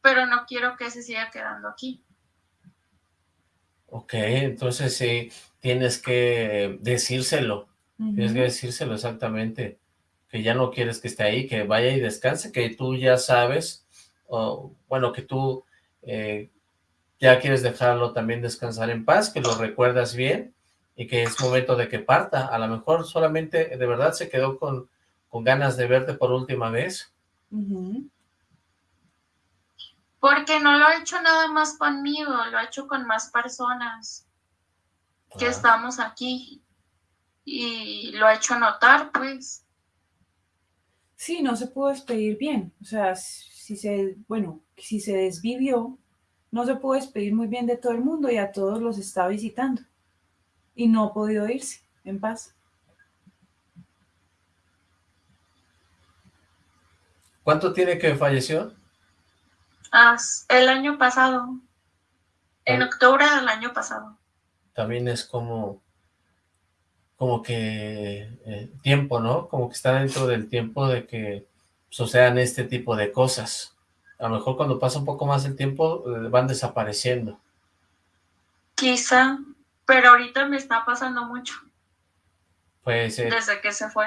pero no quiero que se siga quedando aquí. Ok, entonces sí, tienes que decírselo, tienes que decírselo exactamente que ya no quieres que esté ahí, que vaya y descanse, que tú ya sabes, o bueno, que tú eh, ya quieres dejarlo también descansar en paz, que lo recuerdas bien y que es momento de que parta. A lo mejor solamente de verdad se quedó con, con ganas de verte por última vez. Porque no lo ha hecho nada más conmigo, lo ha hecho con más personas que Ah. estamos aquí. Y lo ha hecho notar, pues. Sí, no se pudo despedir bien. O sea, si se, bueno, si se desvivió, no se pudo despedir muy bien de todo el mundo y a todos los está visitando. Y no ha podido irse en paz. ¿Cuánto tiene que falleció? El año pasado. En Ah. octubre del año pasado. También es como, como que eh, tiempo, ¿no? Como que está dentro del tiempo de que sucedan este tipo de cosas. A lo mejor cuando pasa un poco más el tiempo eh, van desapareciendo. Quizá, pero ahorita me está pasando mucho Pues eh, desde que se fue.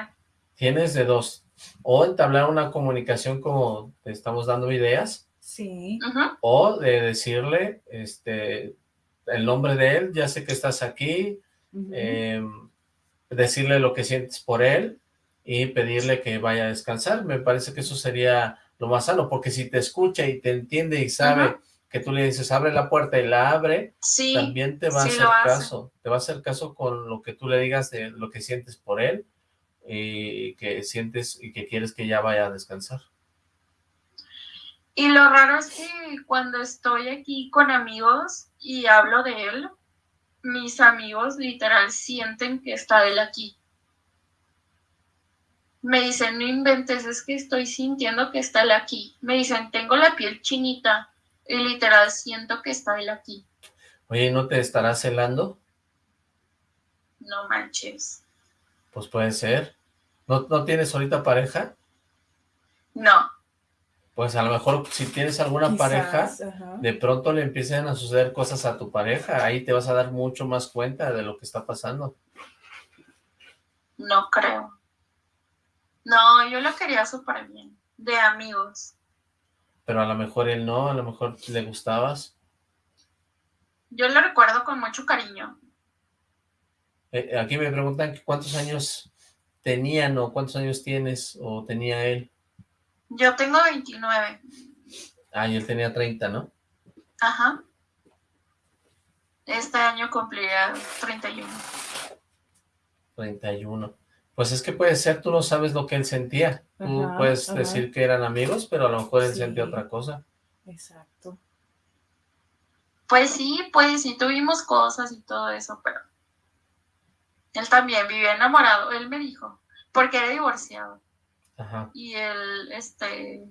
tienes de dos. O entablar una comunicación como te estamos dando ideas, Sí. O de decirle este el nombre de él, ya sé que estás aquí, eh, decirle lo que sientes por él y pedirle que vaya a descansar. Me parece que eso sería lo más sano, porque si te escucha y te entiende y sabe que tú le dices abre la puerta y la abre, Sí, también te va a hacer caso, te va a hacer caso con lo que tú le digas de lo que sientes por él y que sientes y que quieres que ya vaya a descansar. Y lo raro es que cuando estoy aquí con amigos y hablo de él, mis amigos literal sienten que está él aquí. Me dicen, no inventes, es que estoy sintiendo que está él aquí. Me dicen, tengo la piel chinita y literal siento que está él aquí. Oye, ¿no te estarás celando? No manches. Pues puede ser. ¿No, no tienes ahorita pareja? No, Pues a lo mejor si tienes alguna pareja, ajá. de pronto le empiecen a suceder cosas a tu pareja, ahí te vas a dar mucho más cuenta de lo que está pasando. no creo. No, yo lo quería súper bien, de amigos. Pero a lo mejor él no, a lo mejor le gustabas. Yo lo recuerdo con mucho cariño. Eh, aquí me preguntan cuántos años tenían o cuántos años tienes o tenía él. Yo tengo 29. Ah, y él tenía 30, ¿no? Ajá. Este año cumplirá 31. 31. Pues es que puede ser, tú no sabes lo que él sentía. Tú puedes ajá. decir que eran amigos, pero a lo mejor él Sí. sentía otra cosa. Exacto. Pues sí, pues sí tuvimos cosas y todo eso, pero él también vivía enamorado, él me dijo, porque era divorciado Ajá. y él, este,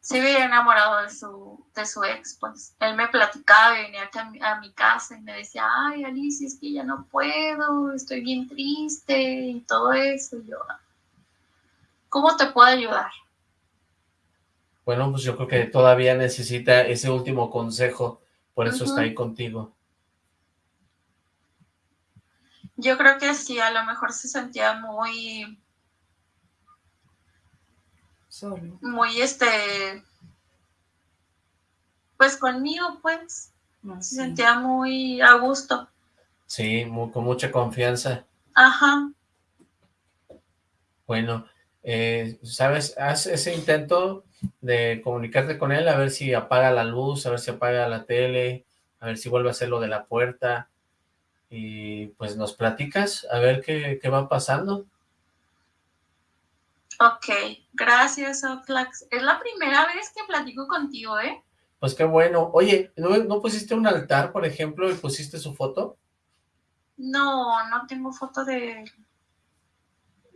sí vivía enamorado de su, de su ex, pues él me platicaba y venía aquí a mi, a mi casa y me decía, ay Alicia, es que ya no puedo, estoy bien triste y todo eso, y yo, "Ah, ¿cómo te puedo ayudar? Bueno, pues yo creo que todavía necesita ese último consejo, por eso está ahí contigo. Yo creo que sí, a lo mejor se sentía muy, Solo. muy este, pues conmigo, pues, se sí. sentía muy a gusto. Sí, mu- con mucha confianza. Ajá, Bueno, eh, ¿sabes? Haz ese intento de comunicarte con él, a ver si apaga la luz, a ver si apaga la tele, a ver si vuelve a hacer lo de la puerta. Y pues nos platicas, a ver qué, qué va pasando. Ok, gracias, Oxlax. Es la primera vez que platico contigo, ¿eh? Pues qué bueno. Oye, ¿no, no pusiste un altar, por ejemplo, y pusiste su foto? No, no tengo foto de él.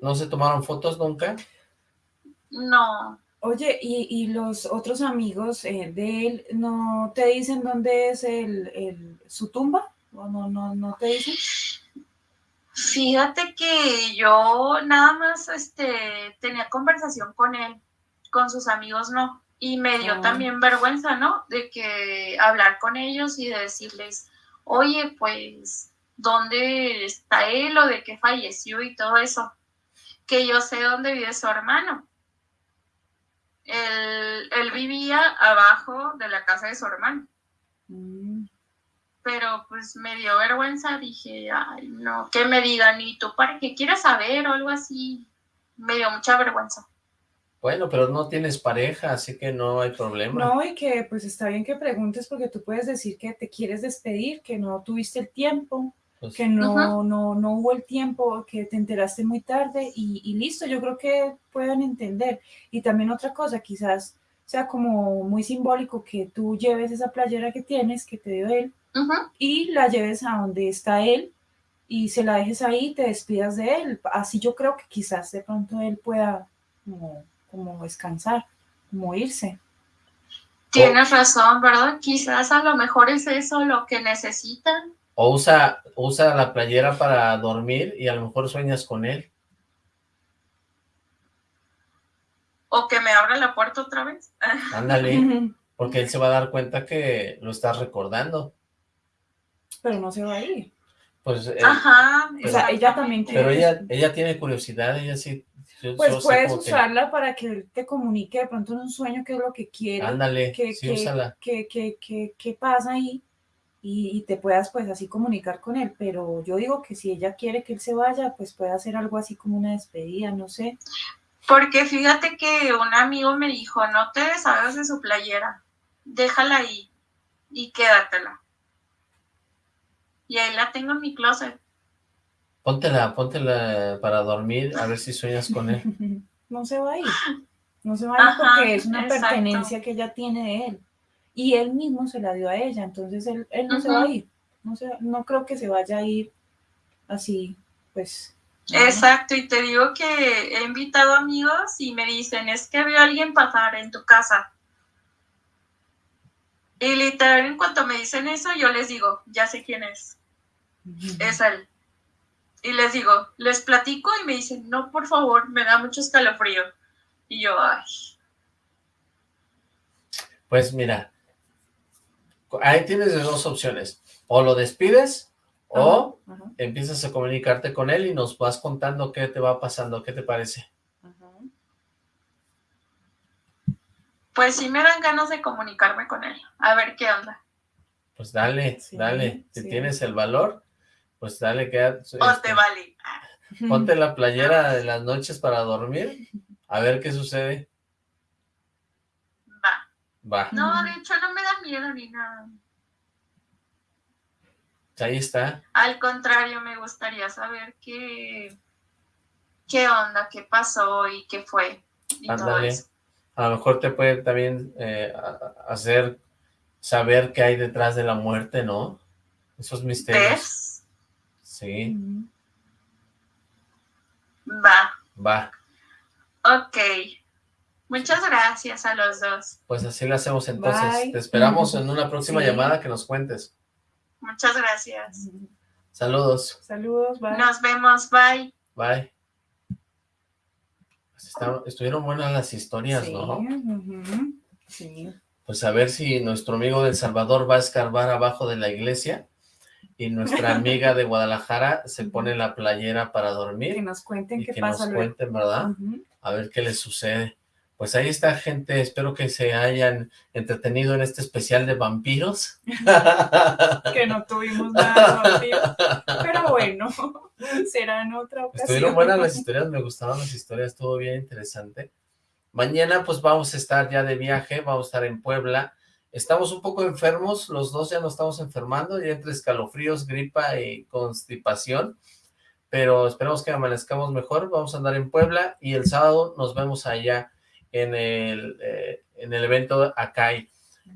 ¿No se tomaron fotos nunca? No, Oye, ¿y, y los otros amigos eh, de él no te dicen dónde es el, el- su tumba? ¿O no, no, no te dicen? Fíjate que yo nada más este, tenía conversación con él, con sus amigos no. Y me dio Ah. también vergüenza, ¿no? De que hablar con ellos y de decirles, oye, pues, ¿dónde está él o de qué falleció y todo eso? Que yo sé dónde vive su hermano. Él, él vivía abajo de la casa de su hermano, Mm, pero pues me dio vergüenza, dije, ay, no, que me digan, ¿y tú para qué quieres saber o algo así? Me dio mucha vergüenza. Bueno, pero no tienes pareja, así que no hay problema. No, y que pues está bien que preguntes porque tú puedes decir que te quieres despedir, que no tuviste el tiempo, pues que no, no, no hubo el tiempo, que te enteraste muy tarde y, y, listo, yo creo que pueden entender. Y también otra cosa, quizás sea como muy simbólico que tú lleves esa playera que tienes, que te dio él, y la lleves a donde está él y se la dejes ahí y te despidas de él. Así yo creo que quizás de pronto él pueda como, como descansar, como irse. Tienes razón, ¿verdad? Quizás a lo mejor es eso lo que necesitan. O usa, usa la playera para dormir y a lo mejor sueñas con él. O que me abra la puerta otra vez. Ándale, porque él se va a dar cuenta que lo estás recordando. Pero no se va a ir. Pues, eh, Ajá, o sea, ella también quiere. Pero ella, ella tiene curiosidad, ella sí. pues puedes usarla para que él te comunique de pronto en un sueño qué es lo que quiere. Ándale, que, sí, úsala. ¿Qué pasa ahí? Y, y, te puedas pues así comunicar con él, pero yo digo que si ella quiere que él se vaya, pues puede hacer algo así como una despedida, no sé. Porque fíjate que un amigo me dijo, no te deshagas de su playera, déjala ahí y quédatela. Y ahí la tengo en mi closet. Póntela, póntela para dormir, a ver si sueñas con él. No se va a ir, no se va a ir porque es una pertenencia que ella tiene de él. Y él mismo se la dio a ella, entonces él, no se va a ir. No, no creo que se vaya a ir así, pues Exacto, y te digo que he invitado amigos y me dicen, es que veo a alguien pasar en tu casa. Y literal, en cuanto me dicen eso, yo les digo, ya sé quién es. Es él. Y les digo, les platico y me dicen, no, por favor, me da mucho escalofrío. Y yo, ay. Pues mira, ahí tienes dos opciones. O lo despides o empiezas a comunicarte con él y nos vas contando qué te va pasando, ¿qué te parece? Pues sí me dan ganas de comunicarme con él, a ver qué onda. Pues dale, dale, si tienes el valor, pues dale, que O te este. Ponte la playera de las noches para dormir, a ver qué sucede. Va. Va. No, de hecho no me da miedo ni nada. Ahí está. Al contrario, me gustaría saber qué, qué onda, qué pasó y qué fue. A lo mejor te puede también eh, hacer saber qué hay detrás de la muerte, ¿no? Esos misterios. Sí. Va. Va. Ok. Muchas gracias a los dos. Pues así lo hacemos entonces. Te esperamos en una próxima llamada que nos cuentes. Muchas gracias. Saludos. Saludos, bye. Nos vemos, bye. Bye. Pues estuvieron buenas las historias, ¿no? Sí. Pues a ver si nuestro amigo del Salvador va a escarbar abajo de la iglesia y nuestra amiga de Guadalajara se pone la playera para dormir. Que nos cuenten qué que pasa. Que nos cuenten, ¿verdad? A ver qué les sucede. Pues ahí está, gente. Espero que se hayan entretenido en este especial de vampiros. que no tuvimos nada de vampiros. Pero bueno, será en otra ocasión. Estuvieron buenas las historias, me gustaban las historias, estuvo bien interesante. Mañana pues vamos a estar ya de viaje, vamos a estar en Puebla. Estamos un poco enfermos, los dos ya nos estamos enfermando, ya entre escalofríos, gripa y constipación. Pero esperamos que amanezcamos mejor, vamos a andar en Puebla y el sábado nos vemos allá en el, eh, en el evento Akai.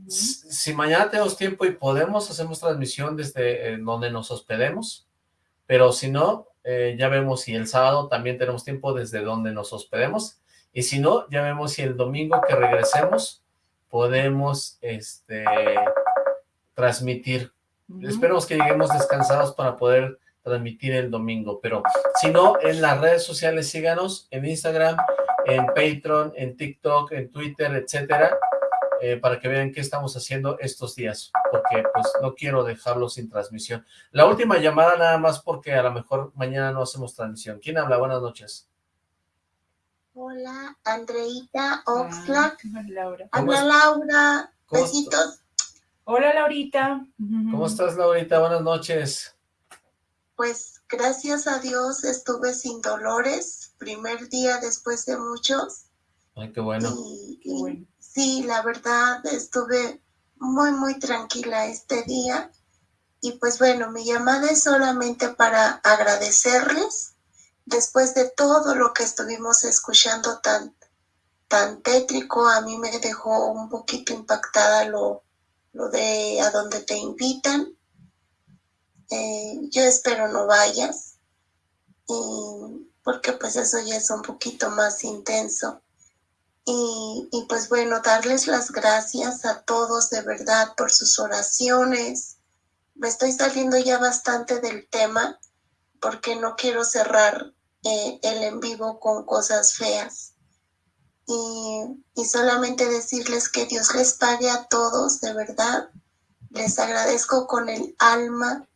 Si mañana tenemos tiempo y podemos, hacemos transmisión desde eh, donde nos hospedemos, pero si no, eh, ya vemos si el sábado también tenemos tiempo desde donde nos hospedemos, y si no, ya vemos si el domingo que regresemos podemos este, transmitir. Esperemos que lleguemos descansados para poder transmitir el domingo, pero si no, en las redes sociales síganos, en Instagram, en Patreon, en TikTok, en Twitter, etcétera, eh, para que vean qué estamos haciendo estos días, porque pues no quiero dejarlo sin transmisión. La última llamada nada más porque a lo mejor mañana no hacemos transmisión. ¿Quién habla? Buenas noches. Hola, Andreita Oxlack. Ah, Laura. Habla Laura. Besitos. Hola, Laurita. ¿Cómo estás, Laurita? Buenas noches. Pues gracias a Dios estuve sin dolores, primer día después de muchos, Ay, qué bueno. Sí, la verdad estuve muy, muy tranquila este día. Y pues bueno, mi llamada es solamente para agradecerles después de todo lo que estuvimos escuchando tan, tan tétrico, a mí me dejó un poquito impactada lo, lo de a dónde te invitan. Eh, yo espero no vayas, porque pues eso ya es un poquito más intenso. Y, y, pues bueno, darles las gracias a todos de verdad por sus oraciones. Me estoy saliendo ya bastante del tema porque no quiero cerrar el en vivo con cosas feas. Y, y solamente decirles que Dios les pague a todos, de verdad. Les agradezco con el alma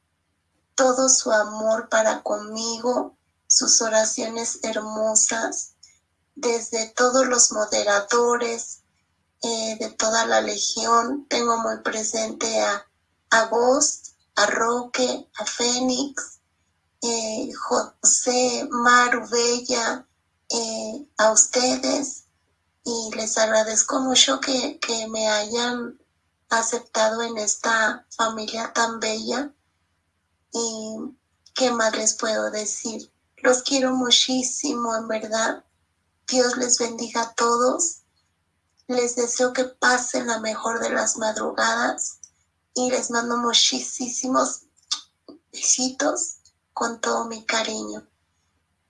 todo su amor para conmigo, sus oraciones hermosas, desde todos los moderadores, eh, de toda la legión. Tengo muy presente a, a Ghost, a Roque, a Fénix, eh, José, Maru, Bella, eh, a ustedes y les agradezco mucho que, que me hayan aceptado en esta familia tan bella y qué más les puedo decir. Los quiero muchísimo, en verdad. Dios les bendiga a todos. Les deseo que pasen la mejor de las madrugadas y les mando muchísimos besitos con todo mi cariño.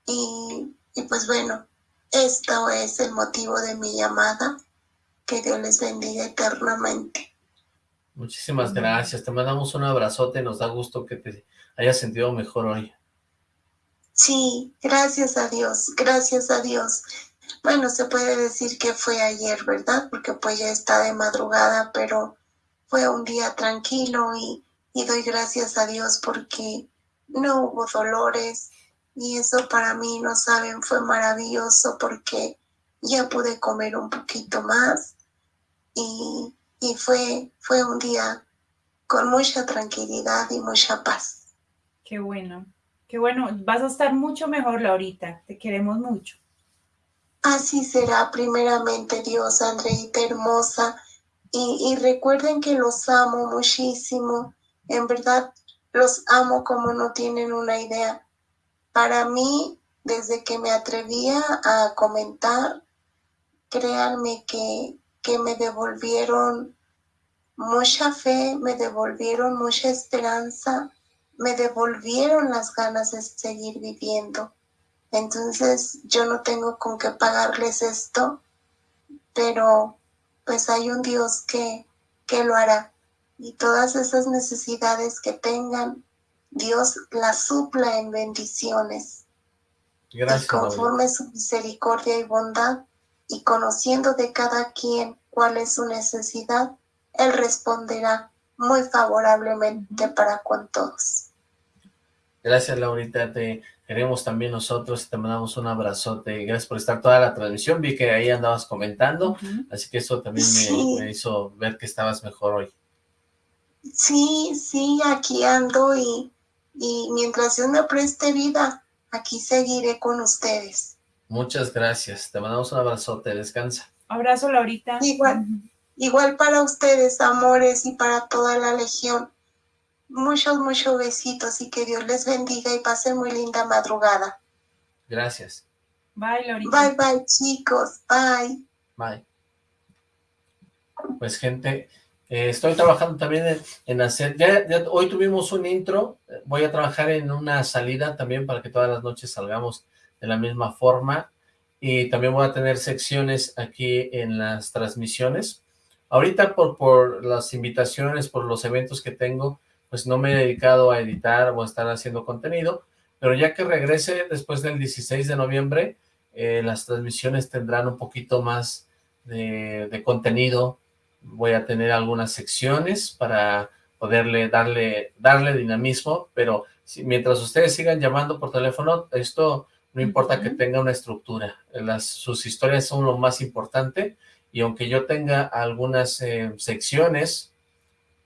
Y, y pues bueno, esto es el motivo de mi llamada. Que Dios les bendiga eternamente. Muchísimas gracias. Te mandamos un abrazote. Nos da gusto que te hayas sentido mejor hoy. Sí, gracias a Dios, gracias a Dios. Bueno, se puede decir que fue ayer, ¿verdad? Porque pues ya está de madrugada, pero fue un día tranquilo y, y doy gracias a Dios porque no hubo dolores y eso para mí, no saben, fue maravilloso porque ya pude comer un poquito más y, y fue, fue un día con mucha tranquilidad y mucha paz. Qué bueno. Qué bueno, vas a estar mucho mejor, Laurita. Te queremos mucho. Así será, primeramente, Dios, Andreita hermosa. Y, y recuerden que los amo muchísimo. En verdad, los amo como no tienen una idea. Para mí, desde que me atrevía a comentar, créanme que, que me devolvieron mucha fe, me devolvieron mucha esperanza me devolvieron las ganas de seguir viviendo. Entonces yo no tengo con qué pagarles esto, pero pues hay un Dios que, que lo hará. Y todas esas necesidades que tengan, Dios las supla en bendiciones. Gracias. Y conforme su misericordia y bondad, y conociendo de cada quien cuál es su necesidad, Él responderá muy favorablemente para con todos. Gracias, Laurita, te queremos también nosotros y te mandamos un abrazote. Gracias por estar toda la transmisión, vi que ahí andabas comentando, así que eso también me, hizo ver que estabas mejor hoy. Sí, sí, aquí ando y, y mientras yo me preste vida, aquí seguiré con ustedes. Muchas gracias, te mandamos un abrazote, descansa. Abrazo, Laurita. Igual, igual para ustedes, amores, y para toda la legión. Muchos, muchos besitos y que Dios les bendiga y pasen muy linda madrugada. Gracias. Bye, Lorita. Bye, bye, chicos. Bye. Bye. Pues, gente, eh, estoy trabajando también en, hacer... Ya, hoy tuvimos un intro. Voy a trabajar en una salida también para que todas las noches salgamos de la misma forma. Y también voy a tener secciones aquí en las transmisiones. Ahorita por, por las invitaciones, por los eventos que tengo, pues no me he dedicado a editar o a estar haciendo contenido, pero ya que regrese después del 16 de noviembre, eh, las transmisiones tendrán un poquito más de, contenido, voy a tener algunas secciones para poderle darle, darle dinamismo, pero si, mientras ustedes sigan llamando por teléfono, esto no importa que tenga una estructura, las, sus historias son lo más importante, y aunque yo tenga algunas eh, secciones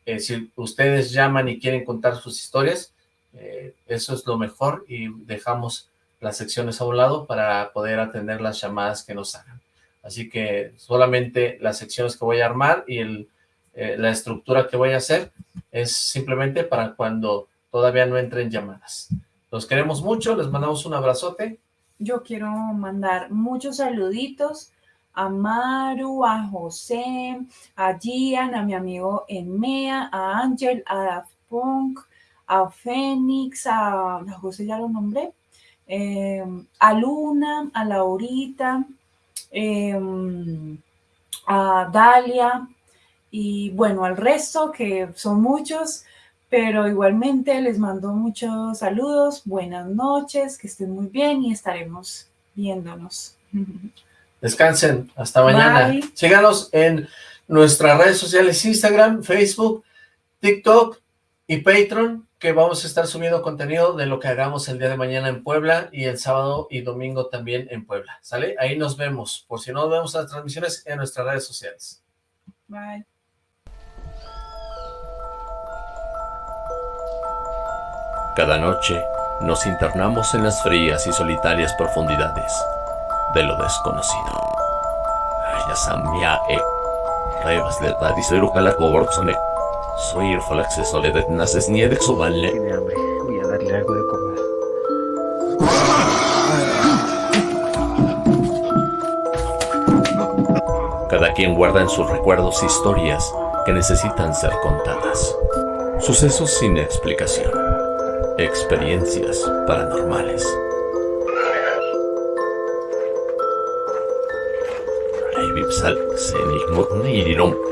eh, si ustedes llaman y quieren contar sus historias, eh, eso es lo mejor y dejamos las secciones a un lado para poder atender las llamadas que nos hagan. Así que solamente las secciones que voy a armar y eh, la estructura que voy a hacer es simplemente para cuando todavía no entren llamadas. Los queremos mucho, les mandamos un abrazote. Yo quiero mandar muchos saluditos a Maru, a José, a Gian, a mi amigo Enmea, a Ángel, a Daft Punk, a Fénix, a, José ya lo nombré, eh, a Luna, a Laurita, em, a Dalia y bueno, al resto que son muchos, pero igualmente les mando muchos saludos, buenas noches, que estén muy bien y estaremos viéndonos. Descansen, hasta mañana. Síganos en nuestras redes sociales, Instagram, Facebook, TikTok y Patreon, que vamos a estar subiendo contenido de lo que hagamos el día de mañana en Puebla y el sábado y domingo también en Puebla, ¿sale? Ahí nos vemos, por si no nos vemos las transmisiones en nuestras redes sociales. Bye. Cada noche nos internamos en las frías y solitarias profundidades de lo desconocido. e Soy el acceso de naces ni de Tiene hambre, voy a darle algo de comer. Cada quien guarda en sus recuerdos historias que necesitan ser contadas. Sucesos sin explicación. Experiencias paranormales. irirom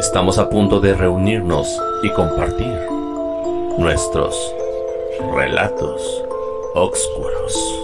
Estamos a punto de reunirnos y compartir nuestros relatos oscuros.